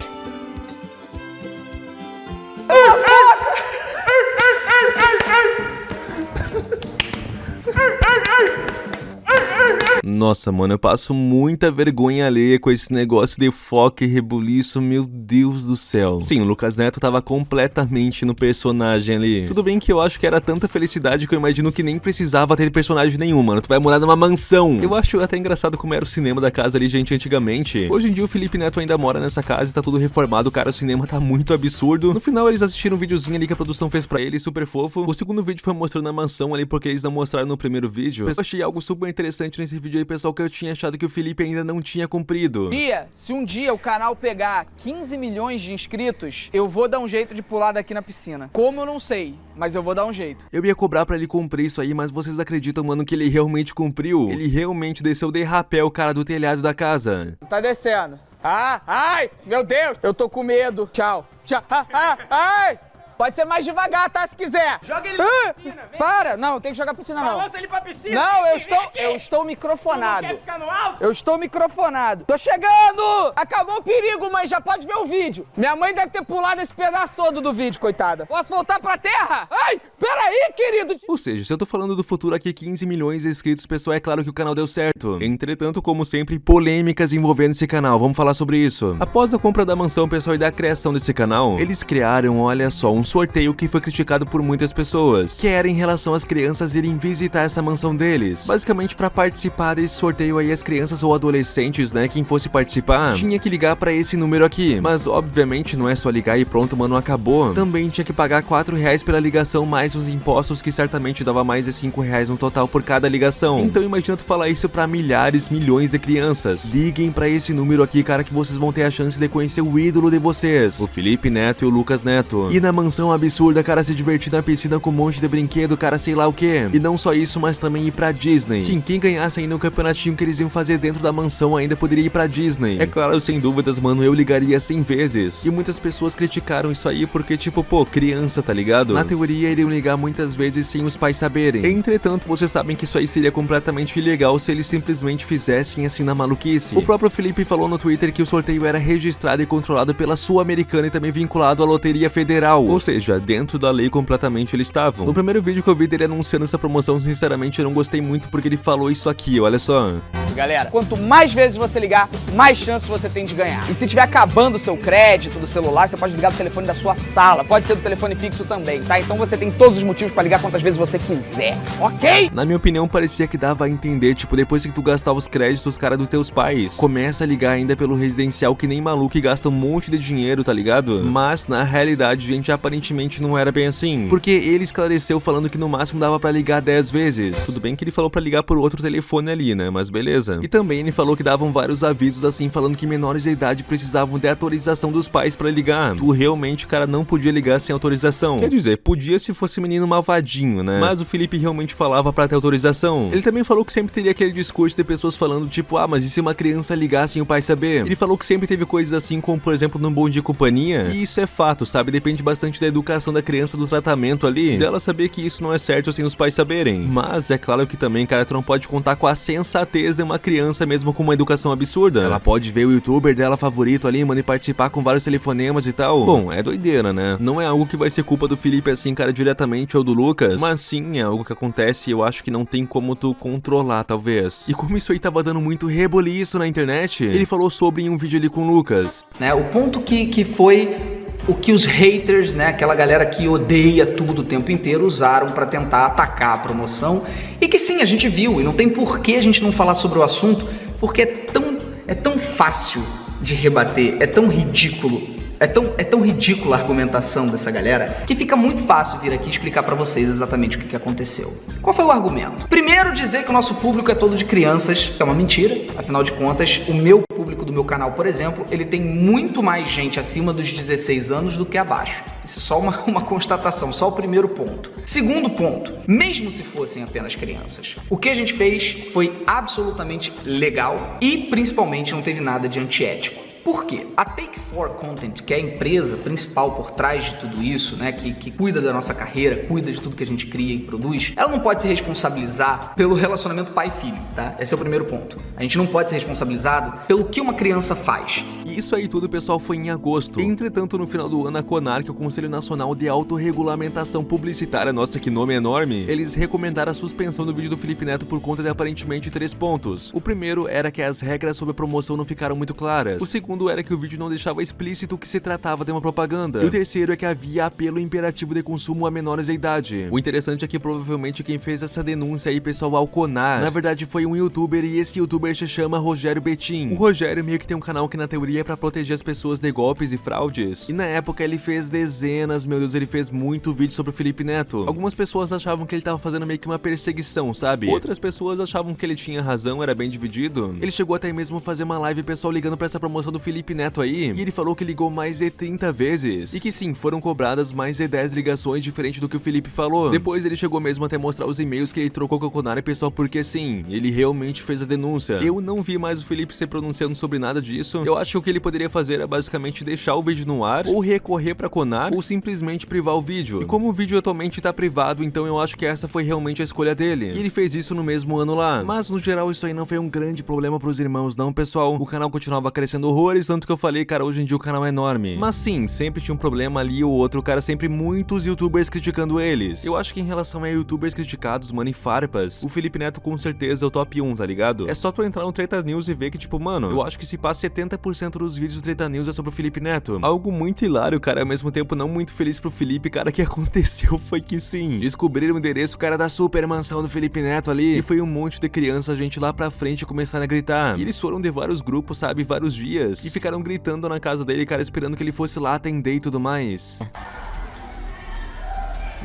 Nossa, mano, eu passo muita vergonha alheia com esse negócio de foca e rebuliço, meu Deus do céu. Sim, o Lucas Neto tava completamente no personagem ali. Tudo bem que eu acho que era tanta felicidade que eu imagino que nem precisava ter personagem nenhum, mano. Tu vai morar numa mansão. Eu acho até engraçado como era o cinema da casa ali, gente, antigamente. Hoje em dia o Felipe Neto ainda mora nessa casa e tá tudo reformado, cara, o cinema tá muito absurdo. No final eles assistiram um videozinho ali que a produção fez pra ele, super fofo. O segundo vídeo foi mostrando a mansão ali, porque eles não mostraram no primeiro vídeo. Eu achei algo super interessante nesse vídeo aí, pessoal, que eu tinha achado que o Felipe ainda não tinha cumprido. Dia, se um dia o canal pegar 15 milhões de inscritos, eu vou dar um jeito de pular daqui na piscina. Como eu não sei, mas eu vou dar um jeito. Eu ia cobrar pra ele cumprir isso aí, mas vocês acreditam, mano, que ele realmente cumpriu? Ele realmente desceu de rapel, cara, do telhado da casa. Tá descendo. Ah, ai, meu Deus, eu tô com medo. Tchau, tchau, ah, ah, ai. Pode ser mais devagar, tá, se quiser. Joga ele pra piscina, vem. Para, não, tem que jogar pra piscina não. Balança ele pra piscina. Não, eu estou, eu estou Tu não microfonado. quer ficar no alto? Eu estou microfonado. Tô chegando! Acabou o perigo, mãe. Já pode ver o vídeo. Minha mãe deve ter pulado esse pedaço todo do vídeo, coitada. Posso voltar pra terra? Ai, peraí, querido. Ou seja, se eu tô falando do futuro aqui 15 milhões de inscritos, pessoal, é claro que o canal deu certo. Entretanto, como sempre, polêmicas envolvendo esse canal, vamos falar sobre isso. Após a compra da mansão, pessoal, e da criação desse canal, eles criaram, olha só, um sorteio que foi criticado por muitas pessoas, que era em relação às crianças irem visitar essa mansão deles. Basicamente, pra participar desse sorteio aí, as crianças ou adolescentes, né, quem fosse participar, tinha que ligar pra esse número aqui. Mas, obviamente, não é só ligar e pronto, mano, acabou. Também tinha que pagar 4 reais pela ligação, mais os impostos, que certamente dava mais de 5 reais no total por cada ligação. Então imagina tu falar isso pra milhares, milhões de crianças. Liguem pra esse número aqui, cara, que vocês vão ter a chance de conhecer o ídolo de vocês, o Felipe Neto e o Lucas Neto. E na mansão absurda, cara, se divertir na piscina com um monte de brinquedo, cara, sei lá o que. E não só isso, mas também ir pra Disney. Sim, quem ganhasse ainda o campeonatinho que eles iam fazer dentro da mansão ainda poderia ir pra Disney. É claro, sem dúvidas, mano, eu ligaria 100 vezes. E muitas pessoas criticaram isso aí porque, tipo, pô, criança, tá ligado? Na teoria, iriam ligar muitas vezes sem os pais saberem. Entretanto, vocês sabem que isso aí seria completamente ilegal se eles simplesmente fizessem assim na maluquice. O próprio Felipe falou no Twitter que o sorteio era registrado e controlado pela Sul-Americana e também vinculado à Loteria Federal. Ou seja, dentro da lei completamente eles estavam. No primeiro vídeo que eu vi dele anunciando essa promoção, sinceramente eu não gostei muito porque ele falou isso aqui, olha só. Galera, quanto mais vezes você ligar, mais chances você tem de ganhar. E se tiver acabando o seu crédito do celular, você pode ligar do telefone da sua sala. Pode ser do telefone fixo também, tá? Então você tem todos os motivos pra ligar quantas vezes você quiser, ok? Na minha opinião, parecia que dava a entender, tipo, depois que tu gastar os créditos, cara, dos teus pais, começa a ligar ainda pelo residencial que nem maluco e gasta um monte de dinheiro, tá ligado? Mas, na realidade, gente, aparentemente não era bem assim. Porque ele esclareceu falando que no máximo dava pra ligar 10 vezes. Tudo bem que ele falou pra ligar por outro telefone ali, né? Mas beleza. E também ele falou que davam vários avisos assim, falando que menores de idade precisavam de autorização dos pais pra ligar. Tu realmente, cara, não podia ligar sem autorização. Quer dizer, podia se fosse menino malvadinho, né? Mas o Felipe realmente falava pra ter autorização. Ele também falou que sempre teria aquele discurso de pessoas falando, tipo, ah, mas e se uma criança ligar sem o pai saber? Ele falou que sempre teve coisas assim, como por exemplo num bom de companhia. E isso é fato, sabe? Depende bastante da educação da criança, do tratamento ali, dela saber que isso não é certo sem os pais saberem. Mas é claro que também, cara, tu não pode contar com a sensatez de uma criança mesmo com uma educação absurda. Ela pode ver o youtuber dela favorito ali, mano, e participar com vários telefonemas e tal. Bom, é doideira, né? Não é algo que vai ser culpa do Felipe assim, cara, diretamente ou do Lucas, mas sim é algo que acontece e eu acho que não tem como tu controlar, talvez. E como isso aí tava dando muito reboliço na internet, ele falou sobre em um vídeo ali com o Lucas. Né? O ponto que, que foi o que os haters, né, aquela galera que odeia tudo o tempo inteiro, usaram para tentar atacar a promoção. E que sim, a gente viu, e não tem por que a gente não falar sobre o assunto, porque é tão, é tão fácil de rebater, é tão ridículo É tão, é tão ridícula a argumentação dessa galera que fica muito fácil vir aqui explicar para vocês exatamente o que, que aconteceu. Qual foi o argumento? Primeiro, dizer que o nosso público é todo de crianças, é uma mentira. Afinal de contas, o meu público do meu canal, por exemplo, ele tem muito mais gente acima dos 16 anos do que abaixo. Isso é só uma, [LAUGHS] uma constatação, só o primeiro ponto. Segundo ponto, mesmo se fossem apenas crianças, o que a gente fez foi absolutamente legal e principalmente não teve nada de antiético. Por quê? A Take4 Content, que é a empresa principal por trás de tudo isso, né, que, que cuida da nossa carreira, cuida de tudo que a gente cria e produz, ela não pode se responsabilizar pelo relacionamento pai-filho, tá? Esse é o primeiro ponto. A gente não pode ser responsabilizado pelo que uma criança faz. Isso aí tudo, pessoal, foi em agosto. Entretanto, no final do ano, a CONAR, que é o Conselho Nacional de Autorregulamentação Publicitária, nossa, que nome enorme, eles recomendaram a suspensão do vídeo do Felipe Neto por conta de aparentemente três pontos. O primeiro era que as regras sobre a promoção não ficaram muito claras. O segundo era que o vídeo não deixava explícito que se tratava de uma propaganda. E o terceiro é que havia apelo imperativo de consumo a menores de idade. O interessante é que provavelmente quem fez essa denúncia aí, pessoal, ao CONAR, na verdade foi um youtuber e esse youtuber se chama Rogério Betim. O Rogério meio que tem um canal que na teoria é pra proteger as pessoas de golpes e fraudes. E na época ele fez dezenas, meu Deus, ele fez muito vídeo sobre o Felipe Neto. Algumas pessoas achavam que ele tava fazendo meio que uma perseguição, sabe? Outras pessoas achavam que ele tinha razão, era bem dividido. Ele chegou até mesmo a fazer uma live pessoal ligando pra essa promoção do Felipe Neto aí, e ele falou que ligou mais de 30 vezes. E que sim, foram cobradas mais de 10 ligações diferente do que o Felipe falou. Depois ele chegou mesmo até mostrar os e-mails que ele trocou com o Conara pessoal, porque sim, ele realmente fez a denúncia. Eu não vi mais o Felipe se pronunciando sobre nada disso. Eu acho que o que ele poderia fazer é basicamente deixar o vídeo no ar, ou recorrer pra Conar, ou simplesmente privar o vídeo. E como o vídeo atualmente tá privado, então eu acho que essa foi realmente a escolha dele. E ele fez isso no mesmo ano lá. Mas no geral isso aí não foi um grande problema pros irmãos não, pessoal. O canal continuava crescendo horrores, tanto que eu falei, cara, hoje em dia o canal é enorme. Mas sim, sempre tinha um problema ali ou outro, cara, sempre muitos youtubers criticando eles. Eu acho que em relação a youtubers criticados, mano, e farpas, o Felipe Neto com certeza é o top 1, tá ligado? É só tu entrar no Treta News e ver que, tipo, mano, eu acho que se passa 70% dos vídeos do Treta News é sobre o Felipe Neto. Algo muito hilário, cara, ao mesmo tempo não muito feliz pro Felipe, cara, que [LAUGHS] aconteceu foi que sim, descobriram o endereço, cara, da super mansão do Felipe Neto ali, e foi um monte de criança, gente lá pra frente começaram a gritar. E eles foram de vários grupos, sabe, vários dias, e ficaram gritando na casa dele, cara, esperando que ele fosse lá atender e tudo mais.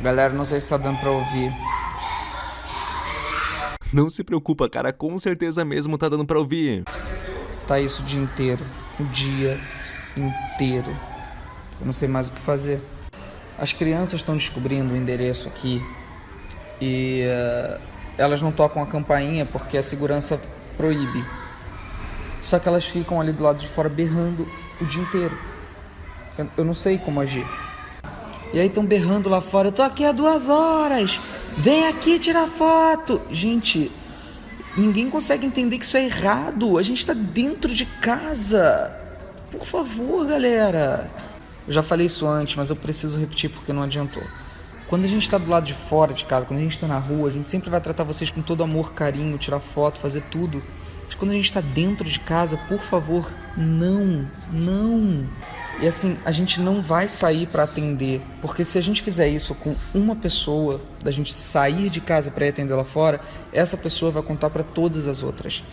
Galera, não sei se tá dando pra ouvir. Não se preocupa, cara, com certeza mesmo tá dando pra ouvir. Tá isso o dia inteiro. O dia inteiro. Eu não sei mais o que fazer. As crianças estão descobrindo o endereço aqui e uh, elas não tocam a campainha porque a segurança proíbe. Só que elas ficam ali do lado de fora berrando o dia inteiro. Eu, eu não sei como agir. E aí estão berrando lá fora, eu tô aqui há duas horas, vem aqui tirar foto. Gente, ninguém consegue entender que isso é errado. A gente tá dentro de casa. Por favor, galera. Eu já falei isso antes, mas eu preciso repetir porque não adiantou. Quando a gente está do lado de fora de casa, quando a gente está na rua, a gente sempre vai tratar vocês com todo amor, carinho, tirar foto, fazer tudo. Mas quando a gente está dentro de casa, por favor, não, não. E assim, a gente não vai sair para atender, porque se a gente fizer isso com uma pessoa, da gente sair de casa para atender lá fora, essa pessoa vai contar para todas as outras.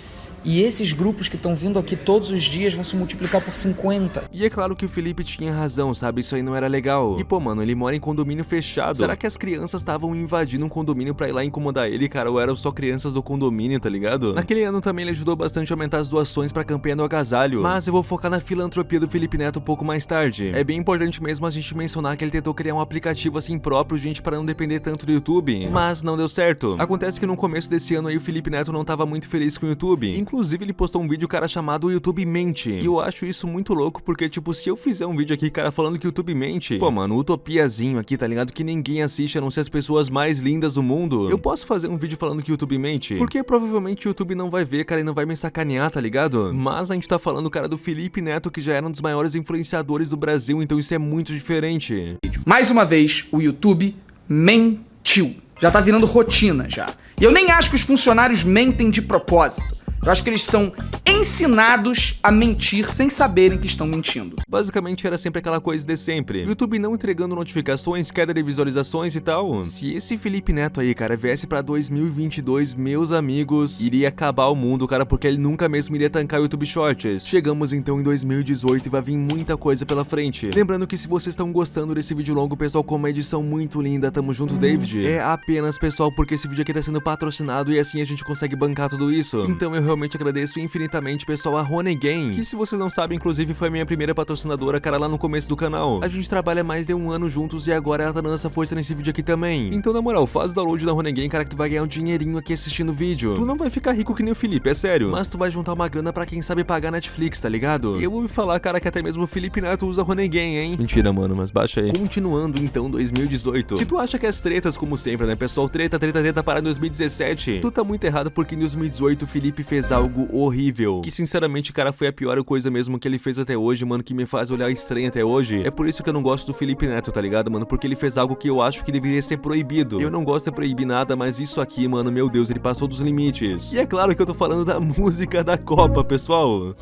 E esses grupos que estão vindo aqui todos os dias vão se multiplicar por 50. E é claro que o Felipe tinha razão, sabe? Isso aí não era legal. E pô, mano, ele mora em condomínio fechado. Será que as crianças estavam invadindo um condomínio pra ir lá incomodar ele, cara? Ou eram só crianças do condomínio, tá ligado? Naquele ano também ele ajudou bastante a aumentar as doações pra campanha do agasalho. Mas eu vou focar na filantropia do Felipe Neto um pouco mais tarde. É bem importante mesmo a gente mencionar que ele tentou criar um aplicativo assim próprio, gente, para não depender tanto do YouTube. Mas não deu certo. Acontece que no começo desse ano aí o Felipe Neto não tava muito feliz com o YouTube. Inclusive, ele postou um vídeo, cara, chamado YouTube Mente. E eu acho isso muito louco, porque, tipo, se eu fizer um vídeo aqui, cara, falando que o YouTube mente, pô, mano, utopiazinho aqui, tá ligado? Que ninguém assiste, a não ser as pessoas mais lindas do mundo. Eu posso fazer um vídeo falando que YouTube mente? Porque provavelmente o YouTube não vai ver, cara, e não vai me sacanear, tá ligado? Mas a gente tá falando, cara, do Felipe Neto, que já era um dos maiores influenciadores do Brasil, então isso é muito diferente. Mais uma vez, o YouTube mentiu. Já tá virando rotina já. E eu nem acho que os funcionários mentem de propósito. Eu acho que eles são ensinados a mentir sem saberem que estão mentindo. Basicamente era sempre aquela coisa de sempre. YouTube não entregando notificações, queda de visualizações e tal. Se esse Felipe Neto aí, cara, viesse pra 2022, meus amigos, iria acabar o mundo, cara, porque ele nunca mesmo iria tancar o YouTube Shorts. Chegamos então em 2018 e vai vir muita coisa pela frente. Lembrando que se vocês estão gostando desse vídeo longo, pessoal, com uma edição muito linda, tamo junto, David. É apenas, pessoal, porque esse vídeo aqui tá sendo patrocinado e assim a gente consegue bancar tudo isso. Então eu realmente agradeço infinitamente, pessoal, a Rony Game, que se vocês não sabem, inclusive foi minha primeira patrocinadora, cara, lá no começo do canal. A gente trabalha mais de um ano juntos e agora ela tá dando essa força nesse vídeo aqui também. Então, na moral, faz o download da Rony Game, cara, que tu vai ganhar um dinheirinho aqui assistindo o vídeo. Tu não vai ficar rico que nem o Felipe, é sério. Mas tu vai juntar uma grana pra quem sabe pagar Netflix, tá ligado? E eu me falar, cara, que até mesmo o Felipe Neto usa Rony Game, hein? Mentira, mano, mas baixa aí. Continuando, então, 2018. Se tu acha que as tretas, como sempre, né, pessoal, treta, treta, treta para 2017, tu tá muito errado porque em 2018 o Felipe fez algo horrível. Que, sinceramente, cara, foi a pior coisa mesmo que ele fez até hoje, mano, que me faz olhar estranho até hoje. É por isso que eu não gosto do Felipe Neto, tá ligado, mano? Porque ele fez algo que eu acho que deveria ser proibido. Eu não gosto de proibir nada, mas isso aqui, mano, meu Deus, ele passou dos limites. E é claro que eu tô falando da [LAUGHS] música da Copa, pessoal.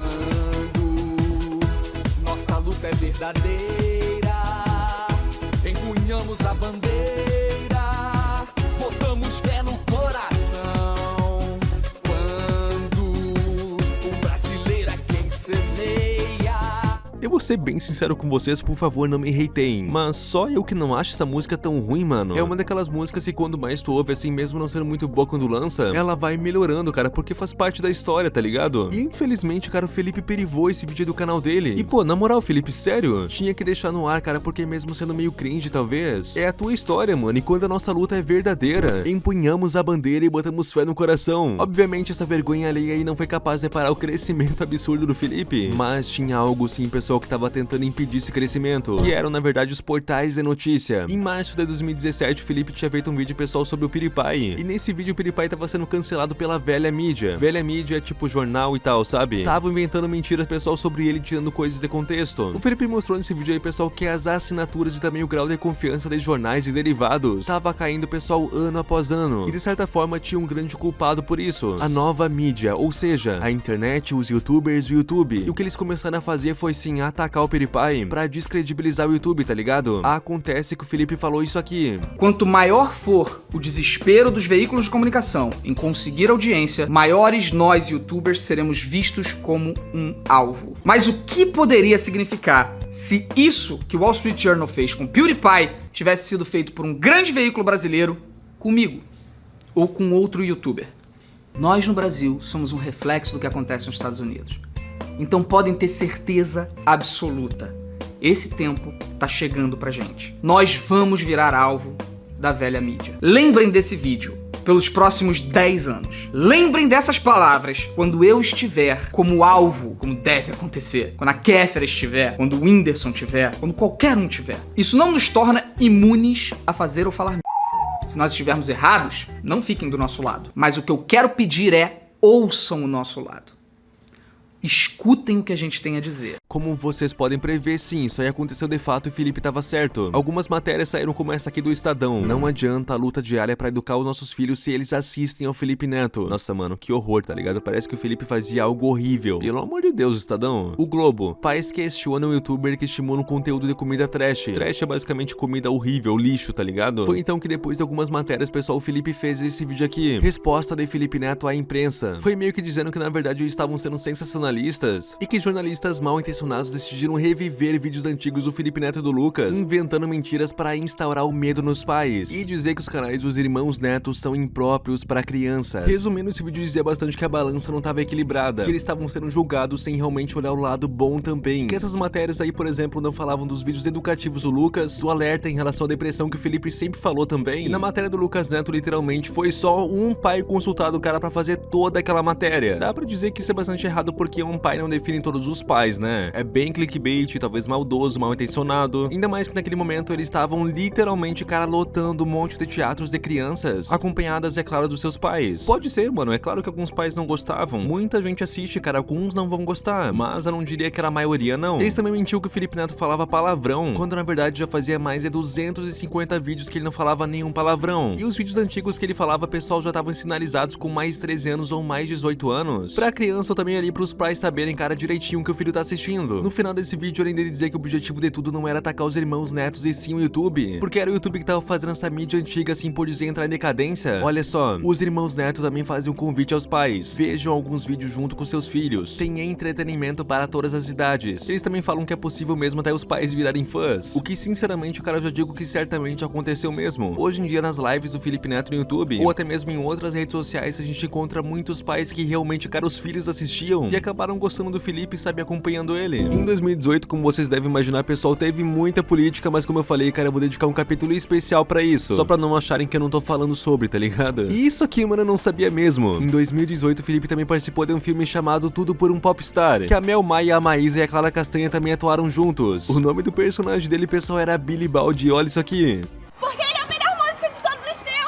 Nossa luta é verdadeira. Empunhamos a bandeira, Eu vou ser bem sincero com vocês, por favor, não me hateiem. Mas só eu que não acho essa música tão ruim, mano. É uma daquelas músicas que quando mais tu ouve, assim, mesmo não sendo muito boa quando lança, ela vai melhorando, cara, porque faz parte da história, tá ligado? E infelizmente, cara, o Felipe perivou esse vídeo do canal dele. E pô, na moral, Felipe, sério? Tinha que deixar no ar, cara, porque mesmo sendo meio cringe, talvez, é a tua história, mano. E quando a nossa luta é verdadeira, empunhamos a bandeira e botamos fé no coração. Obviamente, essa vergonha alheia aí não foi capaz de parar o crescimento absurdo do Felipe, mas tinha algo sim, pessoal, que tava tentando impedir esse crescimento, que eram na verdade os portais de notícia. Em março de 2017, o Felipe tinha feito um vídeo pessoal sobre o PewDiePie, e nesse vídeo o PewDiePie tava sendo cancelado pela velha mídia. Velha mídia é tipo jornal e tal, sabe? Tava inventando mentiras pessoal sobre ele, tirando coisas de contexto. O Felipe mostrou nesse vídeo aí, pessoal, que as assinaturas e também o grau de confiança de jornais e derivados tava caindo, pessoal, ano após ano. E de certa forma tinha um grande culpado por isso. A nova mídia, ou seja, a internet, os youtubers o YouTube. E o que eles começaram a fazer foi sim atacar o PewDiePie pra descredibilizar o YouTube, tá ligado? Acontece que o Felipe falou isso aqui. Quanto maior for o desespero dos veículos de comunicação em conseguir audiência, maiores nós youtubers seremos vistos como um alvo. Mas o que poderia significar se isso que o Wall Street Journal fez com PewDiePie tivesse sido feito por um grande veículo brasileiro comigo ou com outro youtuber? Nós no Brasil somos um reflexo do que acontece nos Estados Unidos. Então podem ter certeza absoluta. Esse tempo tá chegando pra gente. Nós vamos virar alvo da velha mídia. Lembrem desse vídeo pelos próximos 10 anos. Lembrem dessas palavras quando eu estiver como alvo, como deve acontecer. Quando a Kéfera estiver, quando o Whindersson estiver, quando qualquer um tiver. Isso não nos torna imunes a fazer ou falar Se nós estivermos errados, não fiquem do nosso lado. Mas o que eu quero pedir é ouçam o nosso lado escutem o que a gente tem a dizer. Como vocês podem prever, sim, isso aí aconteceu de fato e Felipe tava certo. Algumas matérias saíram como essa aqui do Estadão. Não adianta a luta diária pra educar os nossos filhos se eles assistem ao Felipe Neto. Nossa, mano, que horror, tá ligado? Parece que o Felipe fazia algo horrível. Pelo amor de Deus, Estadão. O Globo. Pais questionam o youtuber que estimula um conteúdo de comida trash. Trash é basicamente comida horrível, lixo, tá ligado? Foi então que depois de algumas matérias, pessoal, o Felipe fez esse vídeo aqui. Resposta de Felipe Neto à imprensa. Foi meio que dizendo que na verdade eles estavam sendo sensacionalistas e que jornalistas mal intencionados decidiram reviver vídeos antigos do Felipe Neto e do Lucas, inventando mentiras para instaurar o medo nos pais e dizer que os canais dos irmãos Netos são impróprios para crianças. Resumindo, esse vídeo dizia bastante que a balança não estava equilibrada, que eles estavam sendo julgados sem realmente olhar o lado bom também. Que essas matérias aí, por exemplo, não falavam dos vídeos educativos do Lucas, do alerta em relação à depressão que o Felipe sempre falou também. E na matéria do Lucas Neto, literalmente, foi só um pai consultado o cara para fazer toda aquela matéria. Dá pra dizer que isso é bastante errado porque que um pai não define todos os pais, né? É bem clickbait, talvez maldoso, mal intencionado. Ainda mais que naquele momento eles estavam literalmente, cara, lotando um monte de teatros de crianças, acompanhadas, é claro, dos seus pais. Pode ser, mano, é claro que alguns pais não gostavam. Muita gente assiste, cara, alguns não vão gostar, mas eu não diria que era a maioria, não. Eles também mentiu que o Felipe Neto falava palavrão, quando na verdade já fazia mais de 250 vídeos que ele não falava nenhum palavrão. E os vídeos antigos que ele falava, pessoal já estavam sinalizados com mais 13 anos ou mais 18 anos. Pra criança ou também ali pros pais saberem, cara, direitinho o que o filho tá assistindo. No final desse vídeo, além dele dizer que o objetivo de tudo não era atacar os irmãos netos e sim o YouTube, porque era o YouTube que tava fazendo essa mídia antiga assim por dizer entrar em decadência. Olha só, os irmãos netos também fazem um convite aos pais. Vejam alguns vídeos junto com seus filhos. Tem entretenimento para todas as idades. Eles também falam que é possível mesmo até os pais virarem fãs. O que sinceramente, cara, eu já digo que certamente aconteceu mesmo. Hoje em dia nas lives do Felipe Neto no YouTube, ou até mesmo em outras redes sociais, a gente encontra muitos pais que realmente, cara, os filhos assistiam e acabaram gostando do Felipe e sabe acompanhando ele. Em 2018, como vocês devem imaginar, pessoal, teve muita política, mas como eu falei, cara, eu vou dedicar um capítulo especial pra isso, só pra não acharem que eu não tô falando sobre, tá ligado? E isso aqui, mano, eu não sabia mesmo. Em 2018, o Felipe também participou de um filme chamado Tudo por um Popstar, que a Mel Maia, a Maísa e a Clara Castanha também atuaram juntos. O nome do personagem dele, pessoal, era Billy Baldi, olha isso aqui. Porque ele é o melhor músico de todos os tempos!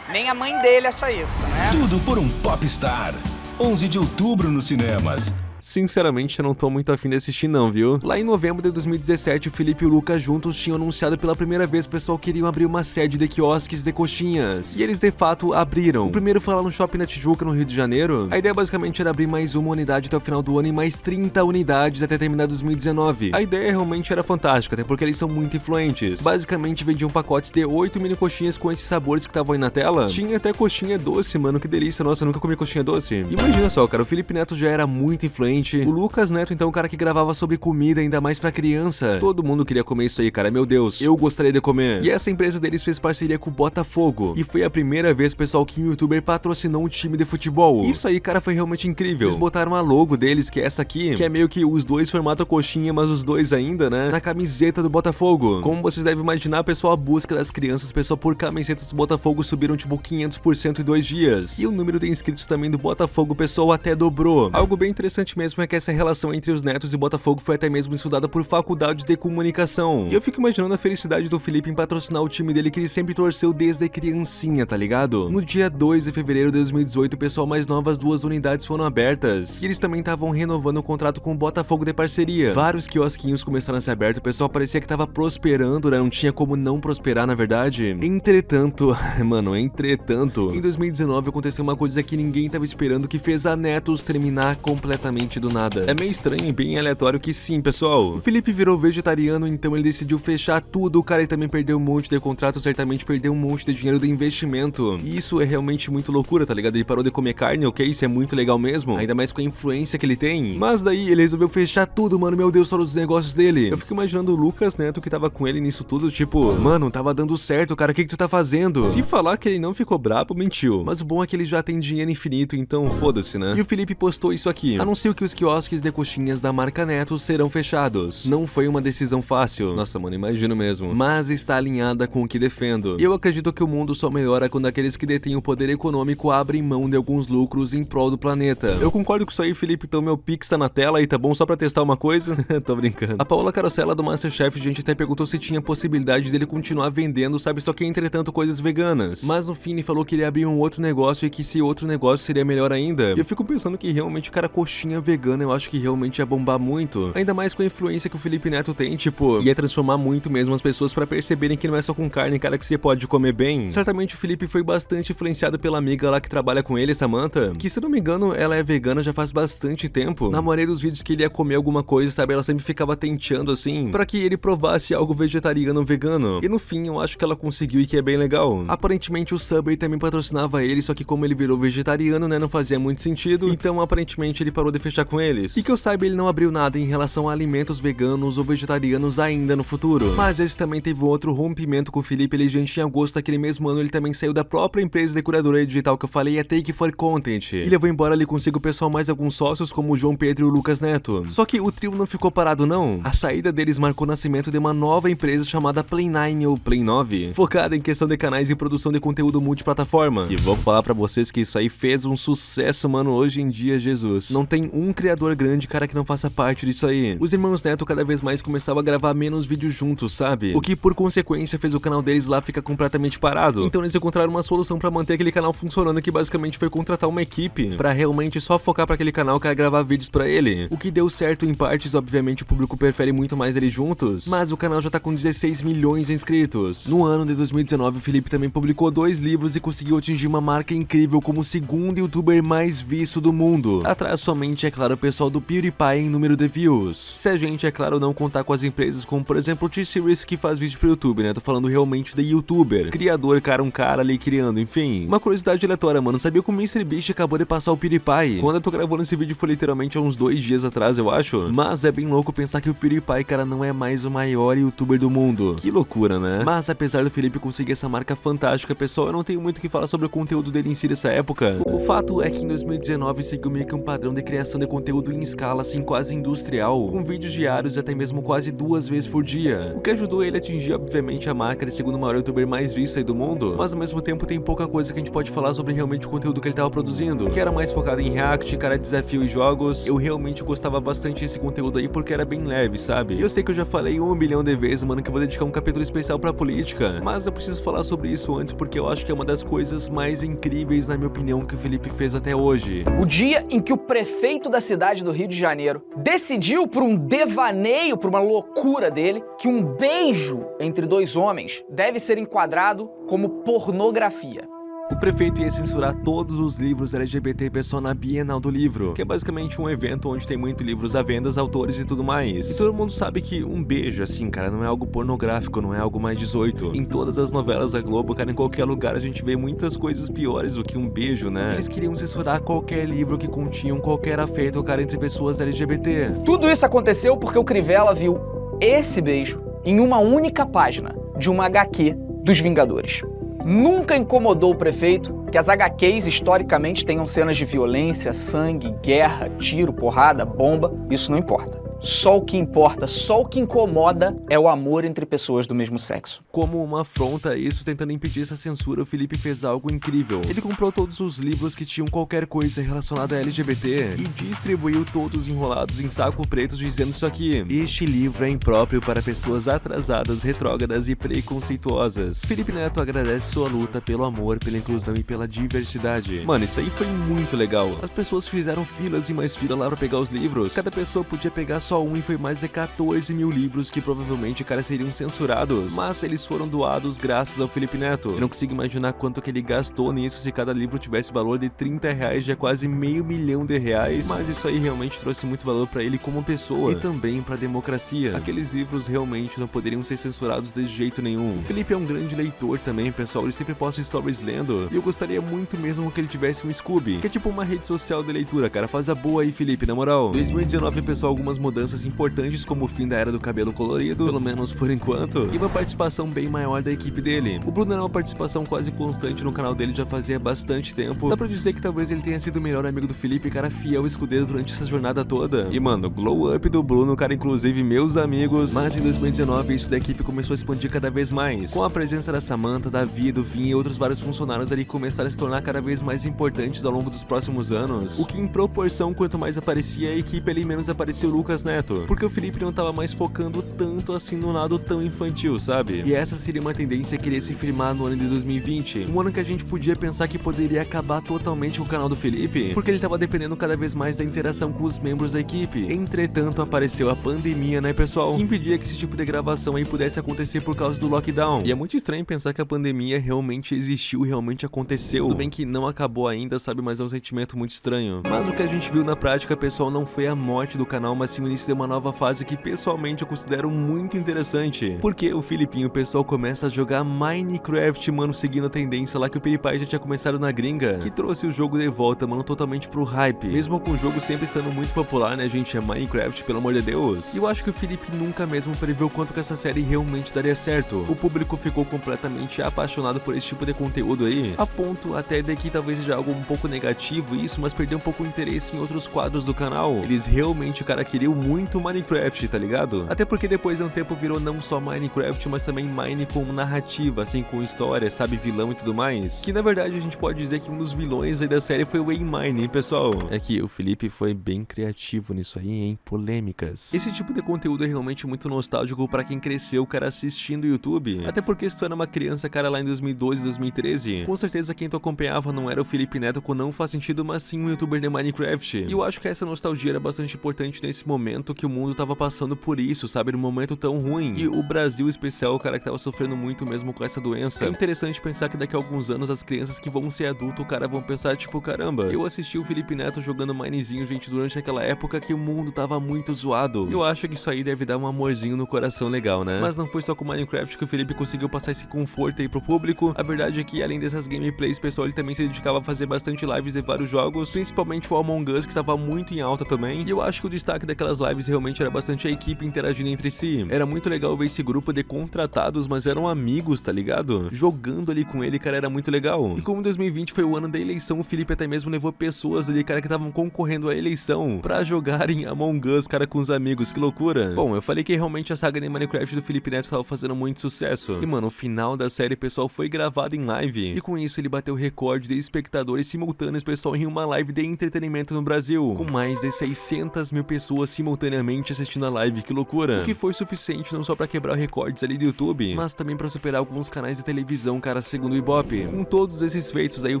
Nem a mãe dele acha isso, né? Tudo por um Popstar. 11 de outubro nos cinemas. Sinceramente, eu não tô muito afim de assistir não, viu? Lá em novembro de 2017, o Felipe e o Lucas juntos tinham anunciado pela primeira vez que o pessoal queriam abrir uma sede de quiosques de coxinhas. E eles, de fato, abriram. O primeiro foi lá no Shopping na Tijuca, no Rio de Janeiro. A ideia basicamente era abrir mais uma unidade até o final do ano e mais 30 unidades até terminar 2019. A ideia realmente era fantástica, até porque eles são muito influentes. Basicamente, vendiam pacotes de 8 mini coxinhas com esses sabores que estavam aí na tela. Tinha até coxinha doce, mano, que delícia. Nossa, nunca comi coxinha doce. Imagina só, cara, o Felipe Neto já era muito influente o Lucas Neto, então, o cara que gravava sobre comida, ainda mais pra criança. Todo mundo queria comer isso aí, cara. Meu Deus, eu gostaria de comer. E essa empresa deles fez parceria com o Botafogo. E foi a primeira vez, pessoal, que um youtuber patrocinou um time de futebol. Isso aí, cara, foi realmente incrível. Eles botaram a logo deles, que é essa aqui, que é meio que os dois formato coxinha, mas os dois ainda, né? Na camiseta do Botafogo. Como vocês devem imaginar, pessoal, a busca das crianças, pessoal, por camisetas do Botafogo subiram tipo 500% em dois dias. E o número de inscritos também do Botafogo, pessoal, até dobrou. Algo bem interessante mesmo é que essa relação entre os netos e Botafogo foi até mesmo estudada por faculdades de comunicação. E eu fico imaginando a felicidade do Felipe em patrocinar o time dele que ele sempre torceu desde criancinha, tá ligado? No dia 2 de fevereiro de 2018, o pessoal mais novas duas unidades foram abertas. E eles também estavam renovando o contrato com o Botafogo de parceria. Vários quiosquinhos começaram a ser abertos, o pessoal parecia que tava prosperando, né? Não tinha como não prosperar, na verdade. Entretanto, [LAUGHS] mano, entretanto, em 2019 aconteceu uma coisa que ninguém tava esperando que fez a Netos terminar completamente do nada. É meio estranho e bem aleatório que sim, pessoal. O Felipe virou vegetariano, então ele decidiu fechar tudo. O cara ele também perdeu um monte de contrato, certamente perdeu um monte de dinheiro do investimento. E isso é realmente muito loucura, tá ligado? Ele parou de comer carne, ok? Isso é muito legal mesmo. Ainda mais com a influência que ele tem. Mas daí ele resolveu fechar tudo, mano. Meu Deus, todos os negócios dele. Eu fico imaginando o Lucas Neto que tava com ele nisso tudo, tipo, mano, tava dando certo, cara. O que, que tu tá fazendo? Se falar que ele não ficou brabo, mentiu. Mas o bom é que ele já tem dinheiro infinito, então foda-se, né? E o Felipe postou isso aqui. Anunciou que os quiosques de coxinhas da marca Neto serão fechados. Não foi uma decisão fácil. Nossa, mano, imagino mesmo. Mas está alinhada com o que defendo. Eu acredito que o mundo só melhora quando aqueles que detêm o poder econômico abrem mão de alguns lucros em prol do planeta. Eu concordo com isso aí, Felipe. Então meu Pix tá na tela aí, tá bom? Só pra testar uma coisa? [LAUGHS] Tô brincando. A Paola Carosella do Masterchef, gente, até perguntou se tinha possibilidade dele continuar vendendo, sabe? Só que entretanto coisas veganas. Mas no fim falou que ele abrir um outro negócio e que esse outro negócio seria melhor ainda. E eu fico pensando que realmente, cara, coxinha vegana eu acho que realmente ia bombar muito. Ainda mais com a influência que o Felipe Neto tem, tipo, ia transformar muito mesmo as pessoas pra perceberem que não é só com carne, cara, que você pode comer bem. Certamente o Felipe foi bastante influenciado pela amiga lá que trabalha com ele, Samantha, que se não me engano, ela é vegana já faz bastante tempo. Na maioria dos vídeos que ele ia comer alguma coisa, sabe, ela sempre ficava tenteando assim, pra que ele provasse algo vegetariano ou vegano. E no fim, eu acho que ela conseguiu e que é bem legal. Aparentemente o Subway também patrocinava ele, só que como ele virou vegetariano, né, não fazia muito sentido. Então, aparentemente, ele parou de fechar com eles. E que eu saiba, ele não abriu nada em relação a alimentos veganos ou vegetarianos ainda no futuro. Mas esse também teve um outro rompimento com o Felipe Eligente em agosto daquele mesmo ano, ele também saiu da própria empresa de curadora digital que eu falei, a Take for Content. E levou embora ali consigo o pessoal mais alguns sócios, como o João Pedro e o Lucas Neto. Só que o trio não ficou parado não. A saída deles marcou o nascimento de uma nova empresa chamada Play9 ou Play 9, focada em questão de canais e produção de conteúdo multiplataforma. E vou falar pra vocês que isso aí fez um sucesso, mano, hoje em dia, Jesus. Não tem um criador grande, cara, que não faça parte disso aí. Os irmãos Neto cada vez mais começavam a gravar menos vídeos juntos, sabe? O que por consequência fez o canal deles lá ficar completamente parado. Então eles encontraram uma solução pra manter aquele canal funcionando, que basicamente foi contratar uma equipe pra realmente só focar pra aquele canal que era gravar vídeos pra ele. O que deu certo em partes, obviamente o público prefere muito mais eles juntos, mas o canal já tá com 16 milhões de inscritos. No ano de 2019, o Felipe também publicou dois livros e conseguiu atingir uma marca incrível como o segundo youtuber mais visto do mundo. Atrás somente, é claro, o pessoal do PewDiePie em número de views. Se a gente, é claro, não contar com as empresas como, por exemplo, o T-Series que faz vídeo pro YouTube, né? Tô falando realmente de youtuber, criador, cara, um cara ali criando, enfim. Uma curiosidade aleatória, mano, sabia que o MrBeast acabou de passar o PewDiePie? Quando eu tô gravando esse vídeo foi literalmente há uns dois dias atrás, eu acho. Mas é bem louco pensar que o PewDiePie, cara, não é mais o maior youtuber do mundo. Que loucura, né? Mas apesar do Felipe conseguir essa marca fantástica, pessoal, eu não tenho muito o que falar sobre o conteúdo dele em si dessa época. O fato é que em 2019 seguiu meio que um padrão de criação de conteúdo em escala, assim, quase industrial, com vídeos diários até mesmo quase duas vezes por dia. O que ajudou ele a atingir, obviamente, a marca de segundo maior youtuber mais visto aí do mundo, mas ao mesmo tempo tem pouca coisa que a gente pode falar sobre realmente o conteúdo que ele tava produzindo, que era mais focado em react, cara, desafio e jogos. Eu realmente gostava bastante desse conteúdo aí porque era bem leve, sabe? E eu sei que eu já falei um milhão de vezes, mano, que eu vou dedicar um capítulo especial pra política, mas eu preciso falar sobre isso antes porque eu acho que é uma das coisas mais incríveis, na minha opinião, que o Felipe fez até hoje. O dia em que o prefeito da cidade do Rio de Janeiro decidiu, por um devaneio, por uma loucura dele, que um beijo entre dois homens deve ser enquadrado como pornografia. O prefeito ia censurar todos os livros LGBT pessoal na Bienal do Livro, que é basicamente um evento onde tem muito livros à venda, autores e tudo mais. E todo mundo sabe que um beijo, assim, cara, não é algo pornográfico, não é algo mais 18. Em todas as novelas da Globo, cara, em qualquer lugar a gente vê muitas coisas piores do que um beijo, né? Eles queriam censurar qualquer livro que continha qualquer afeto, cara, entre pessoas LGBT. Tudo isso aconteceu porque o Crivella viu esse beijo em uma única página de uma HQ dos Vingadores. Nunca incomodou o prefeito que as HQs historicamente tenham cenas de violência, sangue, guerra, tiro, porrada, bomba, isso não importa. Só o que importa, só o que incomoda é o amor entre pessoas do mesmo sexo. Como uma afronta a isso, tentando impedir essa censura, o Felipe fez algo incrível. Ele comprou todos os livros que tinham qualquer coisa relacionada a LGBT e distribuiu todos enrolados em saco preto dizendo isso aqui. Este livro é impróprio para pessoas atrasadas, retrógradas e preconceituosas. Felipe Neto agradece sua luta pelo amor, pela inclusão e pela diversidade. Mano, isso aí foi muito legal. As pessoas fizeram filas e mais filas lá pra pegar os livros. Cada pessoa podia pegar só um e foi mais de 14 mil livros que provavelmente, cara, seriam censurados. Mas eles foram doados graças ao Felipe Neto. Eu não consigo imaginar quanto que ele gastou nisso se cada livro tivesse valor de 30 reais, já quase meio milhão de reais. Mas isso aí realmente trouxe muito valor pra ele como pessoa e também pra democracia. Aqueles livros realmente não poderiam ser censurados de jeito nenhum. O Felipe é um grande leitor também, pessoal. Ele sempre posta stories lendo. E eu gostaria muito mesmo que ele tivesse um Scooby, que é tipo uma rede social de leitura, cara. Faz a boa aí, Felipe, na moral. 2019, pessoal, algumas mudanças importantes, como o fim da era do cabelo colorido, pelo menos por enquanto, e uma participação bem maior da equipe dele. O Bruno era uma participação quase constante no canal dele já fazia bastante tempo. Dá pra dizer que talvez ele tenha sido o melhor amigo do Felipe, cara fiel escudeiro durante essa jornada toda. E mano, glow up do Bruno, cara, inclusive meus amigos. Mas em 2019 isso da equipe começou a expandir cada vez mais. Com a presença da Samantha, Davi, do Vin e outros vários funcionários ali começaram a se tornar cada vez mais importantes ao longo dos próximos anos. O que em proporção, quanto mais aparecia a equipe, ali menos aparecia o Lucas Neto. Porque o Felipe não tava mais focando tanto assim no lado tão infantil, sabe? E essa seria uma tendência que iria se firmar no ano de 2020. Um ano que a gente podia pensar que poderia acabar totalmente o canal do Felipe, porque ele tava dependendo cada vez mais da interação com os membros da equipe. Entretanto, apareceu a pandemia, né, pessoal? Que impedia que esse tipo de gravação aí pudesse acontecer por causa do lockdown. E é muito estranho pensar que a pandemia realmente existiu, realmente aconteceu. Tudo bem que não acabou ainda, sabe? Mas é um sentimento muito estranho. Mas o que a gente viu na prática, pessoal, não foi a morte do canal, mas sim o início de uma nova fase que pessoalmente eu considero muito interessante. Porque o Filipinho, o pessoal começa a jogar Minecraft, mano, seguindo a tendência lá que o PewDiePie já tinha começado na gringa, que trouxe o jogo de volta, mano, totalmente pro hype. Mesmo com o jogo sempre estando muito popular, né, gente, é Minecraft, pelo amor de Deus. E eu acho que o Felipe nunca mesmo previu quanto que essa série realmente daria certo. O público ficou completamente apaixonado por esse tipo de conteúdo aí, a ponto até de que talvez seja algo um pouco negativo isso, mas perdeu um pouco o interesse em outros quadros do canal. Eles realmente, cara, queriam muito Minecraft, tá ligado? Até porque depois de um tempo virou não só Minecraft, mas também Mine como narrativa, assim, com história, sabe, vilão e tudo mais. Que na verdade a gente pode dizer que um dos vilões aí da série foi o A-Mine, hein, pessoal? É que o Felipe foi bem criativo nisso aí, hein? Polêmicas. Esse tipo de conteúdo é realmente muito nostálgico pra quem cresceu, cara, assistindo YouTube. Até porque se tu era uma criança, cara, lá em 2012, 2013, com certeza quem tu acompanhava não era o Felipe Neto com Não Faz Sentido, mas sim um youtuber de Minecraft. E eu acho que essa nostalgia era bastante importante nesse momento que o mundo tava passando por isso, sabe? Num momento tão ruim. E o Brasil especial, o cara que tava sofrendo muito mesmo com essa doença. É interessante pensar que daqui a alguns anos as crianças que vão ser adultos, o cara vão pensar, tipo, caramba, eu assisti o Felipe Neto jogando Minezinho, gente, durante aquela época que o mundo tava muito zoado. Eu acho que isso aí deve dar um amorzinho no coração legal, né? Mas não foi só com Minecraft que o Felipe conseguiu passar esse conforto aí pro público. A verdade é que, além dessas gameplays, pessoal, ele também se dedicava a fazer bastante lives de vários jogos, principalmente o Among Us, que estava muito em alta também. E eu acho que o destaque daquelas lives realmente era bastante a equipe interagindo entre si. Era muito legal ver esse grupo de contratados, mas eram amigos, tá ligado? Jogando ali com ele, cara, era muito legal. E como 2020 foi o ano da eleição, o Felipe até mesmo levou pessoas ali, cara, que estavam concorrendo à eleição pra jogarem Among Us, cara, com os amigos. Que loucura. Bom, eu falei que realmente a saga de Minecraft do Felipe Neto tava fazendo muito sucesso. E, mano, o final da série, pessoal, foi gravado em live. E com isso ele bateu recorde de espectadores simultâneos, pessoal, em uma live de entretenimento no Brasil. Com mais de 600 mil pessoas simultaneamente assistindo a live, que loucura. O que foi suficiente não só pra quebrar recordes ali do YouTube, mas também pra superar alguns canais de televisão, cara, segundo o Ibope. Com todos esses feitos aí, o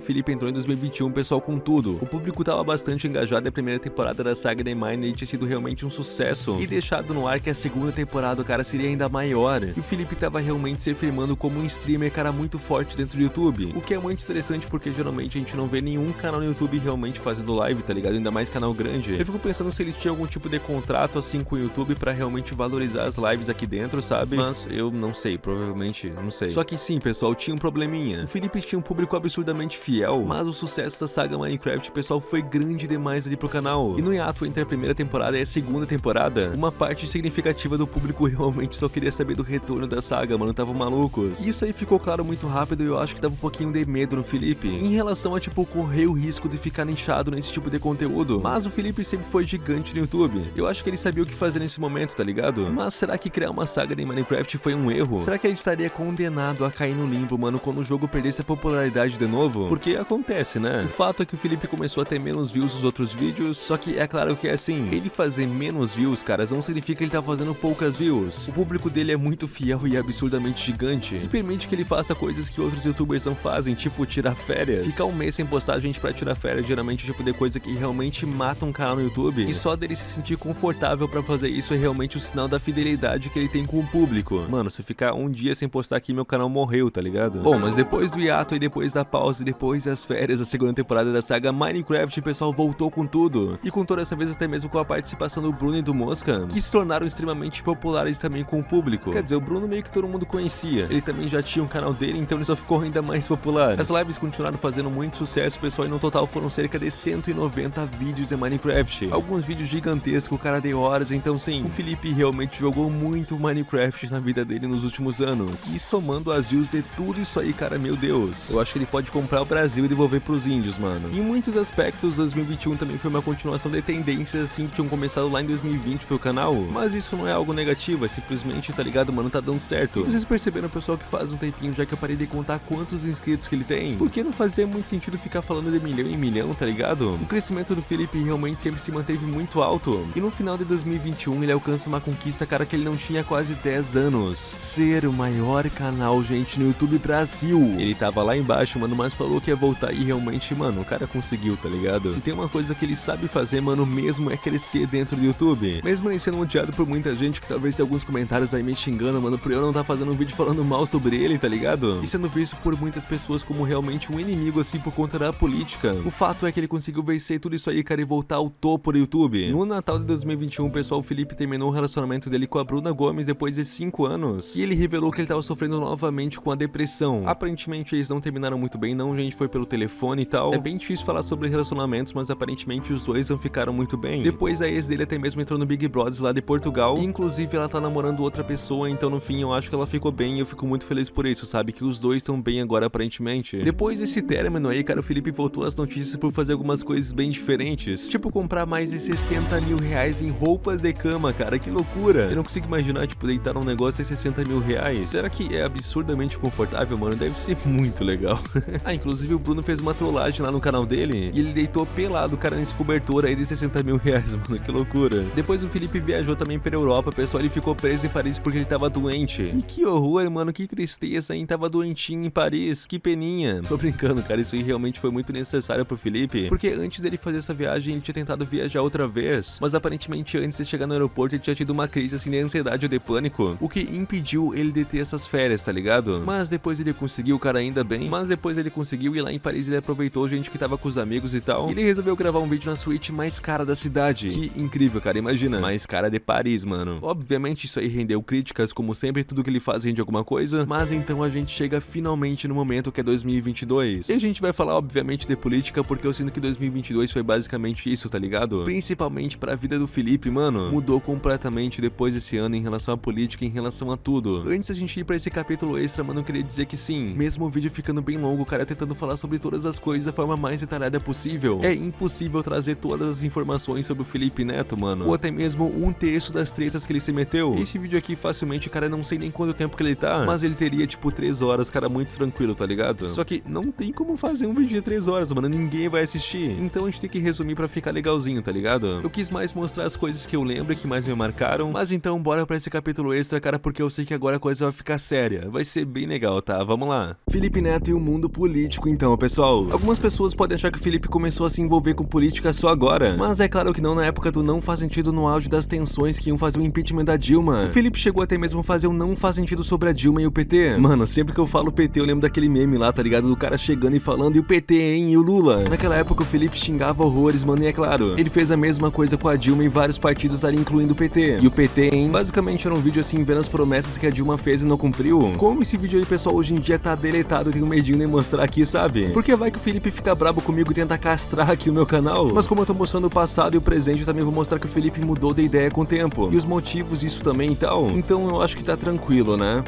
Felipe entrou em 2021, pessoal, com tudo. O público tava bastante engajado e a primeira temporada da saga The Mine tinha sido realmente um sucesso. E deixado no ar que a segunda temporada, cara, seria ainda maior. E o Felipe tava realmente se afirmando como um streamer, cara, muito forte dentro do YouTube. O que é muito interessante porque geralmente a gente não vê nenhum canal no YouTube realmente fazendo live, tá ligado? Ainda mais canal grande. Eu fico pensando se ele tinha algum tipo de contrato assim com o YouTube pra realmente valorizar as lives aqui dentro, sabe? Mas eu não sei, provavelmente, não sei. Só que sim, pessoal, tinha um probleminha. O Felipe tinha um público absurdamente fiel, mas o sucesso da saga Minecraft, pessoal, foi grande demais ali pro canal. E no hiato entre a primeira temporada e a segunda temporada, uma parte significativa do público [LAUGHS] realmente só queria saber do retorno da saga, mano, tava malucos. E isso aí ficou claro muito rápido e eu acho que dava um pouquinho de medo no Felipe, em relação a, tipo, correr o risco de ficar nichado nesse tipo de conteúdo. Mas o Felipe sempre foi gigante no YouTube. Eu acho que ele sabia o que fazer nesse momento, tá ligado? Mas será que criar uma saga de Minecraft foi um erro? Será que ele estaria condenado a cair no limbo, mano, quando o jogo perdesse a popularidade de novo? Porque acontece, né? O fato é que o Felipe começou a ter menos views nos outros vídeos, só que é claro que é assim, ele fazer menos views, caras, não significa que ele tá fazendo poucas views. O público dele é muito fiel e absurdamente gigante, que permite que ele faça coisas que outros youtubers não fazem, tipo tirar férias. Ficar um mês sem postar gente pra tirar férias, geralmente é tipo de coisa que realmente mata um canal no YouTube. E só dele se sentir confortável pra fazer isso é realmente o sinal da fidelidade que ele tem com o público. Mano, se eu ficar um dia sem postar aqui, meu canal morreu, tá ligado? Bom, mas depois do hiato e depois da pausa e depois das férias da segunda temporada da saga Minecraft, o pessoal voltou com tudo. E com toda essa vez até mesmo com a participação do Bruno e do Mosca, que se tornaram extremamente populares também com o público. Quer dizer, o Bruno meio que todo mundo conhecia. Ele também já tinha um canal dele, então ele só ficou ainda mais popular. As lives continuaram fazendo muito sucesso, pessoal, e no total foram cerca de 190 vídeos em Minecraft. Alguns vídeos gigantescos, cara de horas, então sim, o Felipe realmente jogou muito Minecraft na vida dele nos últimos anos. E somando as views de tudo isso aí, cara, meu Deus. Eu acho que ele pode comprar o Brasil e devolver pros índios, mano. Em muitos aspectos, 2021 também foi uma continuação de tendências assim que tinham começado lá em 2020 pro canal. Mas isso não é algo negativo, é simplesmente, tá ligado, mano, tá dando certo. E vocês perceberam, pessoal, que faz um tempinho já que eu parei de contar quantos inscritos que ele tem? Porque não fazia muito sentido ficar falando de milhão em milhão, tá ligado? O crescimento do Felipe realmente sempre se manteve muito alto. E no final de 2021 ele alcança uma conquista, cara, que ele não tinha quase 10 anos. Ser o maior canal, gente, no YouTube Brasil. Ele tava lá embaixo, mano, mas falou que ia voltar e realmente, mano, o cara conseguiu, tá ligado? Se tem uma coisa que ele sabe fazer, mano, mesmo é crescer dentro do YouTube. Mesmo ele sendo odiado por muita gente, que talvez tenha alguns comentários aí me xingando, mano, por eu não tá fazendo um vídeo falando mal sobre ele, tá ligado? E sendo visto por muitas pessoas como realmente um inimigo, assim, por conta da política. O fato é que ele conseguiu vencer tudo isso aí, cara, e voltar ao topo do YouTube. No Natal de 2021, pessoal, o Felipe terminou o relacionamento dele com a Bruna Gomes depois de 5 anos. E ele revelou que ele tava sofrendo novamente com a depressão. Aparentemente eles não terminaram muito bem, não, gente, foi pelo telefone e tal. É bem difícil falar sobre relacionamentos, mas aparentemente os dois não ficaram muito bem. Depois a ex dele até mesmo entrou no Big Brothers lá de Portugal. E, inclusive ela tá namorando outra pessoa, então no fim eu acho que ela ficou bem e eu fico muito feliz por isso, sabe? Que os dois estão bem agora aparentemente. Depois desse término aí, cara, o Felipe voltou às notícias por fazer algumas coisas bem diferentes. Tipo comprar mais de 60 mil reais em roupas de cama, cara, que loucura. Eu não consigo imaginar, tipo, deitar num negócio de 60 mil reais. Será que é absurdamente confortável, mano? Deve ser [LAUGHS] muito legal. [LAUGHS] ah, inclusive o Bruno fez uma trollagem lá no canal dele e ele deitou pelado, cara, nesse cobertor aí de 60 mil reais, [LAUGHS] mano, que loucura. Depois o Felipe viajou também pra Europa, pessoal, ele ficou preso em Paris porque ele tava doente. E que horror, mano, que tristeza, hein? Tava doentinho em Paris, que peninha. Tô brincando, cara, isso aí realmente foi muito necessário pro Felipe, porque antes dele fazer essa viagem, ele tinha tentado viajar outra vez, mas aparentemente antes de chegar no aeroporto, ele tinha tido uma crise assim de ansiedade ou de pânico, o que impediu ele de ter essas férias, tá ligado? Mas depois ele conseguiu, cara, ainda bem, mas depois ele conseguiu e lá em Paris ele aproveitou gente que tava com os amigos e tal, e ele resolveu gravar um vídeo na suíte mais cara da cidade. Que incrível, cara, imagina, mais cara de Paris, mano. Obviamente isso aí rendeu críticas, como sempre, tudo que ele faz rende alguma coisa, mas então a gente chega finalmente no momento que é 2022. E a gente vai falar, obviamente, de política, porque eu sinto que 2022 foi basicamente isso, tá ligado? Principalmente pra vida do Felipe, mano, mudou completamente depois desse ano em relação à política, em relação a tudo. Antes da gente ir pra esse capítulo extra, mano, eu queria dizer que sim, mesmo o vídeo ficando bem longo, o cara tentando falar sobre todas as coisas da forma mais detalhada possível, é impossível trazer todas as informações sobre o Felipe Neto, mano, ou até mesmo um terço das tretas que ele se meteu. Esse vídeo aqui, facilmente, cara, não sei nem quanto tempo que ele tá, mas ele teria, tipo, 3 horas, cara, muito tranquilo, tá ligado? Só que não tem como fazer um vídeo de 3 horas, mano, ninguém vai assistir. Então a gente tem que resumir pra ficar legalzinho, tá ligado? Eu quis mais mostrar as coisas que eu lembro que mais me marcaram, mas então bora pra esse capítulo extra, cara, porque eu sei que agora a coisa vai ficar séria. Vai ser bem legal, tá? Vamos lá. Felipe Neto e o mundo político, então, pessoal. Algumas pessoas podem achar que o Felipe começou a se envolver com política só agora, mas é claro que não na época do não faz sentido no auge das tensões que iam fazer o impeachment da Dilma. O Felipe chegou até mesmo a fazer o não faz sentido sobre a Dilma e o PT. Mano, sempre que eu falo PT, eu lembro daquele meme lá, tá ligado? Do cara chegando e falando, e o PT, hein? E o Lula? Naquela época o Felipe xingava horrores, mano, e é claro, ele fez a mesma coisa com a Dilma e vários partidos ali, incluindo o PT. E o PT, hein? Basicamente era um vídeo assim, vendo as promessas que a Dilma fez e não cumpriu. Como esse vídeo aí, pessoal, hoje em dia tá deletado, eu tenho medinho de mostrar aqui, sabe? Porque vai que o Felipe fica brabo comigo e tenta castrar aqui o meu canal. Mas como eu tô mostrando o passado e o presente, eu também vou mostrar que o Felipe mudou de ideia com o tempo. E os motivos disso também e tal. Então eu acho que tá tranquilo, né?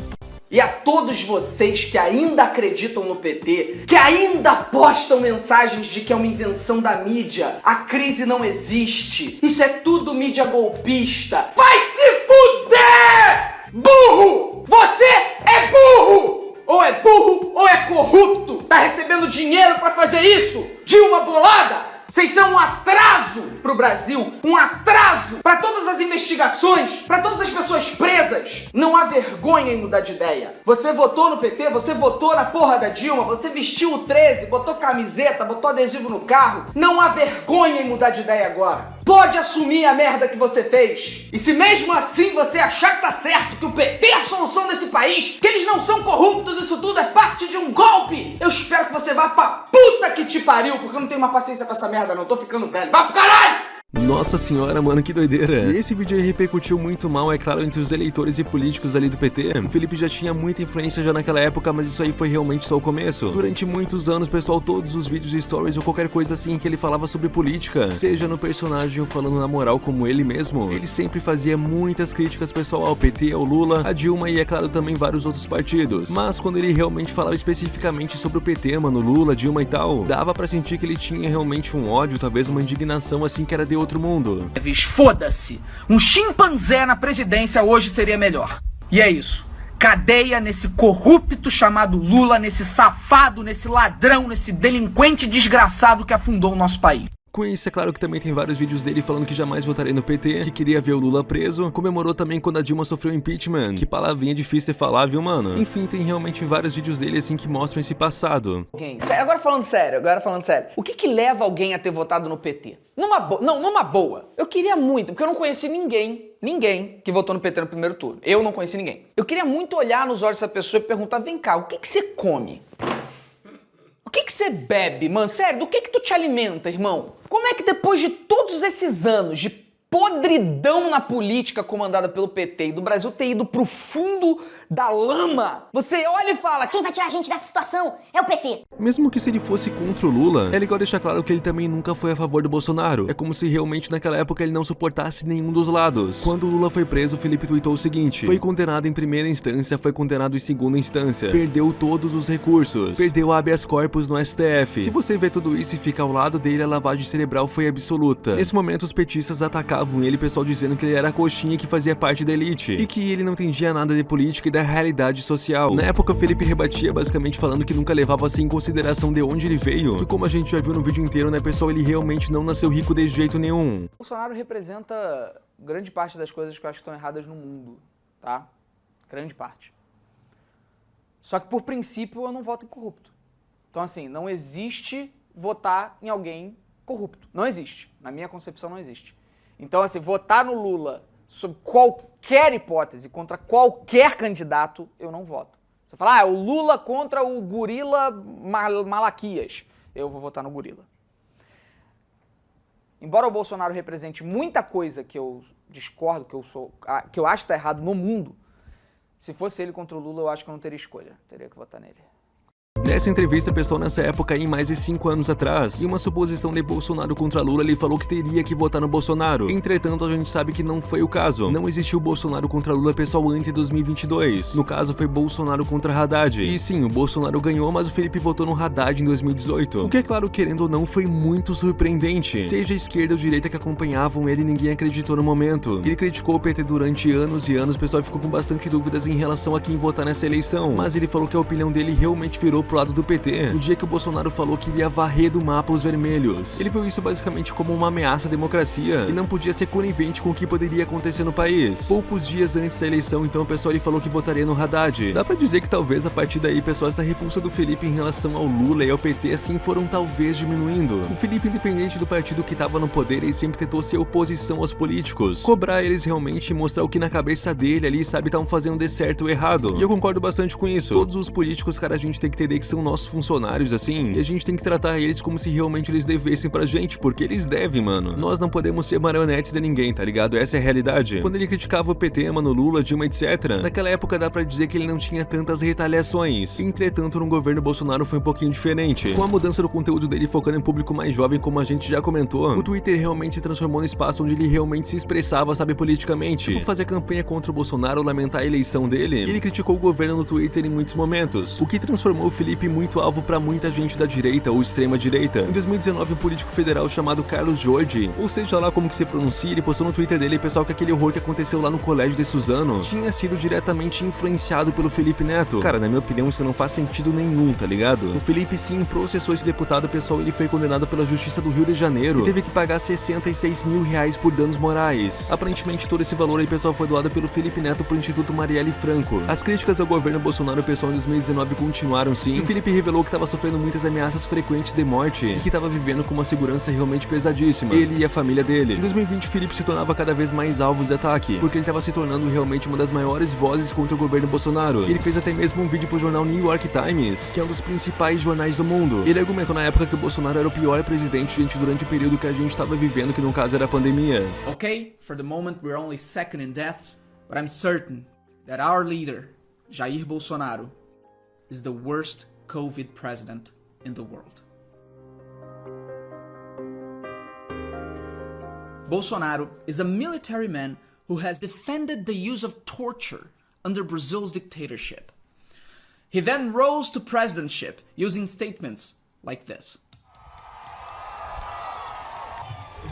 E a todos vocês que ainda acreditam no PT, que ainda postam mensagens de que é uma invenção da mídia, a crise não existe, isso é tudo mídia golpista, vai se fuder! Burro! Você é burro! Ou é burro ou é corrupto! Tá recebendo dinheiro pra fazer isso? De uma bolada? Vocês são um atraso pro Brasil, um atraso para todas as investigações, para todas as pessoas presas. Não há vergonha em mudar de ideia. Você votou no PT, você votou na porra da Dilma, você vestiu o 13, botou camiseta, botou adesivo no carro. Não há vergonha em mudar de ideia agora. Pode assumir a merda que você fez. E se mesmo assim você achar que tá certo, que o PT é a solução desse país, que eles não são corruptos, isso tudo é parte de um golpe, eu espero que você vá pra puta que te pariu, porque eu não tenho mais paciência com essa merda não, tô ficando velho. Vá pro caralho! Nossa senhora, mano, que doideira. E esse vídeo aí repercutiu muito mal, é claro, entre os eleitores e políticos ali do PT. O Felipe já tinha muita influência já naquela época, mas isso aí foi realmente só o começo. Durante muitos anos, pessoal, todos os vídeos e stories ou qualquer coisa assim que ele falava sobre política, seja no personagem ou falando na moral como ele mesmo, ele sempre fazia muitas críticas, pessoal, ao PT, ao Lula, a Dilma e, é claro, também vários outros partidos. Mas quando ele realmente falava especificamente sobre o PT, mano, Lula, Dilma e tal, dava pra sentir que ele tinha realmente um ódio, talvez uma indignação assim que era de outro mundo. Foda-se. Um chimpanzé na presidência hoje seria melhor. E é isso. Cadeia nesse corrupto chamado Lula, nesse safado, nesse ladrão, nesse delinquente desgraçado que afundou o nosso país. Com isso, é claro que também tem vários vídeos dele falando que jamais votaria no PT, que queria ver o Lula preso, comemorou também quando a Dilma sofreu impeachment, que palavrinha difícil de falar, viu, mano? Enfim, tem realmente vários vídeos dele assim que mostram esse passado. Alguém, agora falando sério, agora falando sério. O que que leva alguém a ter votado no PT? Numa boa, não, numa boa. Eu queria muito, porque eu não conheci ninguém, ninguém que votou no PT no primeiro turno. Eu não conheci ninguém. Eu queria muito olhar nos olhos dessa pessoa e perguntar, vem cá, o que que você come? O que que você bebe, mano? Sério, do que que tu te alimenta, irmão? Como é que depois de todos esses anos de podridão na política comandada pelo PT e do Brasil ter ido pro fundo da lama, você olha e fala: quem vai tirar a gente dessa situação é o PT. Mesmo que se ele fosse contra o Lula, é legal deixar claro que ele também nunca foi a favor do Bolsonaro. É como se realmente naquela época ele não suportasse nenhum dos lados. Quando o Lula foi preso, Felipe tweetou o seguinte: Foi condenado em primeira instância, foi condenado em segunda instância, perdeu todos os recursos, perdeu habeas corpus no STF. Se você vê tudo isso e fica ao lado dele, a lavagem cerebral foi absoluta. Nesse momento, os petistas atacavam ele, pessoal dizendo que ele era coxinha que fazia parte da elite e que ele não entendia nada de política e da realidade social. Na época, Felipe rebatia basicamente falando que nunca levava-se em consideração de onde ele veio, que como a gente já viu no vídeo inteiro, né, pessoal, ele realmente não nasceu rico de jeito nenhum. Bolsonaro representa grande parte das coisas que eu acho que estão erradas no mundo, tá? Grande parte. Só que por princípio eu não voto em corrupto. Então assim, não existe votar em alguém corrupto. Não existe. Na minha concepção não existe. Então assim, votar no Lula sob qualquer hipótese, contra qualquer candidato, eu não voto. Você fala, ah, é o Lula contra o gorila Mal Malaquias. Eu vou votar no gorila. Embora o Bolsonaro represente muita coisa que eu discordo, que eu sou, que eu acho que tá errado no mundo, se fosse ele contra o Lula, eu acho que eu não teria escolha. Teria que votar nele. Nessa entrevista, pessoal, nessa época aí, mais de 5 anos atrás, em uma suposição de Bolsonaro contra Lula, ele falou que teria que votar no Bolsonaro. Entretanto, a gente sabe que não foi o caso. Não existiu Bolsonaro contra Lula, pessoal, antes de 2022. No caso, foi Bolsonaro contra Haddad. E sim, o Bolsonaro ganhou, mas o Felipe votou no Haddad em 2018. O que, é claro, querendo ou não, foi muito surpreendente. Seja a esquerda ou a direita que acompanhavam ele, ninguém acreditou no momento. Ele criticou o PT durante anos e anos, o pessoal ficou com bastante dúvidas em relação a quem votar nessa eleição. Mas ele falou que a opinião dele realmente virou pro lado do PT, no dia que o Bolsonaro falou que iria varrer do mapa os vermelhos. Ele viu isso basicamente como uma ameaça à democracia e não podia ser conivente com o que poderia acontecer no país. Poucos dias antes da eleição, então, o pessoal ele falou que votaria no Haddad. Dá pra dizer que talvez a partir daí, pessoal, essa repulsa do Felipe em relação ao Lula e ao PT assim foram talvez diminuindo. O Felipe, independente do partido que tava no poder, ele sempre tentou ser oposição aos políticos, cobrar eles realmente e mostrar o que na cabeça dele ali, sabe, estavam fazendo de certo ou errado. E eu concordo bastante com isso. Todos os políticos, cara, a gente tem que entender que são nossos funcionários, assim, e a gente tem que tratar eles como se realmente eles devessem pra gente, porque eles devem, mano. Nós não podemos ser marionetes de ninguém, tá ligado? Essa é a realidade. Quando ele criticava o PT, mano, Lula, Dilma, etc., naquela época dá pra dizer que ele não tinha tantas retaliações. Entretanto, no governo Bolsonaro foi um pouquinho diferente. Com a mudança do conteúdo dele focando em público mais jovem, como a gente já comentou, o Twitter realmente se transformou no espaço onde ele realmente se expressava, sabe, politicamente. Tipo, fazer campanha contra o Bolsonaro, lamentar a eleição dele, ele criticou o governo no Twitter em muitos momentos, o que transformou o Felipe muito alvo para muita gente da direita ou extrema direita. Em 2019, um político federal chamado Carlos Jorge, ou seja lá como que se pronuncia, ele postou no Twitter dele, pessoal, que aquele horror que aconteceu lá no colégio de Suzano tinha sido diretamente influenciado pelo Felipe Neto. Cara, na minha opinião, isso não faz sentido nenhum, tá ligado? O Felipe sim processou esse deputado, pessoal, ele foi condenado pela Justiça do Rio de Janeiro e teve que pagar 66 mil reais por danos morais. Aparentemente, todo esse valor aí, pessoal, foi doado pelo Felipe Neto pro Instituto Marielle Franco. As críticas ao governo Bolsonaro, pessoal, em 2019 continuaram sim. E o Felipe revelou que estava sofrendo muitas ameaças frequentes de morte e que estava vivendo com uma segurança realmente pesadíssima. Ele e a família dele. Em 2020, Felipe se tornava cada vez mais alvos de ataque, porque ele estava se tornando realmente uma das maiores vozes contra o governo Bolsonaro. Ele fez até mesmo um vídeo pro jornal New York Times, que é um dos principais jornais do mundo. Ele argumentou na época que o Bolsonaro era o pior presidente gente, durante o período que a gente estava vivendo, que no caso era a pandemia. Okay, for the moment we're only second in deaths, but I'm certain that our leader, Jair Bolsonaro, is the worst COVID president in the world. Bolsonaro is a military man who has defended the use of torture under Brazil's dictatorship. He then rose to presidentship using statements like this.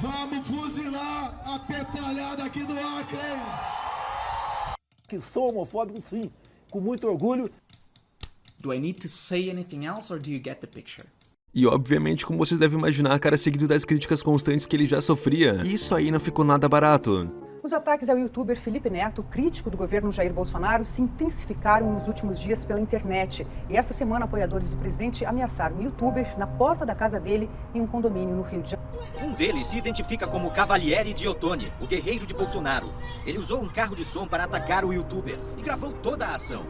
Vamos fuzilar a petralhada aqui do Acre! Que sou homofóbico sim, com muito orgulho. Do I need to say anything else or do you get the picture? E obviamente, como vocês devem imaginar, cara, seguido das críticas constantes que ele já sofria, isso aí não ficou nada barato. Os ataques ao youtuber Felipe Neto, crítico do governo Jair Bolsonaro, se intensificaram nos últimos dias pela internet. E esta semana, apoiadores do presidente ameaçaram o youtuber na porta da casa dele em um condomínio no Rio de Janeiro. Um deles se identifica como Cavalieri de Ottoni, o guerreiro de Bolsonaro. Ele usou um carro de som para atacar o youtuber e gravou toda a ação.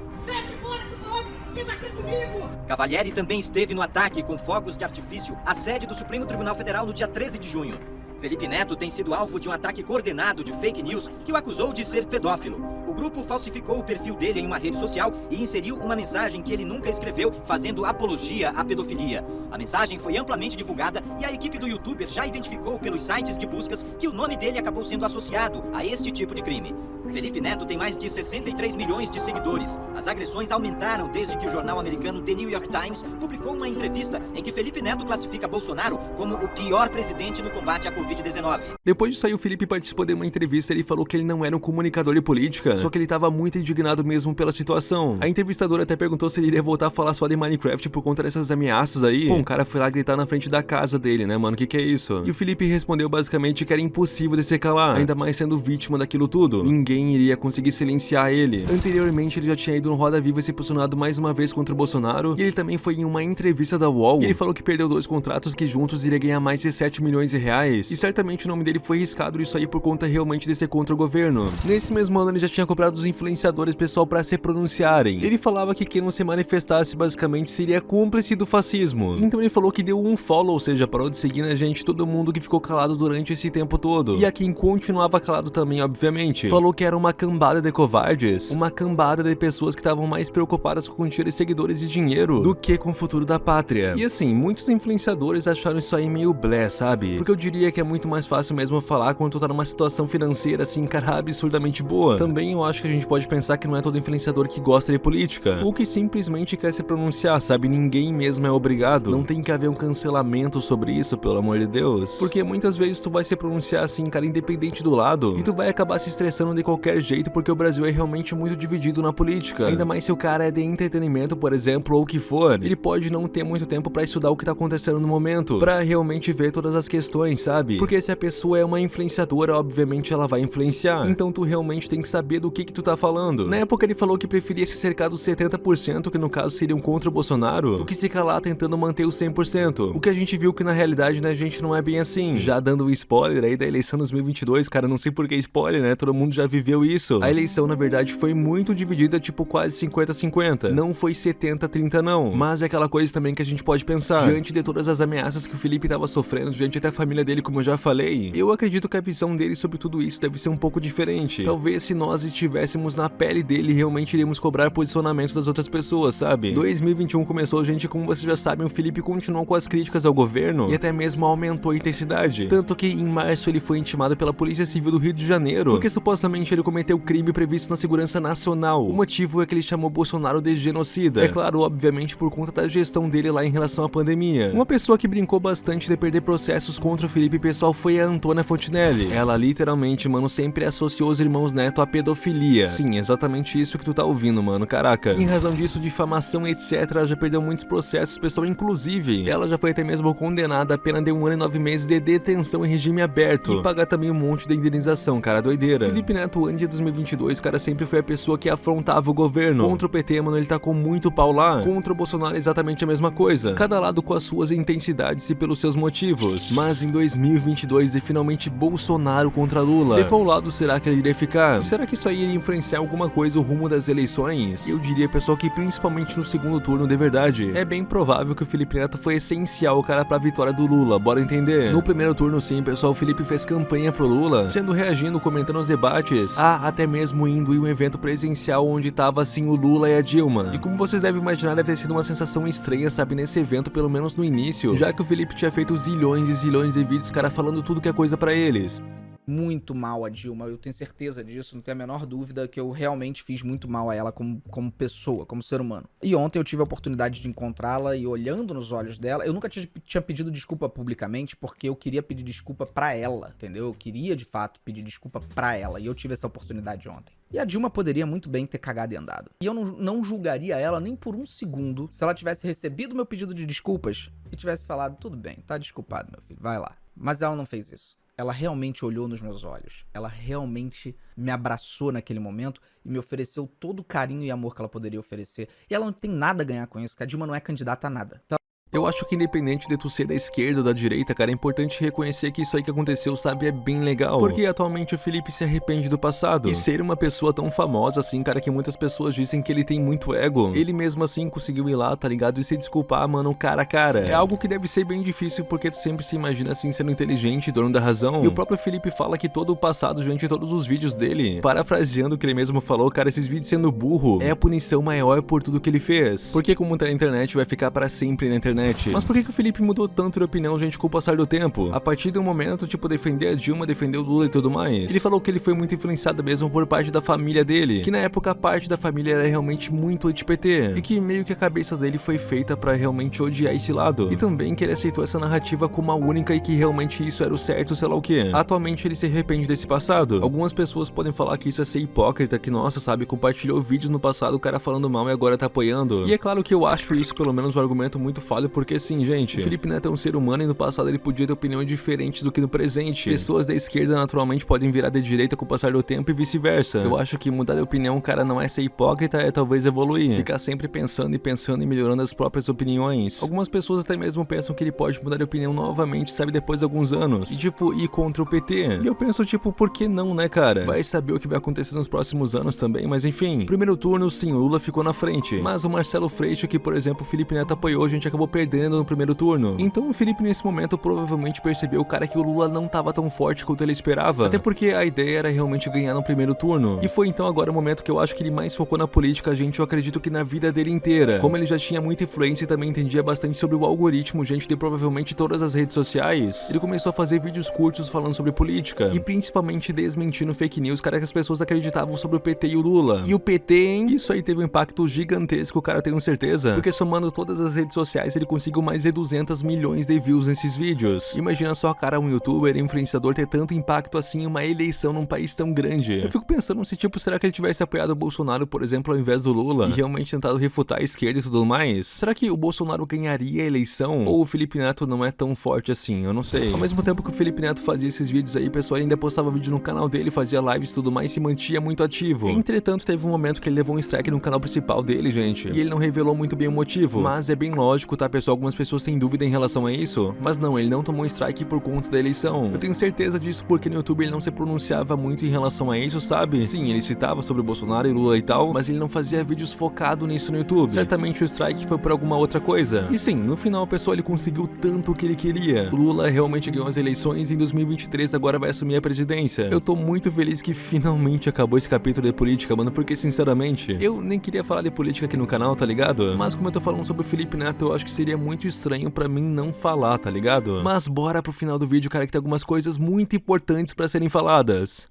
Cavalieri também esteve no ataque com fogos de artifício à sede do Supremo Tribunal Federal no dia 13 de junho. Felipe Neto tem sido alvo de um ataque coordenado de fake news que o acusou de ser pedófilo. O grupo falsificou o perfil dele em uma rede social e inseriu uma mensagem que ele nunca escreveu, fazendo apologia à pedofilia. A mensagem foi amplamente divulgada e a equipe do youtuber já identificou pelos sites de buscas que o nome dele acabou sendo associado a este tipo de crime. Felipe Neto tem mais de 63 milhões de seguidores. As agressões aumentaram desde que o jornal americano The New York Times publicou uma entrevista em que Felipe Neto classifica Bolsonaro como o pior presidente no combate à Covid-19. Depois disso aí, o Felipe participou de uma entrevista e ele falou que ele não era um comunicador de política, só que ele tava muito indignado mesmo pela situação. A entrevistadora até perguntou se ele iria voltar a falar só de Minecraft por conta dessas ameaças aí. Pô, um cara foi lá gritar na frente da casa dele, né, mano? Que que é isso? E o Felipe respondeu basicamente que era impossível de se calar, ainda mais sendo vítima daquilo tudo. Ninguém iria conseguir silenciar ele. Anteriormente, ele já tinha ido no Roda Viva e se posicionado mais uma vez contra o Bolsonaro, e ele também foi em uma entrevista da UOL, ele falou que perdeu dois contratos que juntos iria ganhar mais de 7 milhões de reais, e certamente o nome dele foi riscado isso aí por conta realmente de ser contra o governo. Nesse mesmo ano, ele já tinha cobrado os influenciadores pessoal para se pronunciarem. Ele falava que quem não se manifestasse basicamente seria cúmplice do fascismo. Então ele falou que deu um follow, ou seja, parou de seguir na gente todo mundo que ficou calado durante esse tempo todo. E a quem continuava calado também, obviamente. Falou que era uma cambada de covardes, uma cambada de pessoas que estavam mais preocupadas com tirar seguidores e dinheiro do que com o futuro da pátria. E assim, muitos influenciadores acharam isso aí meio blé, sabe? Porque eu diria que é muito mais fácil mesmo falar quando tu tá numa situação financeira assim, cara, absurdamente boa. Também eu acho que a gente pode pensar que não é todo influenciador que gosta de política, ou que simplesmente quer se pronunciar, sabe? Ninguém mesmo é obrigado. Não tem que haver um cancelamento sobre isso, pelo amor de Deus. Porque muitas vezes tu vai se pronunciar assim, cara, independente do lado, e tu vai acabar se estressando de qualquer jeito porque o Brasil é realmente muito dividido na política. Ainda mais se o cara é de entretenimento, por exemplo, ou o que for, ele pode não ter muito tempo pra estudar o que tá acontecendo no momento, pra realmente ver todas as questões, sabe? Porque se a pessoa é uma influenciadora, obviamente ela vai influenciar. Então tu realmente tem que saber do que que tu tá falando. Na época ele falou que preferia se cercar dos 70%, que no caso seriam contra o Bolsonaro, do que se calar tentando manter os 100%. O que a gente viu que na realidade, né, gente, não é bem assim. Já dando um spoiler aí da eleição 2022, cara, não sei por que spoiler, né? Todo mundo já viveu isso. A eleição, na verdade, foi muito dividida, tipo quase 50-50. Não foi 70-30 não. Mas é aquela coisa também que a gente pode pensar. Diante de todas as ameaças que o Felipe tava sofrendo, diante até a família dele, como eu já falei, eu acredito que a visão dele sobre tudo isso deve ser um pouco diferente. Talvez se nós estivéssemos na pele dele, realmente iríamos cobrar posicionamentos das outras pessoas, sabe? 2021 começou, gente, como vocês já sabem, o Felipe continuou com as críticas ao governo e até mesmo aumentou a intensidade. Tanto que em março ele foi intimado pela Polícia Civil do Rio de Janeiro, porque supostamente ele cometeu crime previsto na segurança nacional. O motivo é que ele chamou Bolsonaro de genocida. É claro, obviamente, por conta da gestão dele lá em relação à pandemia. Uma pessoa que brincou bastante de perder processos contra o Felipe pessoal foi a Antônia Fontinelli. Ela literalmente, mano, sempre associou os irmãos Neto à pedofilia. Sim, exatamente isso que tu tá ouvindo, mano, caraca. Em razão disso, difamação, etc, ela já perdeu muitos processos, pessoal, inclusive. Ela já foi até mesmo condenada a pena de um ano e nove meses de detenção em regime aberto. E pagar também um monte de indenização, cara, doideira. Felipe Neto, antes de 2022, cara, sempre foi a pessoa que afrontava o governo. Contra o PT, mano, ele tá com muito pau lá. Contra o Bolsonaro exatamente a mesma coisa. Cada lado com as suas intensidades e pelos seus motivos. Mas em 2022 é finalmente Bolsonaro contra Lula. De qual lado será que ele iria ficar? Será que isso aí iria influenciar alguma coisa o rumo das eleições? Eu diria, pessoal, que principalmente no segundo turno, de verdade, é bem provável que o Felipe Neto foi essencial, cara, pra vitória do Lula, bora entender? No primeiro turno, sim, pessoal, o Felipe fez campanha pro Lula, sendo reagindo, comentando os debates, ah, até mesmo indo em um evento presencial onde tava, assim, o Lula e a Dilma. E como vocês devem imaginar, deve ter sido uma sensação estranha, sabe, nesse evento, pelo menos no início, já que o Felipe tinha feito zilhões e zilhões de vídeos, cara, falando tudo que é coisa pra eles muito mal a Dilma, eu tenho certeza disso, não tenho a menor dúvida que eu realmente fiz muito mal a ela como, como pessoa, como ser humano. E ontem eu tive a oportunidade de encontrá-la e olhando nos olhos dela, eu nunca tinha, tinha pedido desculpa publicamente porque eu queria pedir desculpa pra ela, entendeu? Eu queria de fato pedir desculpa pra ela e eu tive essa oportunidade ontem. E a Dilma poderia muito bem ter cagado e andado. E eu não, não julgaria ela nem por um segundo se ela tivesse recebido meu pedido de desculpas e tivesse falado: tudo bem, tá desculpado, meu filho, vai lá. Mas ela não fez isso ela realmente olhou nos meus olhos. Ela realmente me abraçou naquele momento e me ofereceu todo o carinho e amor que ela poderia oferecer. E ela não tem nada a ganhar com isso, porque a Dilma não é candidata a nada. Então, eu acho que independente de tu ser da esquerda ou da direita, cara, é importante reconhecer que isso aí que aconteceu, sabe, é bem legal. Porque atualmente o Felipe se arrepende do passado. E ser uma pessoa tão famosa assim, cara, que muitas pessoas dizem que ele tem muito ego, ele mesmo assim conseguiu ir lá, tá ligado? E se desculpar, mano, cara a cara. É algo que deve ser bem difícil porque tu sempre se imagina assim sendo inteligente, dono da razão. E o próprio Felipe fala que todo o passado, durante todos os vídeos dele, parafraseando o que ele mesmo falou, cara, esses vídeos sendo burro é a punição maior por tudo que ele fez. Porque como tá na internet, vai ficar para sempre na internet. Mas por que, que o Felipe mudou tanto de opinião, gente, com o passar do tempo? A partir do momento, tipo, defender a Dilma, defender o Lula e tudo mais. Ele falou que ele foi muito influenciado mesmo por parte da família dele. Que na época a parte da família era realmente muito anti-PT. E que meio que a cabeça dele foi feita para realmente odiar esse lado. E também que ele aceitou essa narrativa como a única e que realmente isso era o certo, sei lá o que. Atualmente ele se arrepende desse passado. Algumas pessoas podem falar que isso é ser hipócrita, que nossa, sabe, compartilhou vídeos no passado, o cara falando mal e agora tá apoiando. E é claro que eu acho isso pelo menos um argumento muito falho, porque sim, gente, o Felipe Neto é um ser humano e no passado ele podia ter opiniões diferentes do que no presente. Pessoas da esquerda naturalmente podem virar de direita com o passar do tempo e vice-versa. Eu acho que mudar de opinião, cara, não é ser hipócrita, é talvez evoluir. Ficar sempre pensando e pensando e melhorando as próprias opiniões. Algumas pessoas até mesmo pensam que ele pode mudar de opinião novamente, sabe, depois de alguns anos. E tipo, ir contra o PT. E eu penso, tipo, por que não, né, cara? Vai saber o que vai acontecer nos próximos anos também, mas enfim. Primeiro turno, sim, o Lula ficou na frente. Mas o Marcelo Freixo, que por exemplo o Felipe Neto apoiou, a gente acabou perdendo no primeiro turno. Então o Felipe nesse momento provavelmente percebeu, cara, que o Lula não tava tão forte quanto ele esperava. Até porque a ideia era realmente ganhar no primeiro turno. E foi então agora o momento que eu acho que ele mais focou na política, gente, eu acredito que na vida dele inteira. Como ele já tinha muita influência e também entendia bastante sobre o algoritmo, gente, de provavelmente todas as redes sociais, ele começou a fazer vídeos curtos falando sobre política. E principalmente desmentindo fake news, cara, que as pessoas acreditavam sobre o PT e o Lula. E o PT, hein? Isso aí teve um impacto gigantesco, cara, tenho certeza. Porque somando todas as redes sociais, ele conseguiu mais de 200 milhões de views nesses vídeos. Imagina só, cara, um youtuber, influenciador ter tanto impacto assim em uma eleição num país tão grande. Eu fico pensando se, tipo, será que ele tivesse apoiado o Bolsonaro, por exemplo, ao invés do Lula, e realmente tentado refutar a esquerda e tudo mais? Será que o Bolsonaro ganharia a eleição? Ou o Felipe Neto não é tão forte assim? Eu não sei. Ao mesmo tempo que o Felipe Neto fazia esses vídeos aí, o pessoal ainda postava vídeo no canal dele, fazia lives e tudo mais, se mantinha muito ativo. Entretanto, teve um momento que ele levou um strike no canal principal dele, gente, e ele não revelou muito bem o motivo. Mas é bem lógico, tá, pessoal? Algumas pessoas têm dúvida em relação a isso, mas não, ele não tomou strike por conta da eleição. Eu tenho certeza disso porque no YouTube ele não se pronunciava muito em relação a isso, sabe? Sim, ele citava sobre Bolsonaro e Lula e tal, mas ele não fazia vídeos focado nisso no YouTube. Certamente o strike foi por alguma outra coisa. E sim, no final, pessoal, ele conseguiu tanto o que ele queria. Lula realmente ganhou as eleições e em 2023 agora vai assumir a presidência. Eu tô muito feliz que finalmente acabou esse capítulo de política, mano, porque sinceramente, eu nem queria falar de política aqui no canal, tá ligado? Mas como eu tô falando sobre o Felipe Neto, eu acho que seria muito estranho pra mim não falar, tá ligado? Mas bora pro final do vídeo, cara, que tem algumas coisas muito importantes pra serem faladas.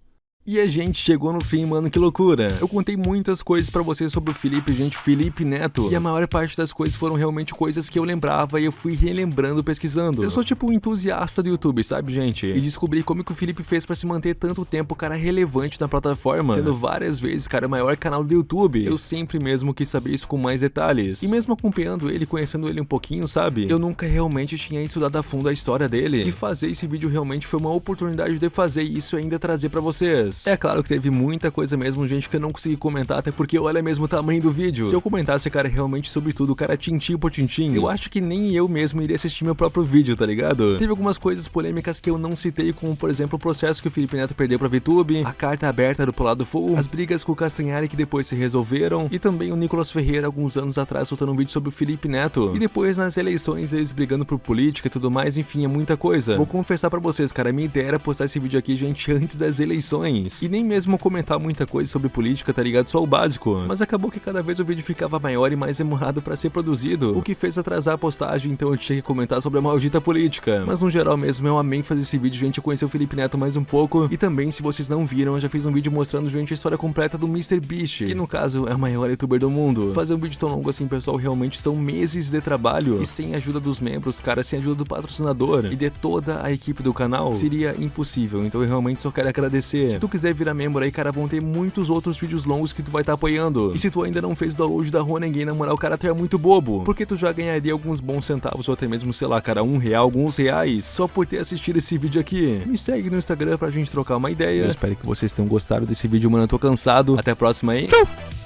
E a gente chegou no fim, mano, que loucura. Eu contei muitas coisas pra vocês sobre o Felipe, gente, Felipe Neto. E a maior parte das coisas foram realmente coisas que eu lembrava e eu fui relembrando, pesquisando. Eu sou tipo um entusiasta do YouTube, sabe, gente? E descobri como que o Felipe fez pra se manter tanto tempo, cara, relevante na plataforma. Sendo várias vezes, cara, o maior canal do YouTube. Eu sempre mesmo quis saber isso com mais detalhes. E mesmo acompanhando ele, conhecendo ele um pouquinho, sabe? Eu nunca realmente tinha estudado a fundo a história dele. E fazer esse vídeo realmente foi uma oportunidade de fazer isso e ainda trazer pra vocês. É claro que teve muita coisa mesmo, gente, que eu não consegui comentar, até porque olha mesmo o tamanho do vídeo. Se eu comentasse, cara, realmente sobre tudo, cara, tintim por tintim, eu acho que nem eu mesmo iria assistir meu próprio vídeo, tá ligado? Teve algumas coisas polêmicas que eu não citei, como por exemplo o processo que o Felipe Neto perdeu pra VTube, a carta aberta do Polado Full, as brigas com o Castanhari que depois se resolveram, e também o Nicolas Ferreira alguns anos atrás soltando um vídeo sobre o Felipe Neto. E depois nas eleições eles brigando por política e tudo mais, enfim, é muita coisa. Vou confessar pra vocês, cara, minha ideia era postar esse vídeo aqui, gente, [LAUGHS] antes das eleições. E nem mesmo comentar muita coisa sobre política, tá ligado? Só o básico. Mas acabou que cada vez o vídeo ficava maior e mais demorado pra ser produzido, o que fez atrasar a postagem, então eu tinha que comentar sobre a maldita política. Mas no geral mesmo, eu amei fazer esse vídeo, gente, conhecer o Felipe Neto mais um pouco. E também, se vocês não viram, eu já fiz um vídeo mostrando, gente, a história completa do Mr. Beast, que no caso é o maior youtuber do mundo. Fazer um vídeo tão longo assim, pessoal, realmente são meses de trabalho. E sem a ajuda dos membros, cara, sem a ajuda do patrocinador e de toda a equipe do canal, seria impossível. Então eu realmente só quero agradecer. Se tu quiser virar membro aí, cara, vão ter muitos outros vídeos longos que tu vai estar tá apoiando. E se tu ainda não fez o download da Ronenguei, na moral, cara, tu é muito bobo. Porque tu já ganharia alguns bons centavos, ou até mesmo, sei lá, cara, um real, alguns reais, só por ter assistido esse vídeo aqui. Me segue no Instagram pra gente trocar uma ideia. Eu espero que vocês tenham gostado desse vídeo, mano. Eu tô cansado. Até a próxima aí. Tchau!